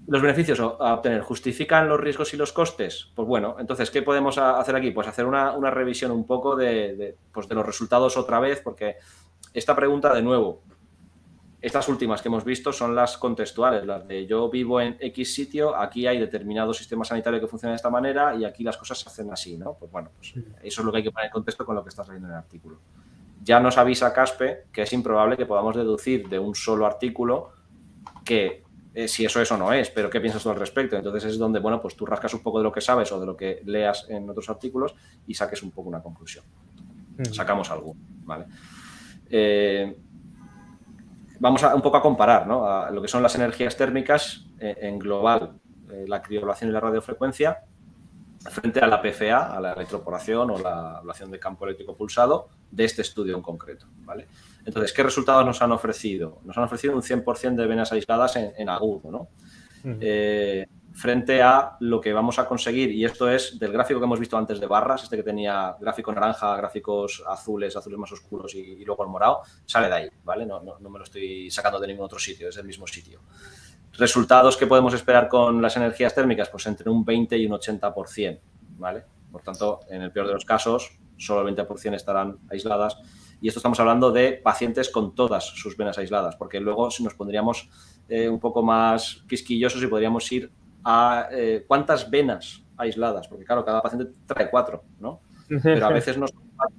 los beneficios a obtener, ¿justifican los riesgos y los costes? Pues bueno, entonces, ¿qué podemos hacer aquí? Pues hacer una, revisión un poco de, pues de los resultados otra vez, porque esta pregunta, de nuevo, estas últimas que hemos visto son las contextuales, las de yo vivo en X sitio, aquí hay determinado sistema sanitario que funciona de esta manera y aquí las cosas se hacen así, ¿no? Pues bueno, pues eso es lo que hay que poner en contexto con lo que estás leyendo en el artículo. Ya nos avisa Caspe que es improbable que podamos deducir de un solo artículo que eh, si eso eso no es, pero ¿qué piensas tú al respecto? Entonces es donde, bueno, pues tú rascas un poco de lo que sabes o de lo que leas en otros artículos y saques un poco una conclusión. Sacamos algo, ¿vale? Eh, vamos a, un poco a comparar ¿no? lo que son las energías térmicas eh, en global, la criolación y la radiofrecuencia, frente a la PFA, a la electroporación o la ablación de campo eléctrico pulsado de este estudio en concreto. ¿vale? Entonces, ¿qué resultados nos han ofrecido? Nos han ofrecido un 100% de venas aisladas en, agudo. ¿no? Eh, frente a lo que vamos a conseguir, y esto es del gráfico que hemos visto antes de barras, este que tenía gráfico naranja, gráficos azules, azules más oscuros y, luego el morado, sale de ahí, ¿vale? No, no, no, me lo estoy sacando de ningún otro sitio, es el mismo sitio. Resultados que podemos esperar con las energías térmicas, pues entre un 20 y un 80%, ¿vale? Por tanto, en el peor de los casos, solo el 20% estarán aisladas. Y esto estamos hablando de pacientes con todas sus venas aisladas, porque luego si nos pondríamos eh, un poco más quisquillosos y podríamos ir a eh, cuántas venas aisladas, porque claro, cada paciente trae cuatro, ¿no? Pero a veces no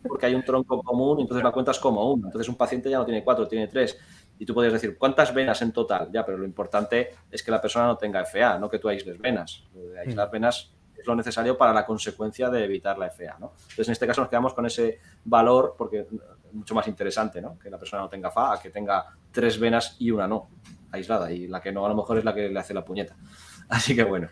porque hay un tronco común y entonces la cuentas como uno. Entonces un paciente ya no tiene cuatro, tiene tres. Y tú podrías decir, ¿cuántas venas en total? Ya, pero lo importante es que la persona no tenga FA, no que tú aísles venas. aislar mm. venas es lo necesario para la consecuencia de evitar la FA, ¿no? Entonces, en este caso nos quedamos con ese valor porque mucho más interesante, ¿no? Que la persona no tenga FA, que tenga tres venas y una no, aislada. Y la que no, a lo mejor es la que le hace la puñeta. Así que bueno.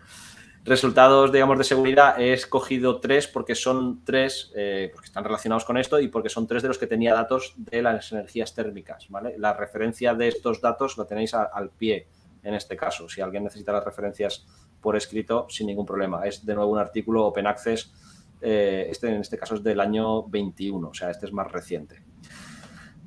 Resultados, digamos, de seguridad, he escogido tres porque son tres, eh, porque están relacionados con esto y porque son tres de los que tenía datos de las energías térmicas, ¿vale? La referencia de estos datos la tenéis al pie en este caso. Si alguien necesita las referencias por escrito, sin ningún problema. Es de nuevo un artículo Open Access, eh, este en este caso es del año 21, o sea, este es más reciente.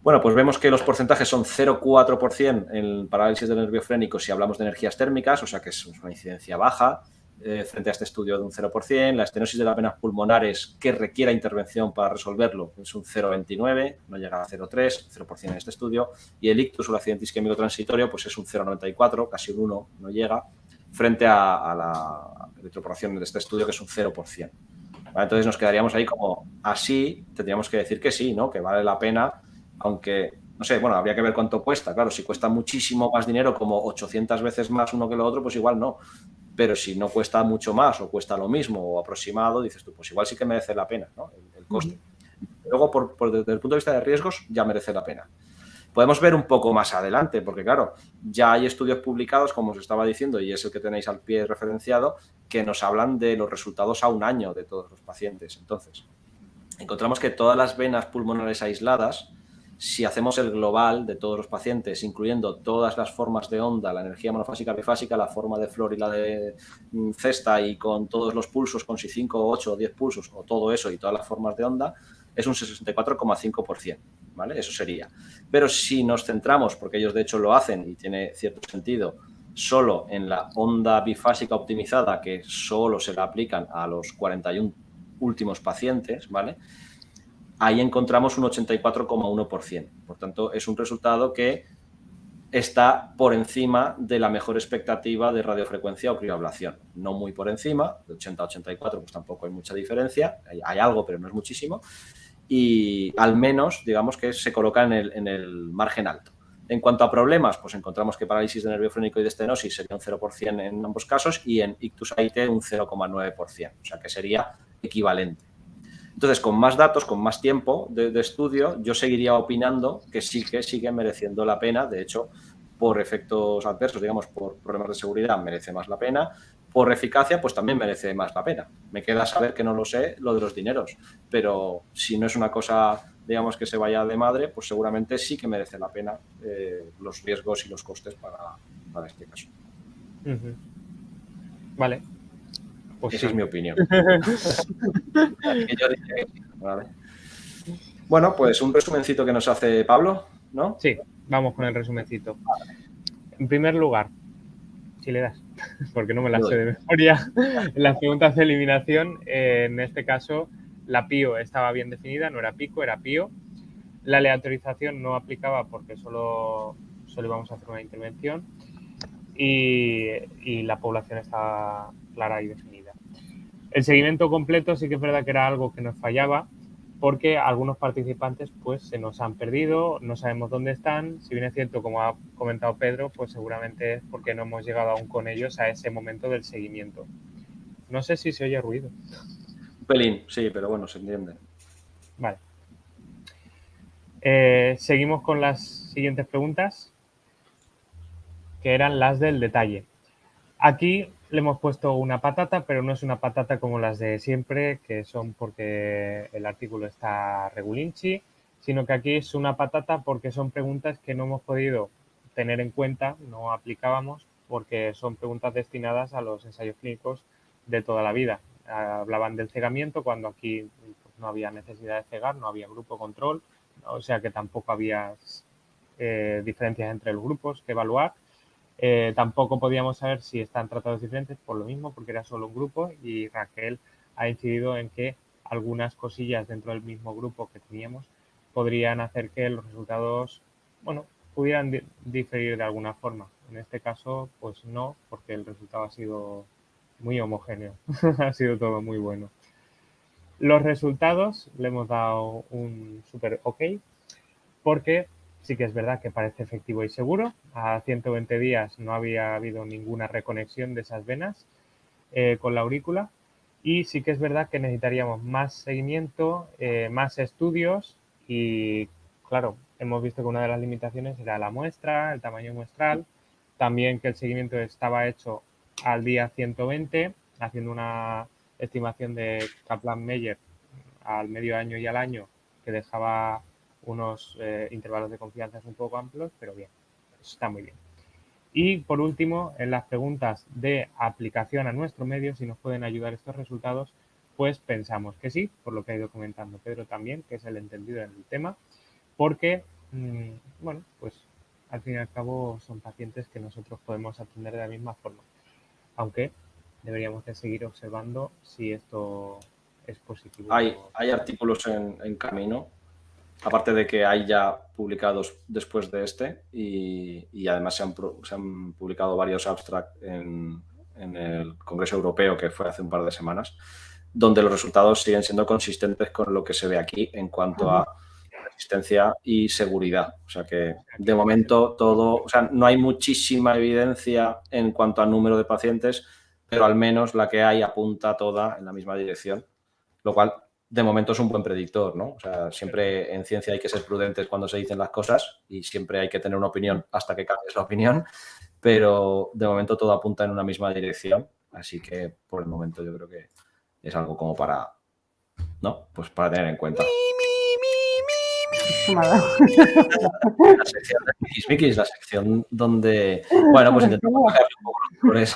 Bueno, pues vemos que los porcentajes son 0,4% en parálisis del nervio frénico si hablamos de energías térmicas, o sea que es una incidencia baja. Eh, frente a este estudio de un 0%. La estenosis de las venas pulmonares que requiera intervención para resolverlo es un 0,29, no llega a 0,3, 0% en este estudio. Y el ictus o el accidente isquémico transitorio pues es un 0,94, casi un 1, no llega, frente a, la electroporación de este estudio que es un 0%. Entonces nos quedaríamos ahí como así, tendríamos que decir que sí, ¿no? que vale la pena, aunque no sé, bueno, habría que ver cuánto cuesta. Claro, si cuesta muchísimo más dinero, como 800 veces más uno que lo otro, pues igual no pero si no cuesta mucho más o cuesta lo mismo o aproximado, dices tú, pues igual sí que merece la pena ¿no? el, coste. Luego, por, desde el punto de vista de riesgos, ya merece la pena. Podemos ver un poco más adelante, porque claro, ya hay estudios publicados, como os estaba diciendo, y es el que tenéis al pie referenciado, que nos hablan de los resultados a un año de todos los pacientes. Entonces, encontramos que todas las venas pulmonares aisladas si hacemos el global de todos los pacientes, incluyendo todas las formas de onda, la energía monofásica, bifásica, la forma de flor y la de mm, cesta y con todos los pulsos, con si 5, 8 o 10 pulsos o todo eso y todas las formas de onda, es un 64,5%, ¿vale? Eso sería. Pero si nos centramos, porque ellos de hecho lo hacen y tiene cierto sentido, solo en la onda bifásica optimizada que solo se la aplican a los 41 últimos pacientes, ¿vale? Ahí encontramos un 84,1%. Por tanto, es un resultado que está por encima de la mejor expectativa de radiofrecuencia o crioablación. No muy por encima, de 80 a 84 pues tampoco hay mucha diferencia, hay, algo pero no es muchísimo, y al menos digamos que se coloca en el, en el, margen alto. En cuanto a problemas, pues encontramos que parálisis de nervio frénico y de estenosis sería un 0% en ambos casos y en ictus AIT un 0,9%, o sea que sería equivalente. Entonces, con más datos, con más tiempo de, estudio, yo seguiría opinando que sí que sigue mereciendo la pena. De hecho, por efectos adversos, digamos, por problemas de seguridad, merece más la pena. Por eficacia, pues también merece más la pena. Me queda saber que no lo sé, lo de los dineros. Pero si no es una cosa, digamos, que se vaya de madre, pues seguramente sí que merece la pena eh, los riesgos y los costes para, este caso. Vale, pues Esa es mi opinión. Bueno, pues un resumencito que nos hace Pablo, ¿no? Sí, vamos con el resumencito. En primer lugar, si le das, porque no me la sé de memoria, en las preguntas de eliminación, en este caso, la PIO estaba bien definida, no era pico, era PIO. La aleatorización no aplicaba porque solo, solo íbamos a hacer una intervención y, y la población estaba clara y definida. El seguimiento completo sí que es verdad que era algo que nos fallaba porque algunos participantes pues se nos han perdido, no sabemos dónde están. Si bien es cierto, como ha comentado Pedro, pues seguramente es porque no hemos llegado aún con ellos a ese momento del seguimiento. No sé si se oye ruido. Un pelín, sí, pero bueno, se entiende. Vale. Eh, seguimos con las siguientes preguntas, que eran las del detalle. Aquí le hemos puesto una patata, pero no es una patata como las de siempre, que son porque el artículo está regulinchi, sino que aquí es una patata porque son preguntas que no hemos podido tener en cuenta, no aplicábamos porque son preguntas destinadas a los ensayos clínicos de toda la vida. Hablaban del cegamiento cuando aquí pues, no había necesidad de cegar, no había grupo control, o sea que tampoco había eh, diferencias entre los grupos que evaluar. Eh, tampoco podíamos saber si están tratados diferentes por lo mismo, porque era solo un grupo y Raquel ha incidido en que algunas cosillas dentro del mismo grupo que teníamos podrían hacer que los resultados, bueno, pudieran diferir de alguna forma. En este caso, pues no, porque el resultado ha sido muy homogéneo, ha sido todo muy bueno. Los resultados le hemos dado un super ok, porque sí que es verdad que parece efectivo y seguro. A 120 días no había habido ninguna reconexión de esas venas eh, con la aurícula. Y sí que es verdad que necesitaríamos más seguimiento, eh, más estudios y, claro, hemos visto que una de las limitaciones era la muestra, el tamaño muestral, también que el seguimiento estaba hecho al día 120, haciendo una estimación de Kaplan-Meier al medio año y al año, que dejaba unos eh, intervalos de confianza un poco amplios, pero bien, está muy bien. Y por último, en las preguntas de aplicación a nuestro medio, si nos pueden ayudar estos resultados, pues pensamos que sí, por lo que ha ido comentando Pedro también, que es el entendido en el tema, porque, mm, bueno, pues al fin y al cabo son pacientes que nosotros podemos atender de la misma forma, aunque deberíamos de seguir observando si esto es positivo. Hay, hay artículos en, en camino aparte de que hay ya publicados después de este y, además se han, publicado varios abstracts en, el Congreso Europeo que fue hace un par de semanas, donde los resultados siguen siendo consistentes con lo que se ve aquí en cuanto a resistencia y seguridad. O sea que de momento todo, o sea, no hay muchísima evidencia en cuanto al número de pacientes, pero al menos la que hay apunta toda en la misma dirección, lo cual de momento es un buen predictor, ¿no? O sea, siempre en ciencia hay que ser prudentes cuando se dicen las cosas y siempre hay que tener una opinión hasta que cambies la opinión, pero de momento todo apunta en una misma dirección, así que por el momento yo creo que es algo como para, ¿no? Pues para tener en cuenta. la sección de es la sección donde, bueno, pues intentamos bajar un poco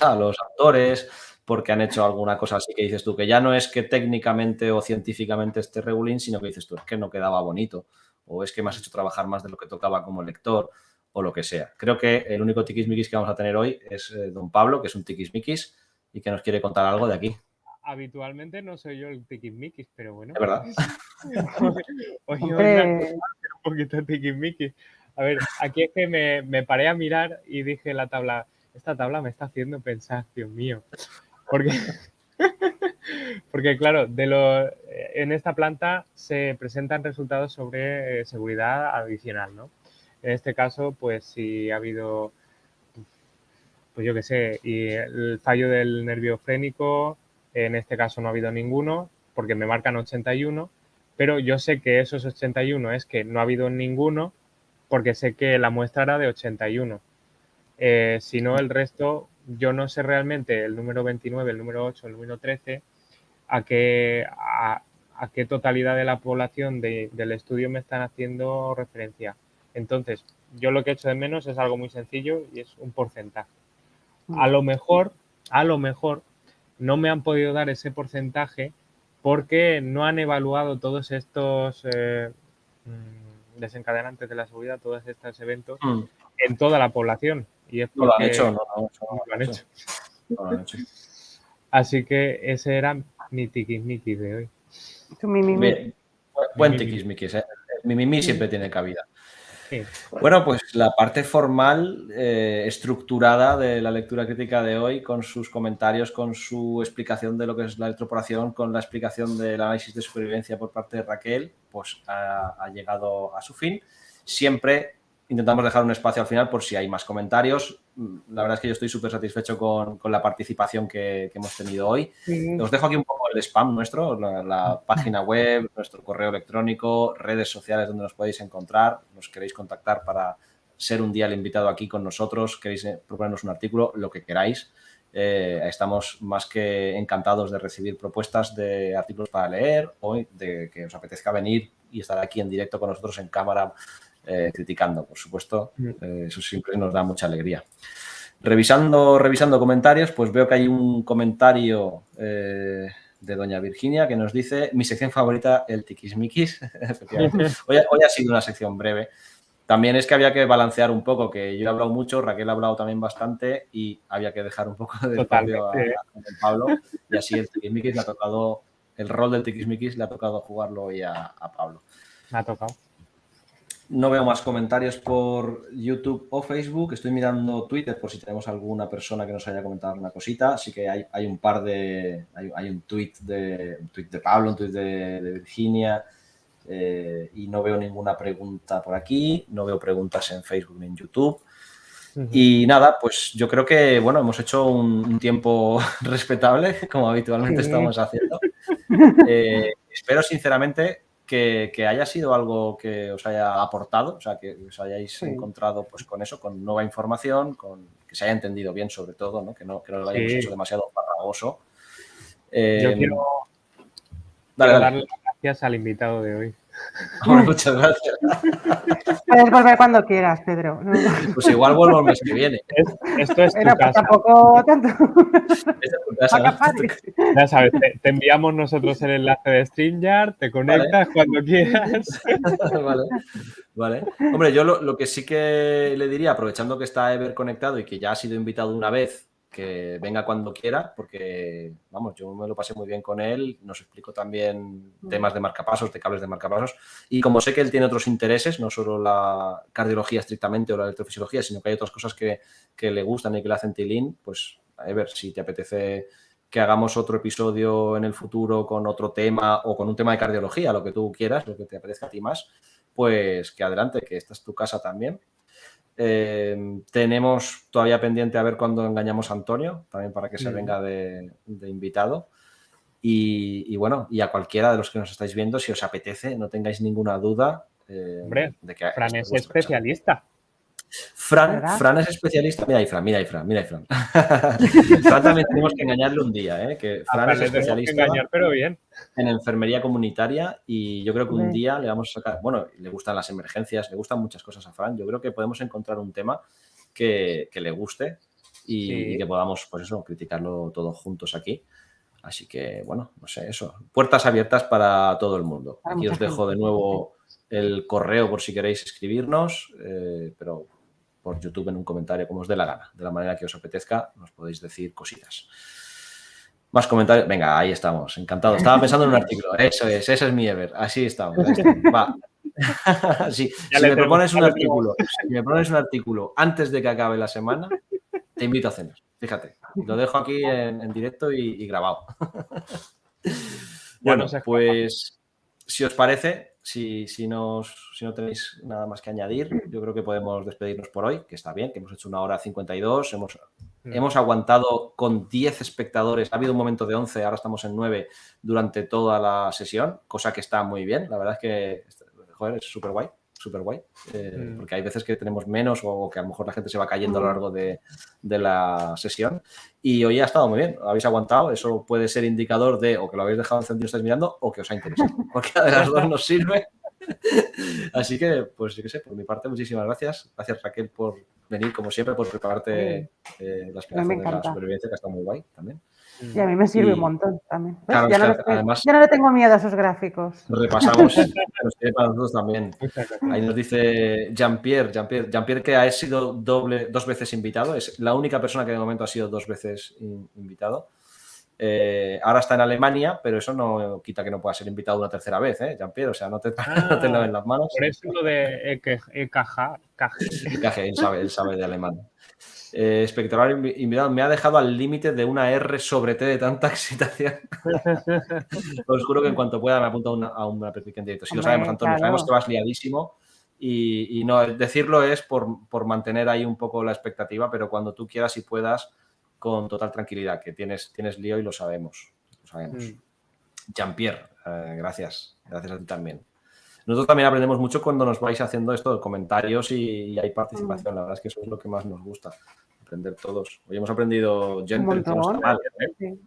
a los autores, porque han hecho alguna cosa así que dices tú, que ya no es que técnicamente o científicamente esté regulín, sino que dices tú, es que no quedaba bonito, o es que me has hecho trabajar más de lo que tocaba como lector, o lo que sea. Creo que el único tiquismiquis que vamos a tener hoy es eh, don Pablo, que es un tiquismiquis y que nos quiere contar algo de aquí. Habitualmente no soy yo el tiquismiquis, pero bueno. Es verdad. hoy, un poquito tiquismiquis. A ver, aquí es que me, me paré a mirar y dije la tabla, esta tabla me está haciendo pensar, Dios mío. Porque, porque claro, de lo, en esta planta se presentan resultados sobre eh, seguridad adicional, ¿no? En este caso, pues si ha habido, pues yo qué sé, y el fallo del nervio frénico, en este caso no ha habido ninguno, porque me marcan 81, pero yo sé que esos 81 es que no ha habido ninguno, porque sé que la muestra era de 81. Eh, si no, el resto yo no sé realmente el número 29, el número 8, el número 13, a qué, a, qué totalidad de la población del estudio me están haciendo referencia. Entonces, yo lo que he hecho de menos es algo muy sencillo y es un porcentaje. A lo mejor, a lo mejor, no me han podido dar ese porcentaje porque no han evaluado todos estos eh, mm, desencadenantes de la seguridad, todos estos eventos mm. en toda la población. Y es no lo han hecho, no, lo han hecho. No lo han hecho. Así que ese era mi tiquismiquis de hoy. buen tiquismiquis, ¿eh? Mi mimi siempre tiene cabida. Bueno, pues la parte formal, eh, estructurada de la lectura crítica de hoy, con sus comentarios, con su explicación de lo que es la electroporación, con la explicación del análisis de supervivencia por parte de Raquel, pues ha, ha llegado a su fin. Siempre intentamos dejar un espacio al final por si hay más comentarios. La verdad es que yo estoy súper satisfecho con, la participación que, hemos tenido hoy. Os dejo aquí un poco el spam nuestro, la, página web, nuestro correo electrónico, redes sociales donde nos podéis encontrar. Nos queréis contactar para ser un día el invitado aquí con nosotros, queréis eh, proponernos un artículo, lo que queráis. Eh, estamos más que encantados de recibir propuestas de artículos para leer o de que os apetezca venir y estar aquí en directo con nosotros en cámara eh, criticando, por supuesto. Mm. Eh, eso siempre nos da mucha alegría. Revisando, revisando comentarios, pues veo que hay un comentario eh, de doña Virginia que nos dice mi sección favorita, el tiquismiquis. hoy, hoy ha sido una sección breve. También es que había que balancear un poco, que yo he hablado mucho, Raquel ha hablado también bastante y había que dejar un poco de espacio a, Pablo. Y así el tiquismiquis le ha tocado, el rol del tiquismiquis le ha tocado jugarlo hoy a, a Pablo. Me ha tocado. No veo más comentarios por YouTube o Facebook. Estoy mirando Twitter por si tenemos alguna persona que nos haya comentado una cosita. Así que hay, un par de. Hay, un tweet de un tweet de Pablo, un tweet de, Virginia. Eh, y no veo ninguna pregunta por aquí. No veo preguntas en Facebook ni en YouTube. Y nada, pues yo creo que, bueno, hemos hecho un, tiempo respetable, como habitualmente estamos haciendo. Eh, espero sinceramente que, haya sido algo que os haya aportado, o sea, que os hayáis encontrado pues con eso, con nueva información, con que se haya entendido bien sobre todo, ¿no? que no, que no lo hayamos hecho demasiado farragoso. Yo em, quiero, darle las gracias al invitado de hoy. muchas gracias. Puedes volver cuando quieras, Pedro. Pues igual vuelvo el mes que viene. esto es tu pues casa. tampoco tanto. Ya sabes, te, enviamos nosotros el enlace de StreamYard, te conectas cuando quieras. Vale. Vale. Hombre, yo lo, lo, que sí que le diría, aprovechando que está Ever conectado y que ya ha sido invitado una vez que venga cuando quiera, porque, vamos, yo me lo pasé muy bien con él, nos explicó también temas de marcapasos, de cables de marcapasos, y como sé que él tiene otros intereses, no solo la cardiología estrictamente o la electrofisiología, sino que hay otras cosas que, le gustan y que le hacen tilín, pues a ver si te apetece que hagamos otro episodio en el futuro con otro tema o con un tema de cardiología, lo que tú quieras, lo que te apetezca a ti más, pues que adelante, que esta es tu casa también eh, tenemos todavía pendiente a ver cuándo engañamos a Antonio, también para que se venga de, invitado. Y, bueno, y a cualquiera de los que nos estáis viendo, si os apetece, no tengáis ninguna duda eh, de que Fran es especialista. Fran, Fran es especialista. Mira ahí, Fran, mira ahí, Fran, mira ahí, Fran. Fran también tenemos que engañarle un día, ¿eh? que Fran es especialista engañar, pero bien. en enfermería comunitaria y yo creo que un día le vamos a sacar, bueno, le gustan las emergencias, le gustan muchas cosas a Fran. Yo creo que podemos encontrar un tema que, le guste y, que podamos, pues eso, criticarlo todos juntos aquí. Así que, bueno, no sé, eso. Puertas abiertas para todo el mundo. Aquí os dejo de nuevo el correo por si queréis escribirnos, eh, pero por YouTube en un comentario, como os dé la gana, de la manera que os apetezca, nos podéis decir cositas. Más comentarios. Venga, ahí estamos. Encantado. Estaba pensando en un artículo. Eso es, ese es mi Ever. Así estamos. Va. si me propones un artículo, si me propones un artículo antes de que acabe la semana, te invito a cenar. Fíjate. Lo dejo aquí en, directo y, grabado. bueno, pues si os parece, si, si, nos, si no tenéis nada más que añadir, yo creo que podemos despedirnos por hoy, que está bien, que hemos hecho una hora 52, hemos, mm. hemos aguantado con 10 espectadores, ha habido un momento de 11, ahora estamos en 9 durante toda la sesión, cosa que está muy bien, la verdad es que, joder, es súper guay súper guay, eh, mm. porque hay veces que tenemos menos o que a lo mejor la gente se va cayendo a lo largo de, la sesión. Y hoy ha estado muy bien, habéis aguantado, eso puede ser indicador de o que lo habéis dejado encendido y estáis mirando o que os ha interesado. Cualquiera de las dos nos sirve. Así que, pues yo qué sé, por mi parte, muchísimas gracias. Gracias Raquel por venir, como siempre, por prepararte eh, las de la supervivencia, que ha estado muy guay también. Y a mí me sirve un montón también. ya, no además, ya, no le tengo miedo a esos gráficos. Repasamos, nos para nosotros también. Ahí nos dice Jean-Pierre, Jean-Pierre, Jean-Pierre que ha sido doble, dos veces invitado, es la única persona que de momento ha sido dos veces invitado. Eh, ahora está en Alemania, pero eso no quita que no pueda ser invitado una tercera vez, ¿eh, Jean-Pierre? O sea, no te, ah, no en las manos. Por eso lo de EKG. EKG, él sabe, él sabe de alemán. Eh, espectacular invitado, me ha dejado al límite de una R sobre T de tanta excitación. Os juro que en cuanto pueda me apunto a una, a una en directo. Si lo sabemos, Antonio, sabemos que vas liadísimo. Y, no, decirlo es por, mantener ahí un poco la expectativa, pero cuando tú quieras y puedas, con total tranquilidad, que tienes, tienes lío y lo sabemos. Lo sabemos. Mm. Jean-Pierre, eh, gracias. Gracias a ti también. Nosotros también aprendemos mucho cuando nos vais haciendo esto de comentarios y, hay participación. La verdad es que eso es lo que más nos gusta, aprender todos. Hoy hemos aprendido Gentle, que no está mal. ¿eh?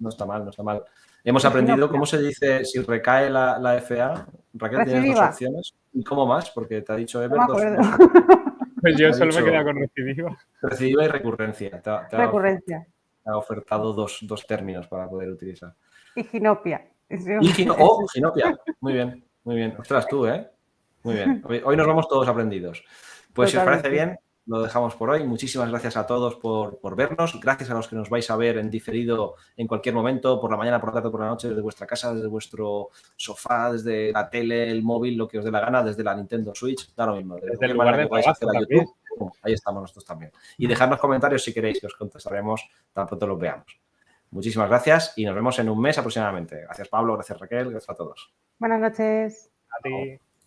No está mal, no está mal. Hemos aprendido cómo se dice si recae la, la FA. Raquel, tienes dos opciones. ¿Y cómo más? Porque te ha dicho Ever dos, Pues yo solo me he quedado con recidiva. Recidiva y recurrencia. recurrencia. Ha ofertado dos, dos, términos para poder utilizar. Y ginopia. Y oh, ginopia. Muy bien, muy bien. Ostras, tú, ¿eh? Muy bien. Hoy, nos vamos todos aprendidos. Pues si os parece bien, lo dejamos por hoy. Muchísimas gracias a todos por, vernos. Gracias a los que nos vais a ver en diferido en cualquier momento, por la mañana, por la tarde, por la noche, desde vuestra casa, desde vuestro sofá, desde la tele, el móvil, lo que os dé la gana, desde la Nintendo Switch, da lo mismo. Desde el lugar de a YouTube, ahí estamos nosotros también. Y dejadnos comentarios si queréis, que os contestaremos tan pronto los veamos. Muchísimas gracias y nos vemos en un mes aproximadamente. Gracias Pablo, gracias Raquel, gracias a todos. Buenas noches. A ti.